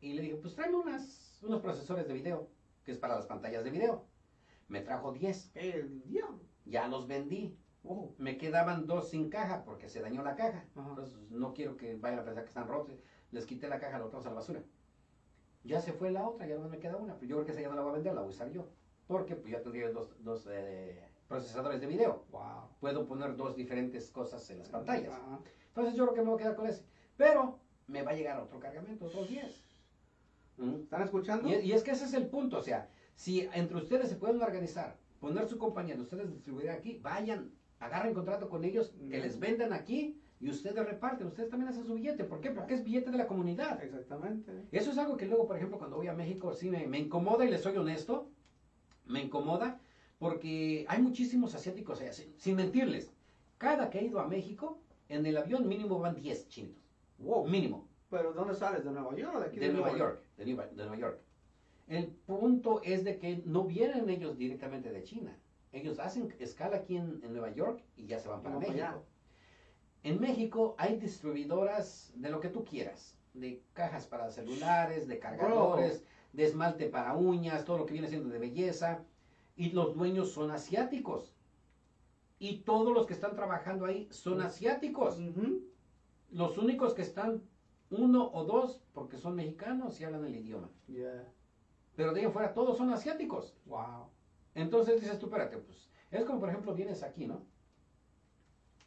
y le dije, pues tráeme unas, unos procesores de video, que es para las pantallas de video. Me trajo 10, El diablo. ya los vendí. Me quedaban dos sin caja porque se dañó la caja. Entonces no quiero que vayan a pensar que están rotos. Les quité la caja, la botamos a la basura. Ya se fue la otra, ya no me queda una. Pero yo creo que esa ya no la voy a vender, la voy a usar yo. Porque pues ya tendría dos, dos eh, procesadores de video. Wow. Puedo poner dos diferentes cosas en las pantallas. Ajá. Entonces yo creo que me voy a quedar con ese. Pero me va a llegar otro cargamento, otros 10. ¿Mm? ¿Están escuchando? Y, y es que ese es el punto, o sea, si entre ustedes se pueden organizar, poner su compañía de ustedes distribuir aquí, vayan, agarren contrato con ellos, que Mm. les vendan aquí y ustedes reparten, ustedes también hacen su billete. ¿Por qué? Porque es billete de la comunidad. Exactamente. Eso es algo que luego, por ejemplo, cuando voy a México, sí me, me incomoda y les soy honesto, me incomoda porque hay muchísimos asiáticos allá, sin, sin mentirles. Cada que he ido a México, en el avión mínimo van 10 chinos. Wow. Mínimo. ¿Pero dónde sales? ¿De Nueva York o de aquí De Nueva York, de Nueva, de Nueva York. El punto es de que no vienen ellos directamente de China. Ellos hacen escala aquí en, en Nueva York y ya se van para Van para México. allá. En México hay distribuidoras de lo que tú quieras, de cajas para celulares, de cargadores, de esmalte para uñas, todo lo que viene siendo de belleza, y los dueños son asiáticos. Y todos los que están trabajando ahí son asiáticos. Los únicos que están uno o dos porque son mexicanos y hablan el idioma. Yeah. Pero de ahí en fuera todos son asiáticos. Wow. Entonces dices tú, espérate, pues, es como por ejemplo vienes aquí, ¿no?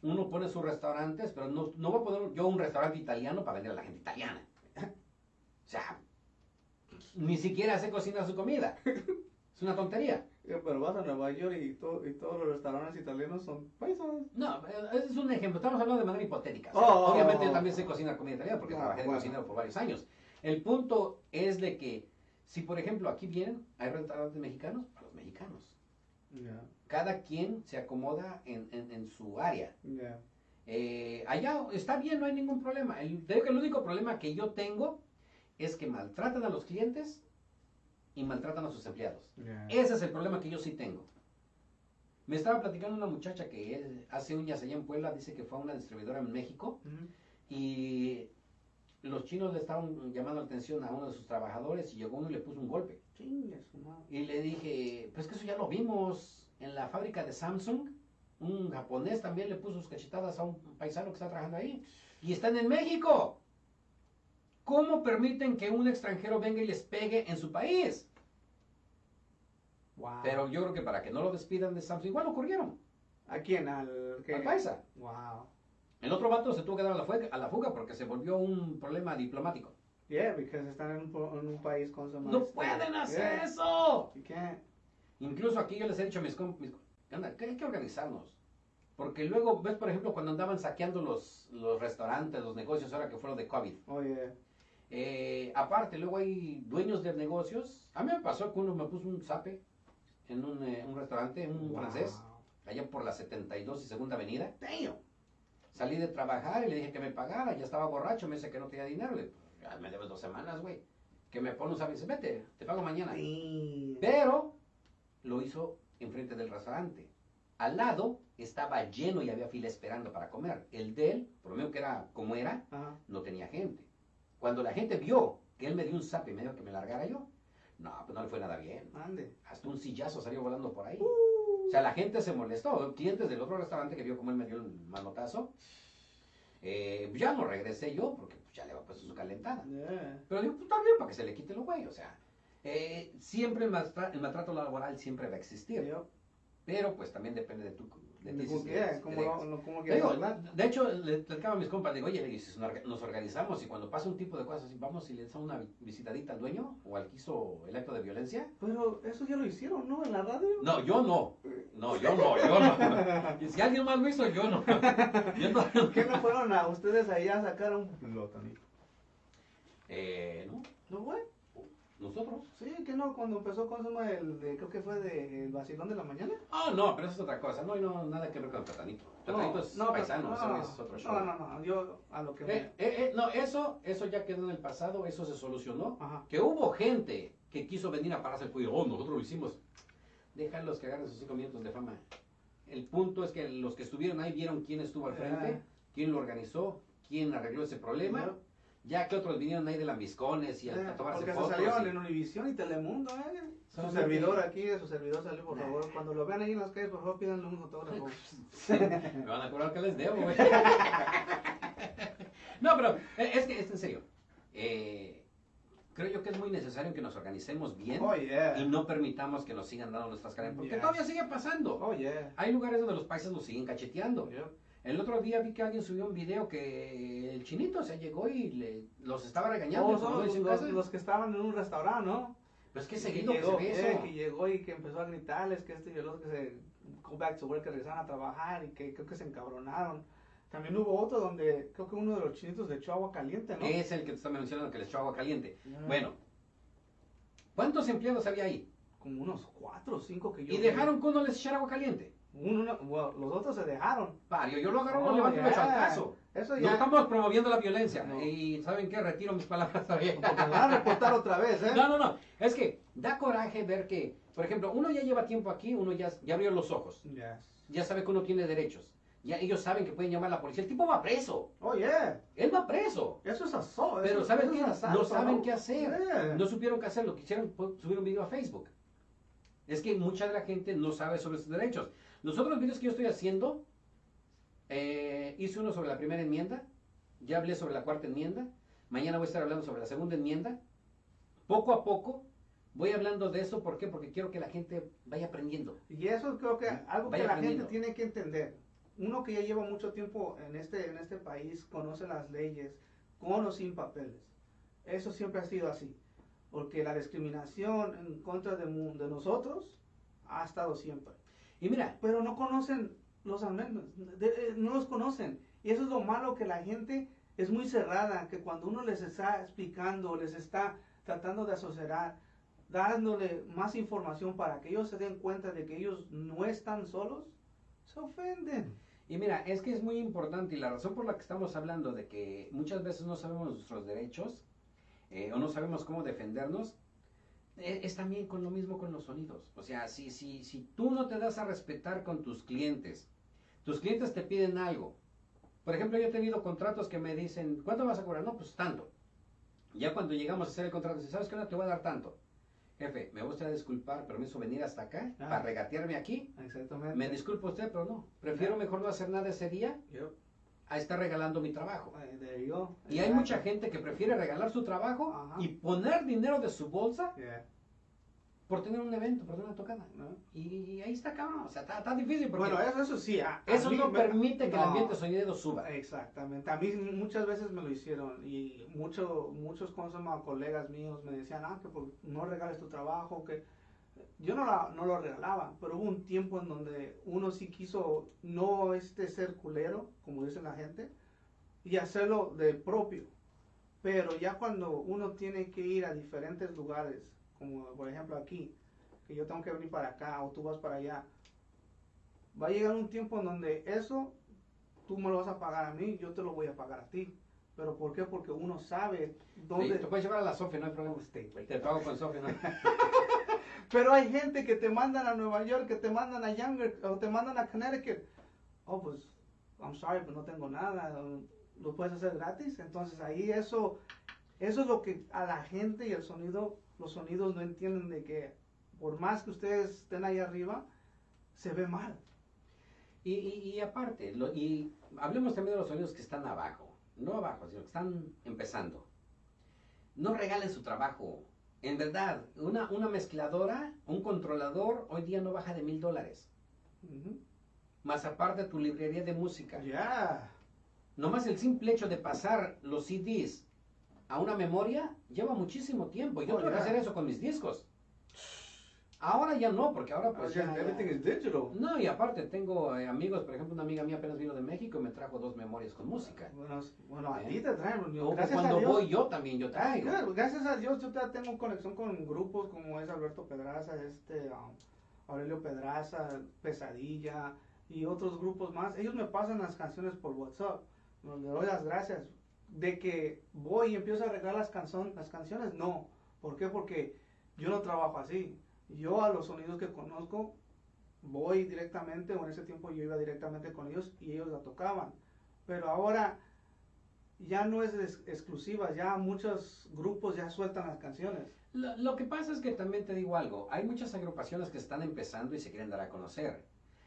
Uno pone sus restaurantes, pero no, no voy a poner yo un restaurante italiano para vender a la gente italiana. O sea, ni siquiera sé cocinar su comida. Es una tontería. Yeah, pero vas a Nueva York y, to- y todos los restaurantes italianos son paisas. No, eh, ese es un ejemplo. Estamos hablando de manera hipotética. O sea, Oh. obviamente yo también sé cocinar comida italiana porque Ah, trabajé de bueno. cocinero por varios años. El punto es de que si por ejemplo aquí vienen, hay restaurantes mexicanos para los mexicanos. Yeah, Cada quien se acomoda en, en- en su área. yeah. Eh, allá está bien, no hay ningún problema. El, te digo que el único problema que yo tengo es que maltratan a los clientes y maltratan a sus empleados. Yeah. Ese es el problema que yo sí tengo. Me estaba platicando una muchacha que eh, hace uñas allá en Puebla, dice que fue a una distribuidora en México Ujú. y los chinos le estaban llamando la atención a uno de sus trabajadores y llegó uno y le puso un golpe. Chingue su madre. Y le dije, pues que eso ya lo vimos en la fábrica de Samsung. Un japonés también le puso sus cachetadas a un paisano que está trabajando ahí. Y están en México. ¿Cómo permiten que un extranjero venga y les pegue en su país? Wow. Pero yo creo que para que no lo despidan de Samsung, igual lo corrieron. ¿A quién? Al que. Al paisa. Wow. El otro vato se tuvo que dar a la, fuga, a la fuga porque se volvió un problema diplomático. Yeah, because están en un, en un país con su ¡No pueden hacer eso! You can't. Incluso aquí yo les he dicho a mis comp- mis co- anda, que hay que organizarnos. Porque luego, ves, por ejemplo, cuando andaban saqueando los, los restaurantes, los negocios, ahora que fueron de COVID. Oh, yeah. Eh, aparte, luego hay dueños de negocios. A mí me pasó que uno me puso un zape en un, eh, un restaurante, un Wow. francés, allá por la 72 y Segunda Avenida. Damn. Salí de trabajar y le dije que me pagara, ya estaba borracho, me dice que no tenía dinero. Le ya me debes dos semanas, güey. Que me pone un zape y dice, vete, te pago mañana. Pero lo hizo enfrente del restaurante. Al lado estaba lleno y había fila esperando para comer. El de él, por lo menos que era como era, Ajá. no tenía gente. Cuando la gente vio que él me dio un zap y me dijo que me largara yo, no, pues no le fue nada bien. Ande. Hasta un sillazo salió volando por ahí. Uh. O sea, la gente se molestó. Clientes del otro restaurante que vio cómo él me dio el manotazo, eh, ya no regresé yo porque pues, ya le había puesto su calentada. Yeah. Pero digo, pues está bien para que se le quite lo güey. O sea, eh, siempre el, maltra- el maltrato laboral siempre va a existir. Yo. Pero pues también depende de tu de ti. si- ¿Cómo si- que? si ¿Cómo te lo, dejas. lo- cómo Te que digo, hablar? de hecho, le platicaba a mis compas, digo, oye, nos orga- nos organizamos y cuando pasa un tipo de cosas así, vamos y le damos una vi- visitadita al dueño o al que hizo el acto de violencia. Pero eso ya lo hicieron, ¿no? En la radio. No, yo no. No, yo no, yo no. Y si alguien más lo hizo, yo no. Yo no. ¿Qué no fueron a ustedes allá a sacar un lotanito? Eh, no, ¿No fue? Nosotros. Sí, que no, cuando empezó con suma el de, creo que fue de el vacilón de la mañana. Ah, no, pero eso es otra cosa. No, no, nada que ver con platanito. Platanito es no, paisano, no, eso no, es otro show. No, no, no, yo a lo que Eh, me... eh, eh, no, eso, eso ya quedó en el pasado, eso se solucionó. Ajá. Que hubo gente que quiso venir a pararse el cuello, oh, nosotros lo hicimos. Déjalos que agarren sus cinco minutos de fama. El punto es que los que estuvieron ahí vieron quién estuvo al frente, Ah. quién lo organizó, quién arregló ese problema. Ya que otros vinieron ahí de lambiscones y a, Eh, a tomarse porque se fotos. salieron y- en Univisión y Telemundo, ¿eh? Su servidor aquí, su servidor salió, por Nah. favor. Cuando lo vean ahí en las calles, por favor, pídanle un autógrafo. Me van a cobrar que les debo, güey. no, pero eh, es que es en serio. Eh, creo yo que es muy necesario que nos organicemos bien Oh, yeah. y no permitamos que nos sigan dando nuestras caras. Porque Yeah. todavía sigue pasando. Oh, yeah. Hay lugares donde los países nos siguen cacheteando. El otro día vi que alguien subió un video que el chinito se llegó y le- los estaba regañando. Oh, no los, que estaban en un restaurante, ¿no? Pero es que seguido que llegó, se ve eh, eso. que llegó y que empezó a gritarles que este y el otro que se go back to work, que regresaron a trabajar y que creo que se encabronaron. También hubo otro donde creo que uno de los chinitos le echó agua caliente, ¿no? Es el que te está mencionando que les echó agua caliente. Bueno, ¿cuántos empleados había ahí? Como unos cuatro o cinco que yo Y vi. dejaron que uno les echara agua caliente. Uno, no, bueno, los otros se dejaron. Pario, yo lo agarro, lo levanto yeah. caso. Eso No ya. estamos promoviendo la violencia. No. Y ¿saben qué? Retiro mis palabras también. Porque me van a reportar otra vez, ¿eh? No, no, no. Es que da coraje ver que, por ejemplo, uno ya lleva tiempo aquí, uno ya, ya abrió los ojos. Yes. Ya sabe que uno tiene derechos. Ya ellos saben que pueden llamar a la policía. El tipo va preso. Oh, yeah. Él va preso. Eso es aso- Pero eso- ¿saben eso qué? asalto, No saben qué hacer. Yeah. No supieron qué hacer. Lo quisieron pu- subir un video a Facebook. Es que mucha de la gente no sabe sobre sus derechos. Los otros videos que yo estoy haciendo, eh, hice uno sobre la primera enmienda, ya hablé sobre la cuarta enmienda, mañana voy a estar hablando sobre la segunda enmienda. Poco a poco Voy hablando de eso, ¿por qué? Porque quiero que la gente vaya aprendiendo. Y eso creo que algo Vaya que la gente tiene que entender. Uno que ya lleva mucho tiempo en este, en este país, conoce las leyes, con o sin papeles. Eso siempre ha sido así. Porque la discriminación en contra de nosotros ha estado siempre. Y mira, Pero no conocen los de- eh, no los conocen. Y eso es lo malo que la gente es muy cerrada, que cuando uno les está explicando, les está tratando de asociar, dándole más información para que ellos se den cuenta de que ellos no están solos, se ofenden. y mira, es que es muy importante y la razón por la que estamos hablando de que muchas veces no sabemos nuestros derechos eh, o no sabemos cómo defendernos, es también con lo mismo con los sonidos. O sea, si, si, si tú no te das a respetar con tus clientes, tus clientes te piden algo. Por ejemplo, yo he tenido contratos que me dicen, ¿cuánto vas a cobrar? No, pues tanto. Ya cuando llegamos a hacer el contrato, dice, ¿sabes qué? No te voy a dar tanto. Jefe, me gustaría disculpar, permiso venir hasta acá Ah. para regatearme aquí. Exactamente. Me disculpa usted, pero no. Prefiero mejor no hacer nada ese día. A estar regalando mi trabajo. Y hay mucha gente que prefiere regalar su trabajo y poner dinero de su bolsa Yeah. por tener un evento, por tener una tocada. ¿No? Y, ahí está cabrón, o sea, está, está difícil porque Bueno, eso, eso sí. a- a eso mí no permite que el ambiente sonido suba. Exactamente. A mí muchas veces me lo hicieron y mucho, muchos ¿cómo se llama? colegas míos me decían, ah, que por- no regales tu trabajo, que yo no, la- no lo regalaba, pero hubo un tiempo en donde uno sí quiso no este ser culero, como dice la gente, y hacerlo de propio. Pero ya cuando uno tiene que ir a diferentes lugares, como por ejemplo aquí, que yo tengo que venir para acá o tú vas para allá, va a llegar un tiempo en donde eso tú me lo vas a pagar a mí, yo te lo voy a pagar a ti. ¿Pero por qué? Porque uno sabe dónde... Sí, te puedes llevar a la Sofía, no hay problema. Usted. Te pago con Sofía, ¿no? Pero hay gente que te mandan a Nueva York, que te mandan a Younger, o te mandan a Connecticut. Oh, pues, I'm sorry, pues no tengo nada. ¿Lo puedes hacer gratis? Entonces ahí eso, eso es lo que a la gente y el sonido, los sonidos no entienden de que por más que ustedes estén ahí arriba, se ve mal. Y, aparte, y hablemos también de los sonidos que están abajo. No abajo, sino que están empezando. No regalen su trabajo. En verdad, una, una mezcladora, un controlador, hoy día no baja de mil dólares. Más aparte tu librería de música. Ya. Nomás el simple hecho de pasar los CDs a una memoria lleva muchísimo tiempo. Yo Oh, tuve que hacer eso con mis discos. Ahora ya no, porque ahora pues ya- everything is digital. No, y aparte tengo eh, amigos, por ejemplo, una amiga mía apenas vino de México y me trajo dos memorias con música. Bueno, bueno, a ¿Eh? ti te traen. Gracias cuando a Dios. voy yo también, yo Ah, traigo. claro, gracias a Dios yo tengo conexión con grupos como es Alberto Pedraza, este um, Aurelio Pedraza, Pesadilla y otros grupos más. Ellos me pasan las canciones por WhatsApp. No, Le doy las gracias. De que voy y empiezo a arreglar las, canción, las canciones, no. ¿Por qué? Porque yo no trabajo así. Yo a los sonidos que conozco voy directamente, o en ese tiempo yo iba directamente con ellos y ellos la tocaban. Pero ahora ya no es ex- exclusiva, ya muchos grupos ya sueltan las canciones. Lo, lo que pasa es que también te digo algo, hay muchas agrupaciones que están empezando y se quieren dar a conocer.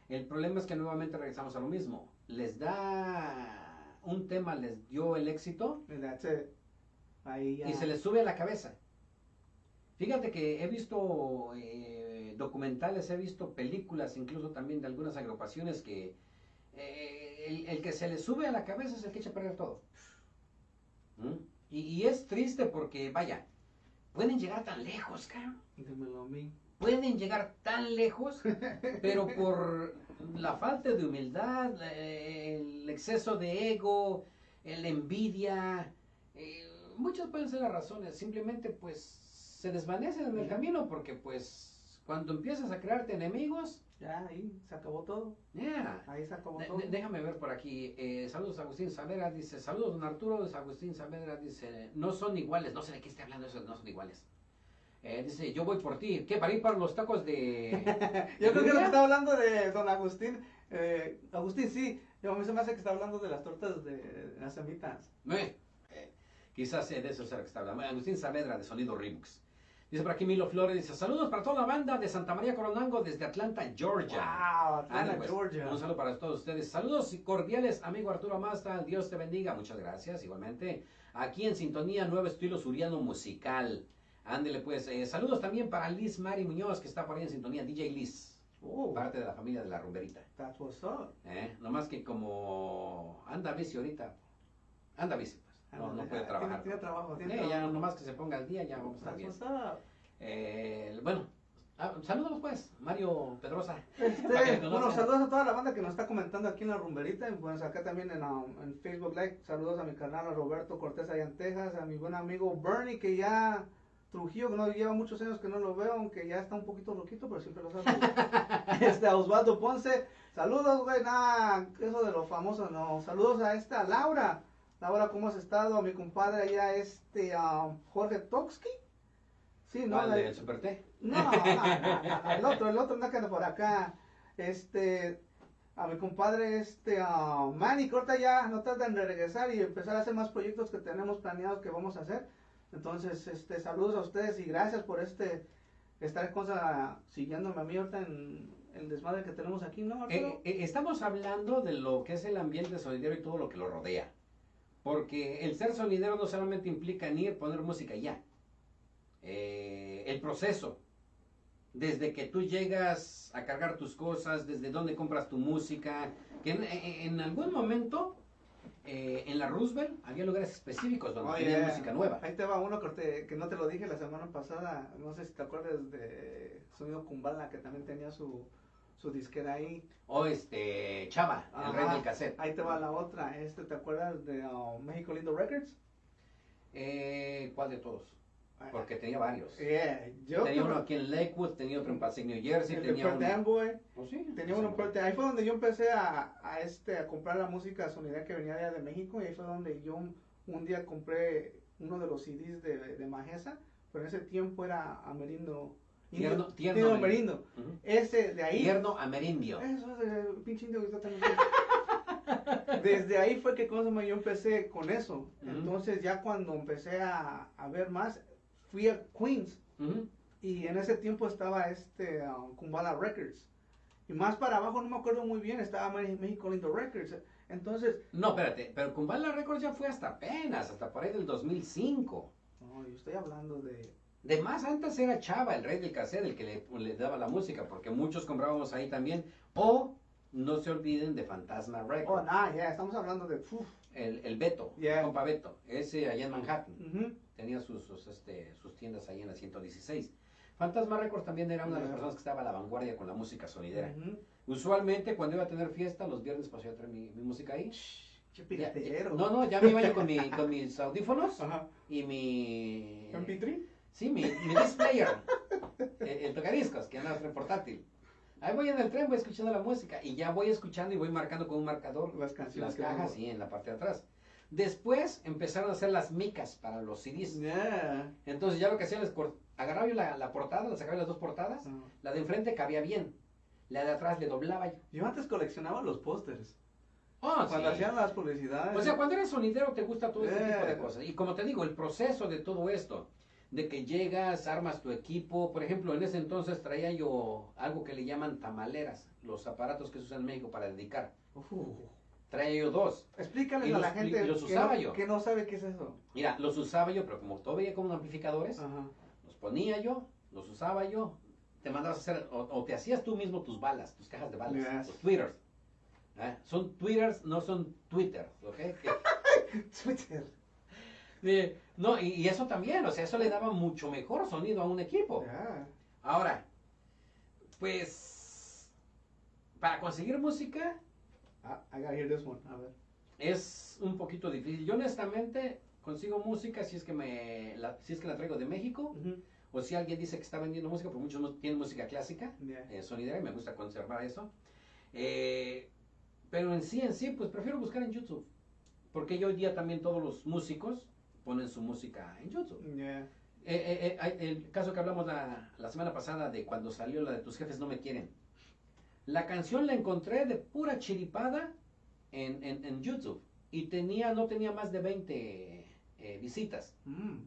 El problema es que nuevamente regresamos a lo mismo. Les da un tema, les dio el éxito. Ahí ya. y se les sube a la cabeza. Fíjate que he visto eh, documentales, he visto películas, incluso también de algunas agrupaciones que eh, el, el que se les sube a la cabeza es el que echa a perder todo. ¿Mm? Y, y es triste porque, vaya, pueden llegar tan lejos, cabrón. Dímelo a mí. Pueden llegar tan lejos, pero por la falta de humildad, el exceso de ego, la envidia, eh, muchas pueden ser las razones. Simplemente, pues, se desvanecen en el camino porque, pues, cuando empiezas a crearte enemigos, Ya, ahí se acabó todo. yeah. Ahí se acabó De- todo. de- déjame ver por aquí. eh, saludos Agustín Saavedra, dice. Saludos don Arturo, Agustín Saavedra, dice. No son iguales, no sé de qué esté hablando eso, no son iguales. Eh, dice, yo voy por ti. ¿Qué? ¿Para ir para los tacos de...? Yo creo que lo que está hablando de don Agustín, eh, Agustín sí, yo a mí se me hace que está hablando de las tortas de las semitas. Eh, eh, quizás de eso sea lo que está hablando. Agustín Saavedra, de Sonido Remix. Dice por aquí Milo Flores, dice, saludos para toda la banda de Santa María Coronango desde Atlanta, Georgia. Wow, Atlanta, pues, Georgia. Un saludo para todos ustedes. Saludos y cordiales, amigo Arturo Masta. Dios te bendiga. Muchas gracias, igualmente. Aquí en sintonía, nuevo estilo suriano musical. Ándele pues, eh, saludos también para Liz Mari Muñoz, que está por ahí en sintonía, DJ Liz, Oh, parte de la familia de la rumberita. that's what's up. ¿eh? Nomás que como anda bici ahorita, anda bici, pues, no, no puede trabajar. Tiene, trabajo, tiene ya trabajo. nomás que se ponga al día, ya vamos a estar bien. Eh, bueno, ah, saludos pues, Mario Pedrosa. Este, bueno, saludos a toda la banda que nos está comentando aquí en la rumberita. Y pues acá también en, um, en Facebook Live. Saludos a mi canal, a Roberto Cortés allá en Texas. A mi buen amigo Bernie, que ya Trujillo, que no lleva muchos años que no lo veo, aunque ya está un poquito loquito, pero siempre lo saludo. este, a Osvaldo Ponce. Saludos, güey. Nada, eso de los famosos, no. Saludos a esta Laura. Laura, ¿cómo has estado? A mi compadre allá, este, um, Jorge Toksky. Sí, ¿no? ¿Cuál, La- del Super T? no, no, no, el otro, el otro anda anda por acá. Este, a mi compadre, este, ah, Manny, ahorita ya no tarda en regresar y empezar a hacer más proyectos que tenemos planeados que vamos a hacer. Entonces, este, saludos a ustedes y gracias por este, estar cosa siguiéndome a mí ahorita en el desmadre que tenemos aquí, ¿no? Eh, eh, estamos hablando de lo que es el ambiente sonidero y todo lo que lo rodea. Porque el ser sonidero no solamente implica ni ir poner música ya. Eh, el proceso. Desde que tú llegas a cargar tus cosas, desde dónde compras tu música. Que en, algún momento, eh, en la Roosevelt, había lugares específicos donde Oye, tenían música nueva. Ahí te va uno que, te- que no te lo dije la semana pasada, no sé si te acuerdas de Sonido Kumbala, que también tenía su, su disquera ahí. O este, Chava, el rey del cassette. Ahí te va la otra. Este, ¿te acuerdas de uh, México Lindo Records? Eh, ¿Cuál de todos? Porque tenía varios. Yeah, yo tenía uno aquí en Lakewood, tenía otro en Passaic, New Jersey, tenía uno... Oh, sí, tenía uno en. Ahí fue donde yo empecé a, a, este, a comprar la música sonidera que venía de, México y ahí fue donde yo un, un día compré uno de los CDs de, de Majesa, pero en ese tiempo era Amerindo. Tierno- tierno Indio Amerindo. Amerindo. Ujú. Ese de ahí. Tierno amerindio. Eso es el pinche indio que está tan Desde ahí fue que cosa yo empecé con eso. Entonces ya cuando empecé a, a ver más, fui a Queens y en ese tiempo estaba este um, Kumbala Records. Y más para abajo no me acuerdo muy bien, estaba México Lindo Records. Entonces, No, espérate, pero Kumbala Records ya fue hasta apenas, hasta por ahí del 2005. no, yo estoy hablando de... De más antes era Chava, el rey del cassette, el que le, le daba la música, porque muchos comprábamos ahí también. O no se olviden de Fantasma Oh, Records, nah, ya, estamos hablando de... uf, el, el Beto, Yeah. compa Beto, ese allá en Manhattan. tenía sus, sus, este, sus tiendas ahí en la 116. Fantasma Records también era una de las personas que estaba a la vanguardia con la música sonidera. Usualmente cuando iba a tener fiesta, los viernes pasé a traer mi, mi música ahí. Ya- piratero. no, no, ya me iba yo con, mi, con mis audífonos Ajá. y mi... MP3. Sí, mi, mi disc player, el, el tocadiscos, que anda en portátil. Ahí voy en el tren, voy escuchando la música y ya voy escuchando y voy marcando con un marcador Las canciones las cajas tengo. y en la parte de atrás. Después empezaron a hacer las micas para los CDs. Yeah. Entonces ya lo que hacía les cor- agarraba yo la, la portada, la sacaba las dos portadas, Ah. la de enfrente cabía bien, la de atrás le doblaba yo. Yo antes coleccionaba los pósters. Oh, Cuando sí. hacían las publicidades. O sea, cuando eres sonidero te gusta todo ese Eh. tipo de cosas. Y como te digo, el proceso de todo esto, de que llegas, armas tu equipo, por ejemplo, en ese entonces traía yo algo que le llaman tamaleras, los aparatos que se usan en México para dedicar. Uf. Traía yo dos. Explícales Y a la gente los que, usaba no, yo. que no sabe qué es eso. Mira, los usaba yo, pero como todo veía como amplificadores, Ajá. los ponía yo, los usaba yo, te mandabas a hacer, o, o te hacías tú mismo tus balas, tus cajas de balas, Yes. tus twitters. ¿eh? Son twitters, no son twitter, ¿ok? Que- Twitter. No, y, y eso también, o sea, eso le daba mucho mejor sonido a un equipo. Yeah. Ahora, pues, para conseguir música I gotta hear this one. A ver. es un poquito difícil. Yo honestamente consigo música si es que me, la, si es que la traigo de México, o si alguien dice que está vendiendo música, porque muchos tienen música clásica, Yeah. eh, sonidera, y me gusta conservar eso. Eh, pero en sí, en sí, pues prefiero buscar en YouTube, porque yo hoy día también todos los músicos ponen su música en YouTube. Yeah. Eh, eh, eh, el caso que hablamos la, la semana pasada de cuando salió la de tus jefes no me quieren. La canción la encontré de pura chiripada en, en, en YouTube y tenía, no tenía más de 20 eh, visitas. Mm.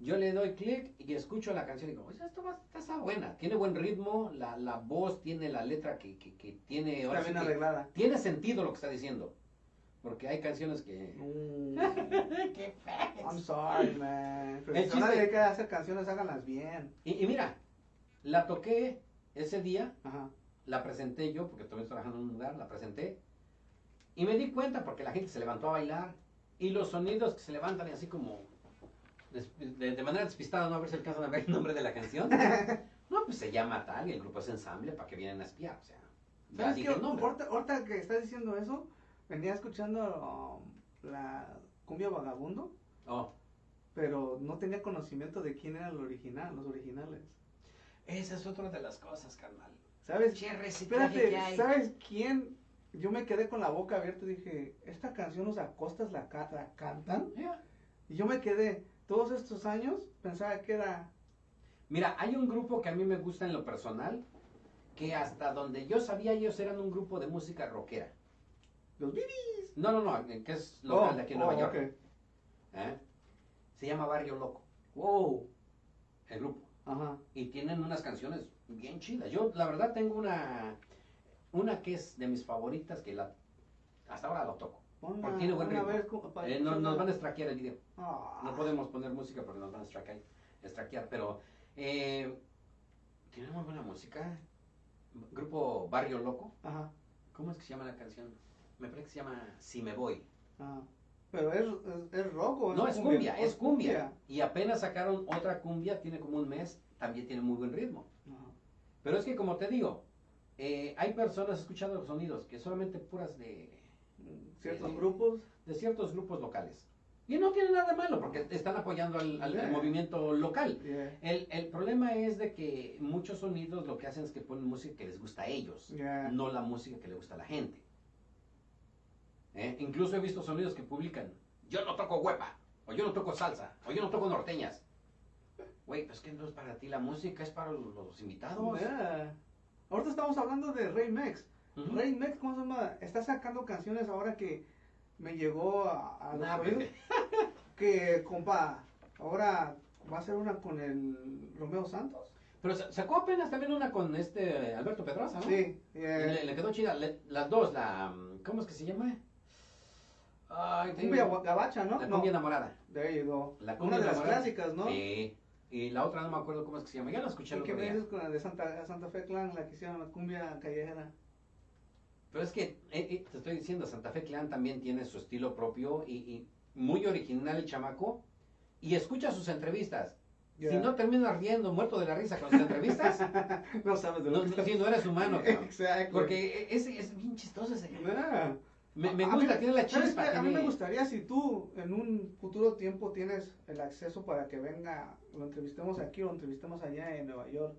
Yo le doy clic y escucho la canción y digo, esto va, está buena, tiene buen ritmo, la, la voz tiene la letra que, que, que tiene, Está bien que arreglada. tiene sentido lo que está diciendo. Porque hay canciones que... Mm, ¡Qué I'm sorry, man. Pero El si chiste- a hacer canciones, háganlas bien. Y, y mira, la toqué ese día, Ajá. la presenté yo, porque estoy trabajando en un lugar, la presenté. Y me di cuenta porque la gente se levantó a bailar. Y los sonidos que se levantan y así como... De, de manera despistada, no a ver si alcanzan a ver el nombre de la canción. No, pues se llama tal y el grupo es ensamble para que vienen a espiar. O sea, ya ¿Sabes dije qué? el nombre. Ahorita, ahorita que estás diciendo eso, venía escuchando um, la cumbia vagabundo, Oh, pero no tenía conocimiento de quién era el original, los originales. esa es otra de las cosas, carnal. ¿Sabes? Espérate. ¿sabes quién? Yo me quedé con la boca abierta y dije, esta canción los acostas la, ca- la cantan. Y yo me quedé, todos estos años, pensaba que era... Mira, hay un grupo que a mí me gusta en lo personal, que hasta donde yo sabía ellos eran un grupo de música rockera. Los Bibis. No, no, no, que es local de aquí en Nueva oh, York. ¿eh? Se llama Barrio Loco. Wow. El grupo. Ajá. Y tienen unas canciones bien chidas. Yo, la verdad, tengo una, una que es de mis favoritas que la, hasta ahora lo toco. Porque tiene buen ritmo. Eh, no- nos van a estraquear el video. Ah. No podemos poner música porque nos van a estraquear pero eh, tiene muy buena música. Grupo Barrio Loco. Ajá. ¿Cómo es que se llama la canción? Me parece que se llama Si me voy. Ajá. Pero es, es, es rock o No, es cumbia, es cumbia. Y apenas sacaron otra cumbia, tiene como un mes, también tiene muy buen ritmo. Pero es que como te digo, eh, hay personas escuchando los sonidos que solamente puras de, Ciertos grupos. de ciertos grupos locales. Y no tiene nada de malo porque están apoyando al, al- al Yeah. movimiento local. Yeah. El, el problema es de que muchos sonidos lo que hacen es que ponen música que les gusta a ellos, Yeah. no la música que le gusta a la gente. ¿Eh? Incluso he visto sonidos que publican, yo no toco huepa, o yo no toco salsa, o yo no toco norteñas. Güey, pues que no es para ti la música, es para los, los invitados. Yeah. Ahorita estamos hablando de Rey Mex. Ujú. Rey Mex, ¿cómo se llama? Está sacando canciones ahora que me llegó a, a los Nah, oídos. bebé. Que, compa, ahora va a ser una con el Romeo Santos. Pero sa- sacó apenas también una con este Alberto Pedraza, ¿no? Sí. Yeah. le, le quedó chida. Le- las dos, la. ¿Cómo es que se llama? Ay, Cumbia gua- gabacha, ¿no? La no. cumbia enamorada. There you go. La cumbia Una de las enamorada. clásicas, ¿no? Sí. Y la otra no me acuerdo cómo es que se llama. Ya la escuché el ¿Y qué otro me día. dices con la de Santa, Santa Fe Clan, la que hicieron la cumbia callejera? Pero es que eh, eh, te estoy diciendo, Santa Fe Clan también tiene su estilo propio y, y muy original el chamaco. Y escucha sus entrevistas. Si no terminas riendo, muerto de la risa con sus entrevistas, no sabes de no, lo que no- si no eres humano. cabrón. Exacto. Porque es, es bien chistoso ese. Yeah. Me, me A gusta, mí- tiene la ¿sabes chispa. A mí me gustaría si tú en un futuro tiempo tienes el acceso para que venga, lo entrevistemos aquí o lo entrevistemos allá en Nueva York.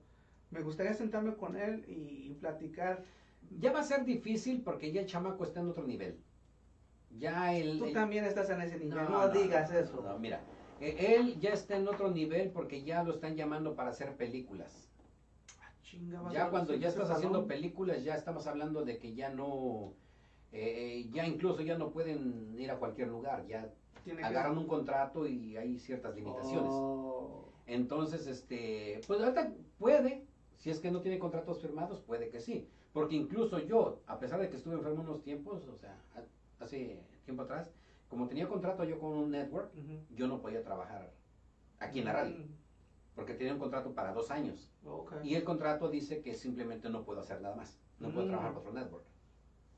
Me gustaría sentarme con él y, y platicar. Ya va a ser difícil porque ya el chamaco está en otro nivel. Ya el... Tú el- también estás en ese nivel, no, digas no, eso. no, mira, eh, él ya está en otro nivel porque ya lo están llamando para hacer películas. Ah, chinga, Ya cuando ya estás haciendo películas, ya estamos hablando de que ya no... eh, ya incluso ya no pueden ir a cualquier lugar, ya Tiene que- agarran un contrato y hay ciertas limitaciones. Oh. Entonces, este, pues ahorita puede, si es que no tiene contratos firmados, puede que sí. Porque incluso yo, a pesar de que estuve enfermo unos tiempos, o sea, ha- hace tiempo atrás, como tenía contrato yo con un network, yo no podía trabajar aquí en la radio, Mm, porque tenía un contrato para dos años. Y el contrato dice que simplemente no puedo hacer nada más, no puedo Mm. trabajar para otro network.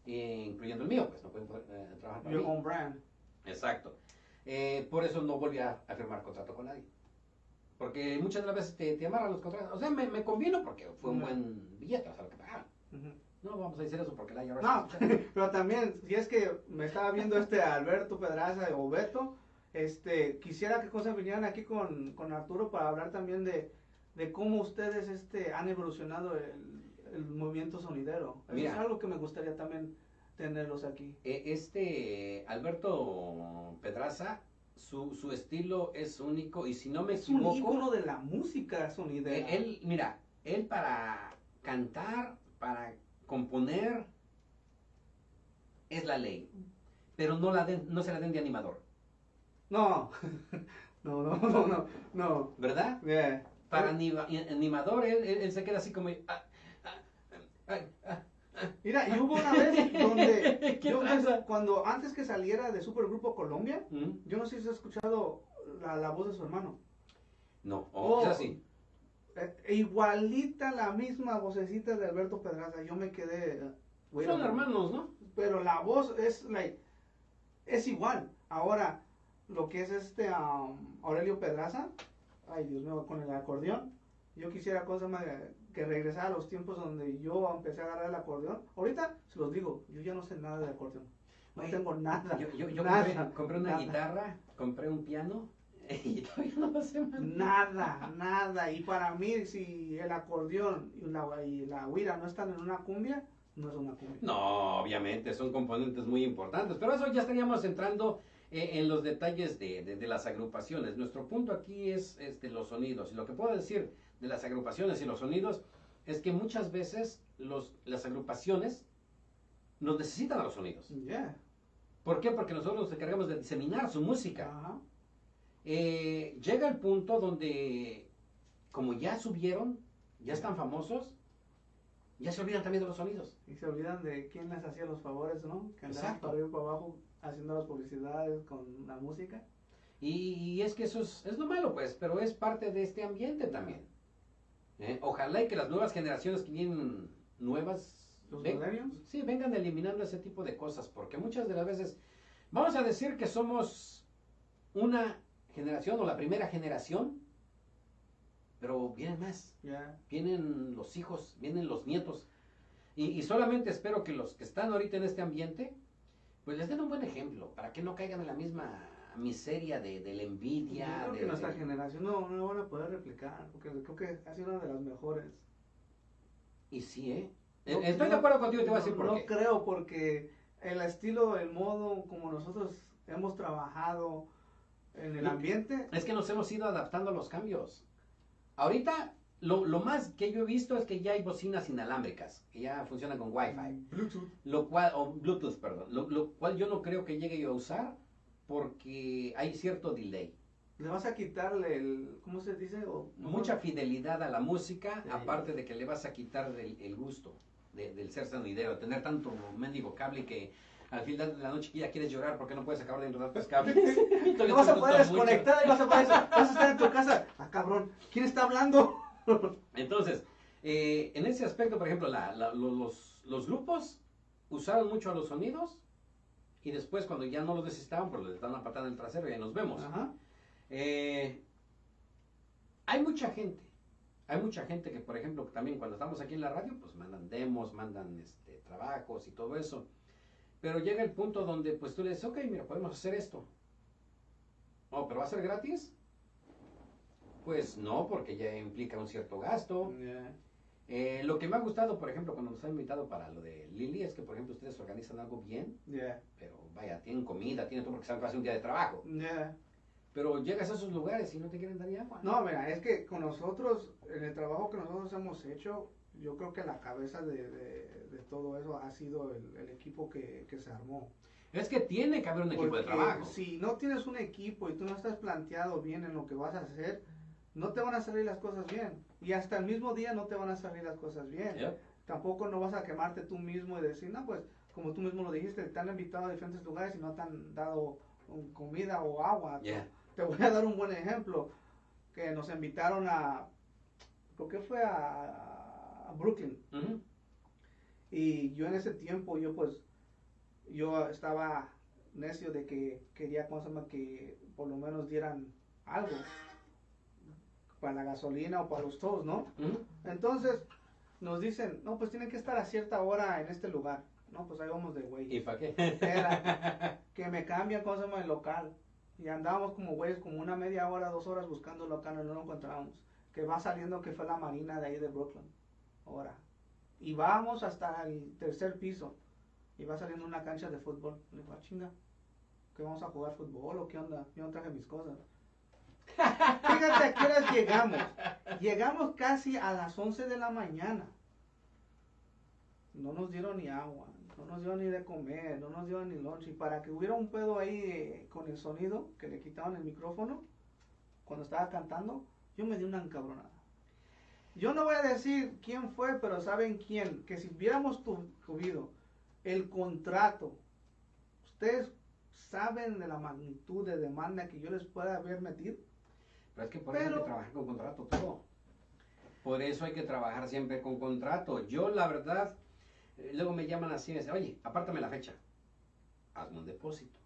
Incluyendo el mío, pues no puedo eh, trabajar para Your mí. own brand. Exacto. Eh, por eso no volví a, a firmar contrato con nadie. Porque muchas de las veces te, te amarran los contratos. O sea, me, me convino porque fue un No. buen billete, o sea, lo que pagaban. Ujú. No vamos a decir eso porque la IRS No, pero también, si es que me estaba viendo este Alberto Pedraza o Beto, este, quisiera que cosas vinieran aquí con, con Arturo para hablar también de, de cómo ustedes este, han evolucionado el, el movimiento sonidero. Mira. es algo que me gustaría también tenerlos aquí. Eh, Este Alberto Pedraza, su, su estilo es único y si no me Es un equivoco, ícono de la música sonidera. eh, él, mira, él para cantar, para componer, es la ley. Pero no, la den- no se la den de animador, No, no, no, no, no, no. ¿verdad? Yeah. Para anima- animador, él, él- él se queda así como... ah, Mira, y hubo una vez donde ¿Qué yo, pasa? cuando antes que saliera de Supergrupo Colombia, ¿Mm? yo no sé si has escuchado la, la voz de su hermano. No, o Oh. quizás sí. Eh, igualita la misma vocecita de Alberto Pedraza. Yo me quedé. Son hermanos, ¿no? Pero la voz es like es igual. Ahora, lo que es este um, Aurelio Pedraza, ay Dios mío, con el acordeón. Yo quisiera cosa más que regresara a los tiempos donde yo empecé a agarrar el acordeón. Ahorita se los digo, yo ya no sé nada de acordeón. No Oye, tengo nada. Yo, yo, yo nada, compré, compré una nada. guitarra, compré un piano y todavía no lo sé más. Nada, nada. Y para mí, si el acordeón y la, y la huira no están en una cumbia, no es una cumbia. No, obviamente, son componentes muy importantes, pero eso ya estaríamos entrando eh, en los detalles de, de- de las agrupaciones. Nuestro punto aquí es este, los sonidos. Y lo que puedo decir de las agrupaciones y los sonidos es que muchas veces los, las agrupaciones nos necesitan a los sonidos. Yeah. ¿Por qué? Porque nosotros nos encargamos de diseminar su música. Eh, llega el punto donde, como ya subieron, ya están famosos, ya se olvidan también de los sonidos. Y se olvidan de quién les hacía los favores, ¿no? Que andaban Exacto. para arriba y para abajo haciendo las publicidades con la música. Y, y es que eso es, es lo malo, pues, pero es parte de este ambiente también. ¿Eh? Ojalá y que las nuevas generaciones que vienen nuevas, Los ven- sí, vengan eliminando ese tipo de cosas, porque muchas de las veces, vamos a decir que somos una generación o la primera generación, pero vienen más. Vienen los hijos, vienen los nietos. Y, y solamente espero que los que están ahorita en este ambiente, pues les den un buen ejemplo, para que no caigan en la misma miseria de, de la Yo envidia. creo de- que nuestra de- generación no, no van a poder replicar, porque creo que ha sido una de las mejores. Y sí, ¿eh? No- Eh, Estoy de no- acuerdo contigo, te voy a no- decir por No qué. creo, porque el estilo, el modo como nosotros hemos trabajado en el No. ambiente, Es que nos hemos ido adaptando a los cambios. Ahorita, lo, lo más que yo he visto es que ya hay bocinas inalámbricas, que ya funcionan con Wi-Fi. Bluetooth. Lo cual, o Bluetooth, perdón. Lo, lo cual yo no creo que llegue yo a usar porque hay cierto delay. Le vas a quitarle el, ¿cómo se dice? O, Mucha fidelidad a la música, Sí. aparte de que le vas a quitar el, el gusto de- del ser sonidero, tener tanto mendigo cable que al final de la noche ya quieres llorar porque no puedes acabar de enredar tus cables. Te vas a poder desconectar y vas a poder, vas a estar en tu casa. Ah, cabrón, ¿quién está hablando? Entonces, eh, en ese aspecto, por ejemplo, la- la- lo- los, los grupos usaron mucho a los sonidos y después cuando ya no los necesitaban, pues les dan una patada en el trasero y ahí nos vemos. Ajá. Eh, hay mucha gente, hay mucha gente que, por ejemplo, también cuando estamos aquí en la radio, pues mandan demos, mandan este, trabajos y todo eso. Pero llega el punto donde pues tú le dices, ok, mira, podemos hacer esto. Oh, pero va a ser gratis. Pues no, porque ya implica un cierto gasto. Yeah. Eh, lo que me ha gustado, por ejemplo, cuando nos han invitado para lo de Lili, es que, por ejemplo, ustedes organizan algo bien, Yeah. pero vaya, tienen comida, tienen todo porque saben que va a ser un día de trabajo. Yeah. Pero llegas a esos lugares y no te quieren dar ni agua. No, mira, es que con nosotros, en el trabajo que nosotros hemos hecho, yo creo que la cabeza de, de- de todo eso ha sido el, el equipo que, que se armó. Es que tiene que haber un equipo de Porque trabajo. Si no tienes un equipo y tú no estás planteado bien en lo que vas a hacer, no te van a salir las cosas bien. Y hasta el mismo día no te van a salir las cosas bien. Yep. Tampoco no vas a quemarte tú mismo y decir, no, pues, como tú mismo lo dijiste, te han invitado a diferentes lugares y no te han dado comida o agua. Yeah. Te voy a dar un buen ejemplo, que nos invitaron a, creo que fue a, a Brooklyn. Ujú. Y yo en ese tiempo, yo pues, yo estaba necio de que quería, ¿cómo se llama? Que por lo menos dieran algo para la gasolina o para los todos, ¿no? Entonces, nos dicen, no, pues tienen que estar a cierta hora en este lugar. No, pues ahí vamos de güey. ¿Y para qué? Era que me cambian, ¿cómo se llama? El local. Y andábamos como güeyes, como una media hora, dos horas buscando el local y no lo encontrábamos. Que va saliendo que fue la marina de ahí de Brooklyn. Ahora. Y vamos hasta el tercer piso. Y va saliendo una cancha de fútbol. Le digo, ah, chinga. ¿Que vamos a jugar fútbol o qué onda? Yo no traje mis cosas. Fíjate a qué horas llegamos. Llegamos casi a las 11 de la mañana. No nos dieron ni agua, no nos dieron ni de comer, no nos dieron ni lunch. Y para que hubiera un pedo ahí eh, con el sonido, que le quitaban el micrófono, cuando estaba cantando, yo me di una encabronada. Yo no voy a decir quién fue, pero saben quién. Que si hubiéramos tuvido el contrato, ustedes saben de la magnitud de demanda que yo les pueda haber metido. Pero es que por eso hay que trabajar con contrato todo. Por eso hay que trabajar siempre con contrato. Yo, la verdad, eh, luego me llaman así y me dicen, oye, apártame la fecha. Hazme un depósito.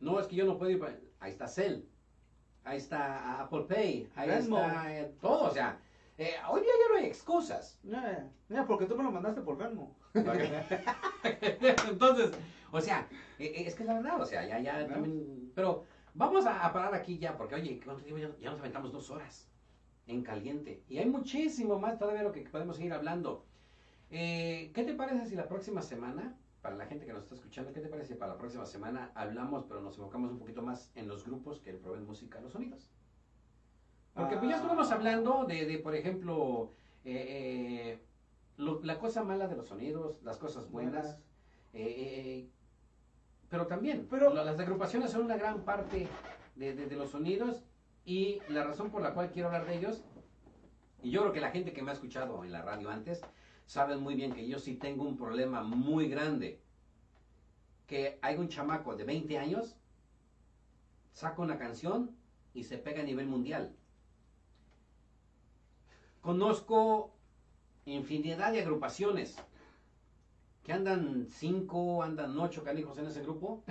No, es que yo no puedo ir. Ahí está Cell. Ahí está Apple Pay. Ahí está eh, todo. O sea, eh, hoy día ya no hay excusas. Mira, porque tú me lo mandaste por Venmo. Entonces, o sea, es que es la verdad. O sea, ya, ya también. Pero vamos a, parar aquí ya, porque oye, ya, ya nos aventamos dos horas en caliente. Y hay muchísimo más todavía lo que podemos seguir hablando. Eh, ¿Qué te parece si la próxima semana, para la gente que nos está escuchando, qué te parece si para la próxima semana hablamos, pero nos enfocamos un poquito más en los grupos que le proveen música a los sonidos? Porque pues ya ah. estuvimos hablando de, de por ejemplo, eh, eh, la cosa mala de los sonidos, las cosas buenas, pero también pero, las agrupaciones son una gran parte de, de, de los sonidos y la razón por la cual quiero hablar de ellos, y yo creo que la gente que me ha escuchado en la radio antes, saben muy bien que yo sí tengo un problema muy grande. Que hay un chamaco de 20 años, saca una canción y se pega a nivel mundial. Conozco infinidad de agrupaciones que andan 5, andan 8 canijos en ese grupo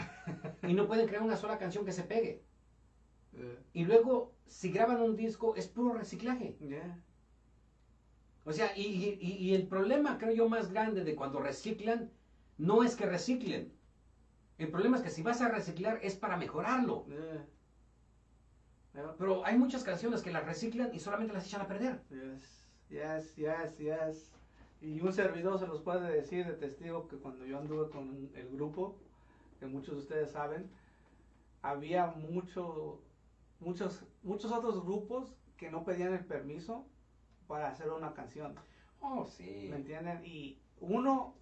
y no pueden crear una sola canción que se pegue. Y luego, si graban un disco, es puro reciclaje. O sea, y, el problema, creo yo, más grande de cuando reciclan, no es que reciclen. El problema es que si vas a reciclar es para mejorarlo. Pero hay muchas canciones que las reciclan y solamente las echan a perder. Yes, yes, yes, Y un servidor se los puede decir de testigo que cuando yo anduve con el grupo, que muchos de ustedes saben, había mucho muchos, muchos otros grupos que no pedían el permiso para hacer una canción. Oh, sí. ¿Me entienden? Y uno,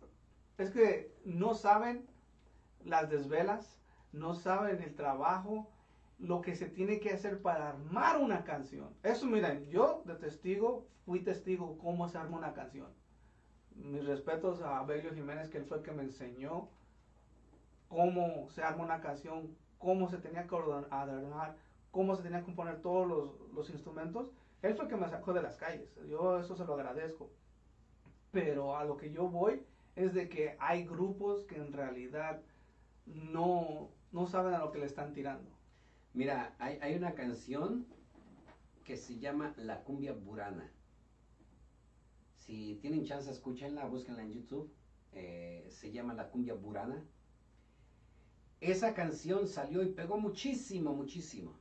es que no saben las desvelas, no saben el trabajo, lo que se tiene que hacer para armar una canción. Eso, miren, yo de testigo, fui testigo cómo se arma una canción. Mis respetos a Abelio Jiménez, que él fue el que me enseñó cómo se arma una canción, cómo se tenía que ordenar, cómo se tenían que componer todos los, instrumentos, él fue el que me sacó de las calles. Yo eso se lo agradezco. Pero a lo que yo voy es de que hay grupos que en realidad no, no saben a lo que le están tirando. Mira, hay, hay una canción que se llama La Cumbia Burana. Si tienen chance, escúchenla, búsquenla en YouTube. Eh, se llama La Cumbia Burana. Esa canción salió y pegó muchísimo, muchísimo.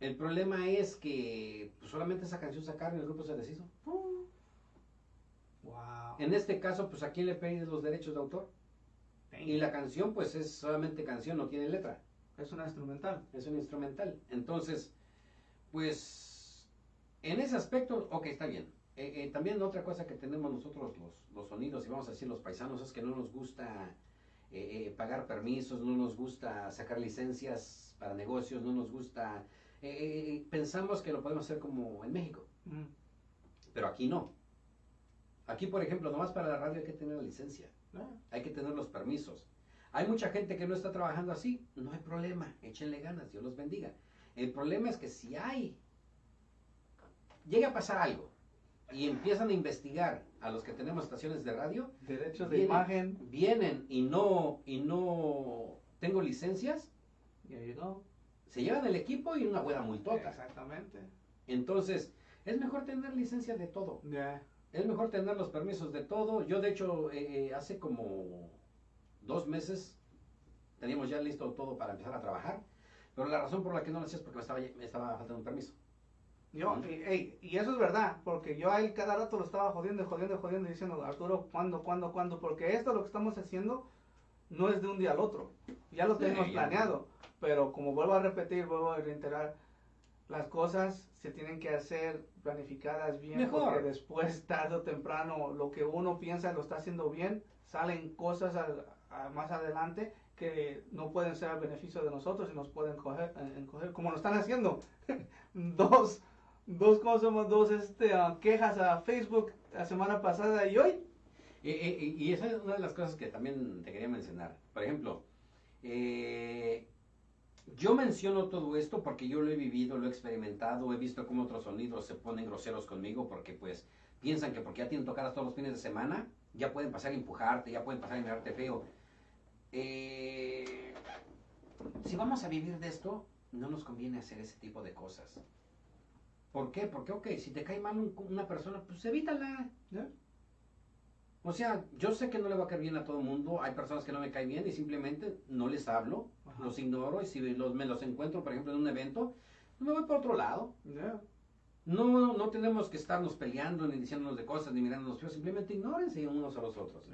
El problema es que pues, solamente esa canción sacaron y el grupo se deshizo. Wow. En este caso, pues a quién le piden los derechos de autor. Y la canción, pues es solamente canción, no tiene letra. Es una instrumental. Es un instrumental. Entonces, pues, en ese aspecto, ok, está bien. Eh, eh, también otra cosa que tenemos nosotros los, los, sonidos, y vamos a decir los paisanos, es que no nos gusta eh, pagar permisos, no nos gusta sacar licencias para negocios, no nos gusta pensamos que lo podemos hacer como en México. Mm. Pero aquí no. Aquí, por ejemplo, nomás para la radio hay que tener la licencia. Ah. Hay que tener los permisos. Hay mucha gente que no está trabajando así. No hay problema. Échenle ganas. Dios los bendiga. El problema es que si hay... Llega a pasar algo y empiezan a investigar a los que tenemos estaciones de radio. Derechos de imagen. Vienen y no, y no tengo licencias. Se llevan el equipo y una buena multota. Exactamente. Entonces, es mejor tener licencia de todo. Es mejor tener los permisos de todo. Yo, de hecho, eh, eh, hace como dos meses teníamos ya listo todo para empezar a trabajar. Pero la razón por la que no lo hacía es porque me estaba, me estaba faltando un permiso. Yo, y, eso es verdad, porque yo a él cada rato lo estaba jodiendo, jodiendo, jodiendo, diciendo, Arturo, ¿cuándo, cuándo, cuándo? Porque esto lo que estamos haciendo no es de un día al otro. Ya lo tenemos planeado. Pero como vuelvo a repetir, vuelvo a reiterar, las cosas se tienen que hacer planificadas bien, porque después, tarde o temprano, lo que uno piensa lo está haciendo bien, salen cosas más adelante que no pueden ser al beneficio de nosotros y nos pueden coger, encoger, como lo están haciendo. dos, dos cosas, dos este, quejas a Facebook la semana pasada y hoy. Y esa es una de las cosas que también te quería mencionar. Por ejemplo, eh, yo menciono todo esto porque yo lo he vivido, lo he experimentado, he visto cómo otros sonidos se ponen groseros conmigo porque pues piensan que porque ya tienen tocadas todos los fines de semana, ya pueden pasar a empujarte, ya pueden pasar a mirarte feo. Eh, si vamos a vivir de esto, no nos conviene hacer ese tipo de cosas. ¿Por qué? Porque, ok, si te cae mal un- una persona, pues evítala. O sea, yo sé que no le va a caer bien a todo el mundo. Hay personas que no me caen bien y simplemente no les hablo, Ajá. los ignoro. Y si los, me los encuentro, por ejemplo, en un evento, me voy por otro lado. No, no tenemos que estarnos peleando, ni diciéndonos de cosas, ni mirándonos feos. Simplemente ignórense unos a los otros.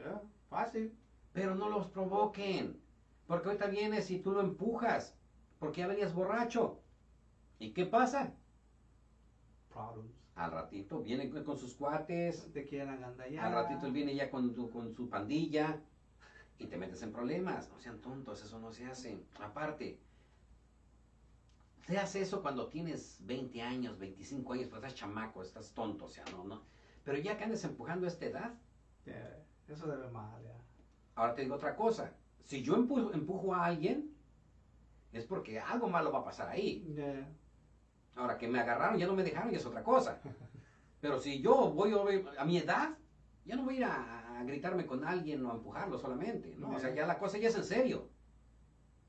Fácil. Pero no los provoquen. Porque ahorita vienes y tú lo empujas. Porque ya venías borracho. ¿Y qué pasa? Problems. Al ratito viene con sus cuates. Te quieran agandallar. Al ratito él viene ya con, tu- con su pandilla y te metes en problemas. No sean tontos, eso no se hace. Aparte, se hace eso cuando tienes 20 años, 25 años, pues estás chamaco, estás tonto, o sea, no, no. Pero ya que andes empujando a esta edad, Eso debe mal, ya. ahora te digo otra cosa. Si yo empujo, empujo a alguien, es porque algo malo va a pasar ahí. Ahora que me agarraron, ya no me dejaron, ya es otra cosa. Pero si yo voy a, a mi edad, ya no voy a ir a, a gritarme con alguien o a empujarlo solamente, ¿no? O sea, ya la cosa ya es en serio.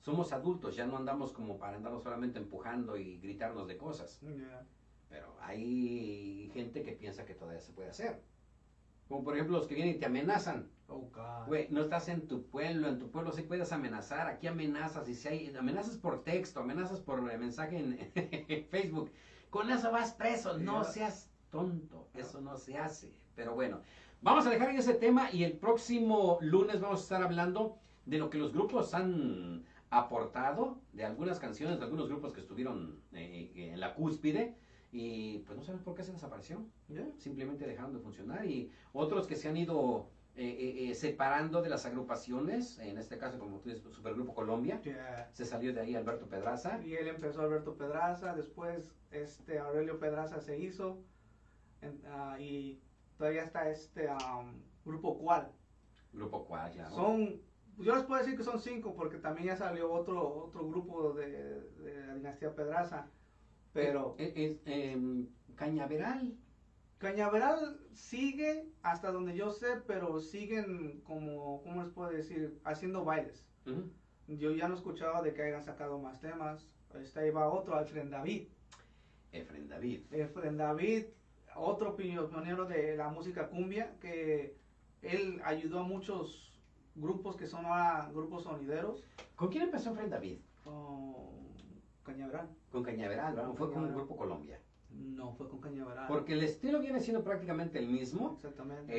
Somos adultos, ya no andamos como para andarnos solamente empujando y gritarnos de cosas. Pero hay gente que piensa que todavía se puede hacer. Como por ejemplo los que vienen y te amenazan. Oh, God. Güey, no estás en tu pueblo, en tu pueblo sí puedes amenazar, aquí amenazas, y si hay amenazas por texto, amenazas por eh, mensaje en Facebook, con eso vas preso, no seas tonto, eso no se hace. Pero bueno, vamos a dejar ahí ese tema y el próximo lunes vamos a estar hablando de lo que los grupos han aportado, de algunas canciones, de algunos grupos que estuvieron eh, en la cúspide, y pues no sabemos por qué se desapareció Ya. simplemente dejaron de funcionar y otros que se han ido eh, eh, eh, separando de las agrupaciones, en este caso como tú dices, Supergrupo Colombia, Ya. se salió de ahí Alberto Pedraza, Y él empezó Alberto Pedraza, después este Aurelio Pedraza se hizo en- ah, y todavía está este am, grupo cual. Grupo Cual, claro. Son, yo les puedo decir que son cinco porque también ya salió otro otro grupo de, de la dinastía Pedraza, pero Eh, Cañaveral, Cañaveral sigue hasta donde yo sé, pero siguen como, ¿cómo les puedo decir? Haciendo bailes. Yo ya no he escuchado de que hayan sacado más temas. Este, ahí va otro, Alfred David. Efren David, Efren David, otro pio- pionero de la música cumbia, que él ayudó a muchos grupos que son ahora grupos sonideros. ¿con quién empezó Efren David? Cañaveral. Con Cañaveral, ¿no? Fue con Cañaveral. Grupo Colombia. No, fue con Cañaveral. Porque el estilo viene siendo prácticamente el mismo. Exactamente.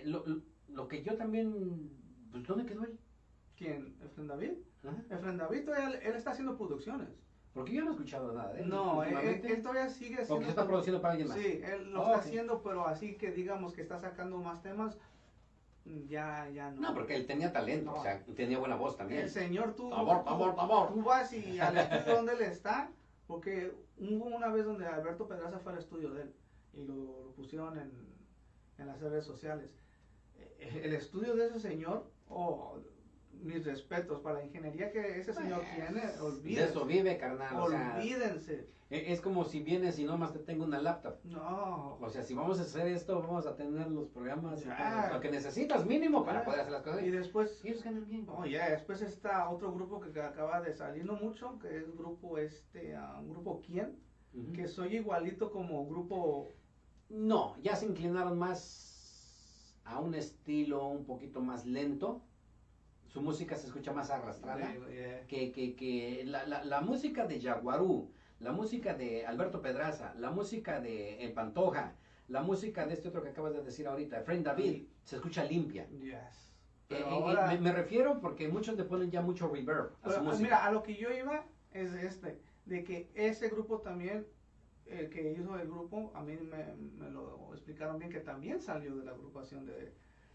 Eh, lo, que yo también, pues ¿dónde quedó él? ¿Quién? ¿Efren David? Ajá. Efren David todavía él está haciendo producciones. Porque yo no he escuchado nada de él. No, él, últimamente. él todavía sigue haciendo. que se está produciendo para alguien más. Sí, él lo Oh, está haciendo, pero así que digamos que está sacando más temas, ya, ya no. No, porque él tenía talento, No. o sea, tenía buena voz también. El señor tú, Tabor, tú- tabor, tabor. tú vas y al estudio donde él está, porque hubo una vez donde Alberto Pedraza fue al estudio de él y lo, lo pusieron en, en las redes sociales. Eh, El estudio de ese señor, oh, mis respetos para la ingeniería que ese señor tiene, Pues, De olvídense. eso vive, carnal. O sea, olvídense. e- es como si vienes y nomás te tengo una laptop. No, O sea, si vamos a hacer esto, vamos a tener los programas, Ya. lo que necesitas mínimo para Ya. poder hacer las cosas. y después Y ellos ganan bien. Oh, ya, después está otro grupo que acaba de salir, no mucho, que es grupo este, un grupo quién, que soy igualito como grupo, No, ya se inclinaron más a un estilo un poquito más lento. Su música se escucha más arrastrada. de- eh, que, que, que la, la, la música de Jaguarú, la música de Alberto Pedraza, la música de El Pantoja, la música de este otro que acabas de decir ahorita, Friend David, se escucha limpia. yes. Eh, Pero eh, ahora- me, me refiero porque muchos le ponen ya mucho reverb a pero, su música. mira, a lo que yo iba es este, de que ese grupo también, el que hizo el grupo, a mí me, me lo explicaron bien, que también salió de la agrupación de...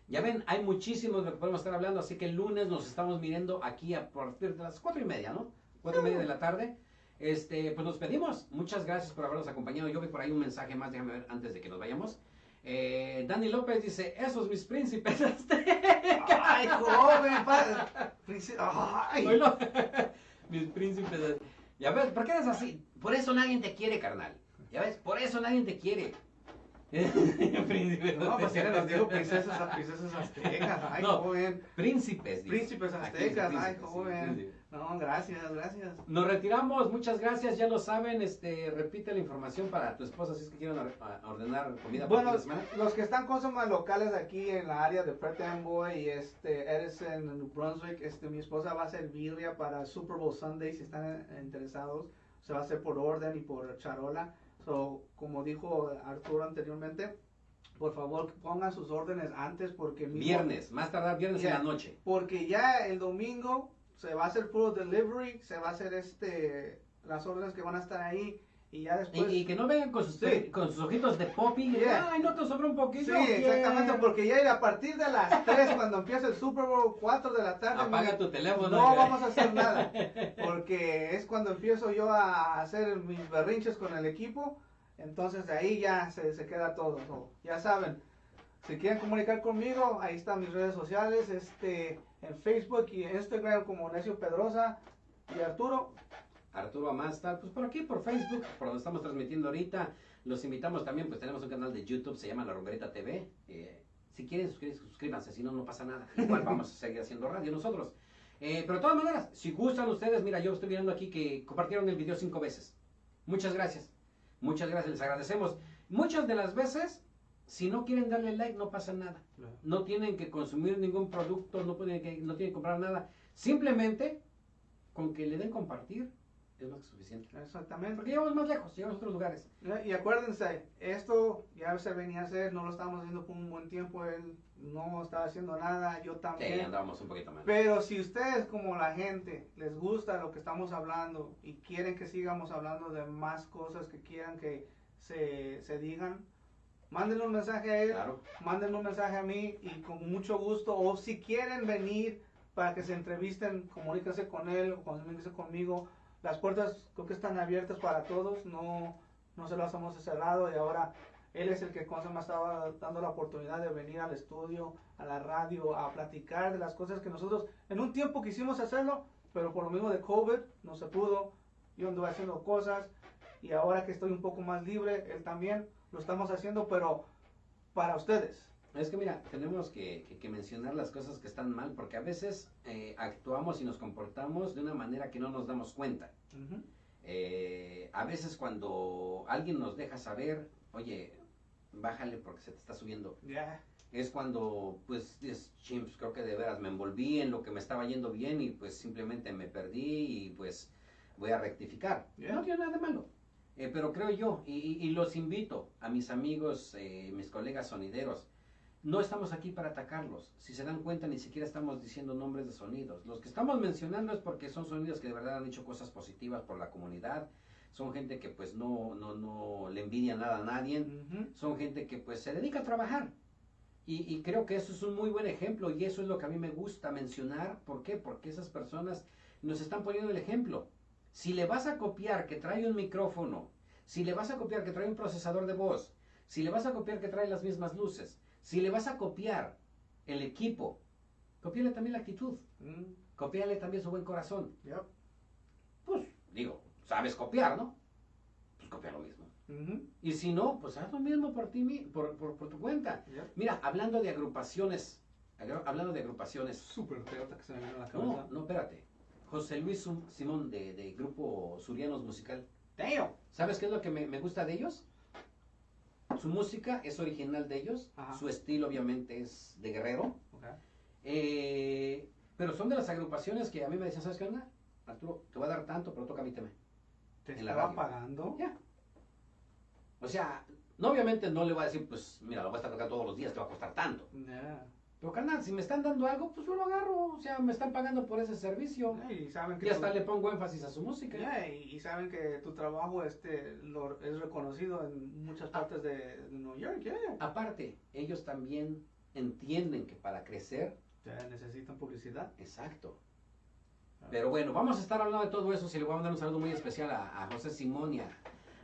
Ya ven, hay muchísimos de lo que podemos estar hablando, así que el lunes nos estamos mirando aquí a partir de las cuatro y media, ¿no? Cuatro y media de la tarde. Este, pues nos pedimos. Muchas gracias por habernos acompañado. Yo vi por ahí un mensaje más, déjame ver antes de que nos vayamos. Eh, Dani López dice, esos mis príncipes aztecas. Ay, joven, padre. Príncipe- Ay. Mis príncipes. Ya ves, ¿por qué eres así? Por eso nadie te quiere, carnal. Ya ves, por eso nadie te quiere. príncipes No, pues aztecas. les digo princesas, princesas aztecas. Ay, No. joven. Príncipes. Príncipes aztecas, ay, príncipes, joven. príncipes. No, gracias, gracias. Nos retiramos, muchas gracias, ya lo saben, este, repite la información para tu esposa si es que quieren ordenar comida para Bueno, semana. los que están con más locales aquí en la área de Perth Amboy y este Edison, New Brunswick, este, mi esposa va a hacer birria para Super Bowl Sunday si están interesados. Se va a hacer por orden y por charola. So, como dijo Arturo anteriormente, por favor pongan sus órdenes antes porque mismo- Viernes, más tardar viernes Ya. en la noche. porque ya el domingo se va a hacer puro delivery, se va a hacer este las órdenes que van a estar ahí y ya después y que no vengan con sus, Sí. con sus ojitos de poppy. y, Yeah. Ay, no te sobró un poquito. Sí, ¿qué?". exactamente, porque ya a partir de las 3, cuando empieza el Super Bowl, 4 de la tarde, Apaga tu teléfono. no vamos a hacer nada, porque es cuando empiezo yo a hacer mis berrinches con el equipo, entonces de ahí ya se, se queda todo, so, ya saben, si quieren comunicar conmigo, ahí están mis redes sociales, este, en Facebook y en Instagram como Necio Pedrosa y Arturo, Arturo Amasta, pues por aquí, por Facebook, por donde estamos transmitiendo ahorita. Los invitamos también, pues tenemos un canal de YouTube, se llama La Rongarita TV. Eh, si quieren suscríbanse, si no, no pasa nada. Igual vamos a seguir haciendo radio nosotros. Eh, pero de todas maneras, si gustan ustedes, mira, yo estoy viendo aquí que compartieron el video cinco veces. Muchas gracias. Muchas gracias, les agradecemos. Muchas de las veces, si no quieren darle like, no pasa nada. No tienen que consumir ningún producto, no, pueden que, no tienen que comprar nada. Simplemente, con que le den compartir, es más que suficiente. exactamente. Porque llegamos más lejos, llegamos a otros lugares. Y acuérdense, esto ya se venía a hacer, no lo estábamos haciendo por un buen tiempo, él no estaba haciendo nada, yo Sí, también. andábamos un poquito mal. Pero si ustedes como la gente les gusta lo que estamos hablando y quieren que sigamos hablando de más cosas que quieran que se, se digan, mándenle un mensaje a él, Claro. mándenle un mensaje a mí y con mucho gusto, o si quieren venir para que se entrevisten, comuníquense con él o comuníquense conmigo. Las puertas creo que están abiertas para todos, no, no se las hemos cerrado y ahora él es el que me estaba dando la oportunidad de venir al estudio, a la radio, a platicar de las cosas que nosotros en un tiempo quisimos hacerlo, pero por lo mismo de COVID no se pudo. Yo anduve haciendo cosas y ahora que estoy un poco más libre, él también lo estamos haciendo, pero para ustedes. Es que mira, tenemos que, que- que mencionar las cosas que están mal, porque a veces eh, actuamos y nos comportamos de una manera que no nos damos cuenta. Ujú. Eh, a veces cuando alguien nos deja saber, oye, bájale porque se te está subiendo. Ya. Es cuando, pues, dices, chimps, creo que de veras me envolví en lo que me estaba yendo bien y pues simplemente me perdí y pues voy a rectificar. Yeah. No tiene nada de malo. Eh, pero creo yo, y, y- y los invito a mis amigos, eh, mis colegas sonideros, no estamos aquí para atacarlos. Si se dan cuenta, ni siquiera estamos diciendo nombres de sonidos. Los que estamos mencionando es porque son sonidos que de verdad han hecho cosas positivas por la comunidad. Son gente que pues no, no, no le envidia nada a nadie son gente que pues se dedica a trabajar. Y, y creo que eso es un muy buen ejemplo y eso es lo que a mí me gusta mencionar. ¿Por qué? Porque esas personas nos están poniendo el ejemplo. Si le vas a copiar que trae un micrófono, si le vas a copiar que trae un procesador de voz, si le vas a copiar que trae las mismas luces, si le vas a copiar el equipo, copiale también la actitud, Mm, copiale también su buen corazón. yep. Pues digo, sabes copiar, ¿no? Pues copia lo mismo. Ujú. Y si no, pues haz lo mismo por ti, por, por, por tu cuenta. Yep. Mira, hablando de agrupaciones, agru- hablando de agrupaciones, Súper que se me vino a la no, cabeza. no, espérate. José Luis Simón de, de Grupo Surianos Musical. Damn. ¿Sabes qué es lo que me, me gusta de ellos? Su música es original de ellos, Ajá. su estilo obviamente es de guerrero, eh, pero son de las agrupaciones que a mí me decían, ¿sabes qué onda? Arturo, te voy a dar tanto, pero toca mi tema. ¿Te estaba pagando? Ya. O sea, no, obviamente no le voy a decir, pues mira, lo voy a estar tocando todos los días, te va a costar tanto. Pero carnal, si me están dando algo, pues yo lo agarro. O sea, me están pagando por ese servicio. Ya, Y saben que Y hasta le pongo énfasis a su música. Ya, y, y saben que tu trabajo este lo, es reconocido en muchas partes de, de New York, ya. Aparte, ellos también entienden que para crecer, Ya necesitan publicidad. exacto. Pero bueno, vamos a estar hablando de todo eso. Si le voy a mandar un saludo muy especial a, a José Simón y a,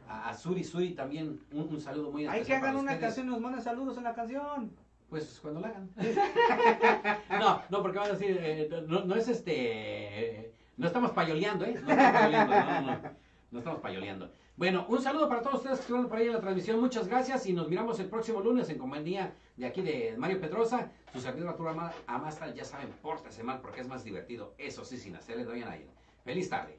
a, Suri Suri también. Un, un saludo muy especial. Hay que hagan una ustedes. canción y nos manden saludos en la canción. Pues cuando la hagan. no, no, porque van a decir, eh, no, no es este. eh, no estamos payoleando, ¿eh? No estamos payoleando, no, no, no. No estamos payoleando. Bueno, un saludo para todos ustedes que estuvieron por ahí en la transmisión. Muchas gracias y nos miramos el próximo lunes en compañía de aquí de Mario Pedrosa. Su servidor Arturo Ama- Amasta, ya saben, pórtese mal porque es más divertido. Eso sí, sin hacerle daño a nadie. Feliz tarde.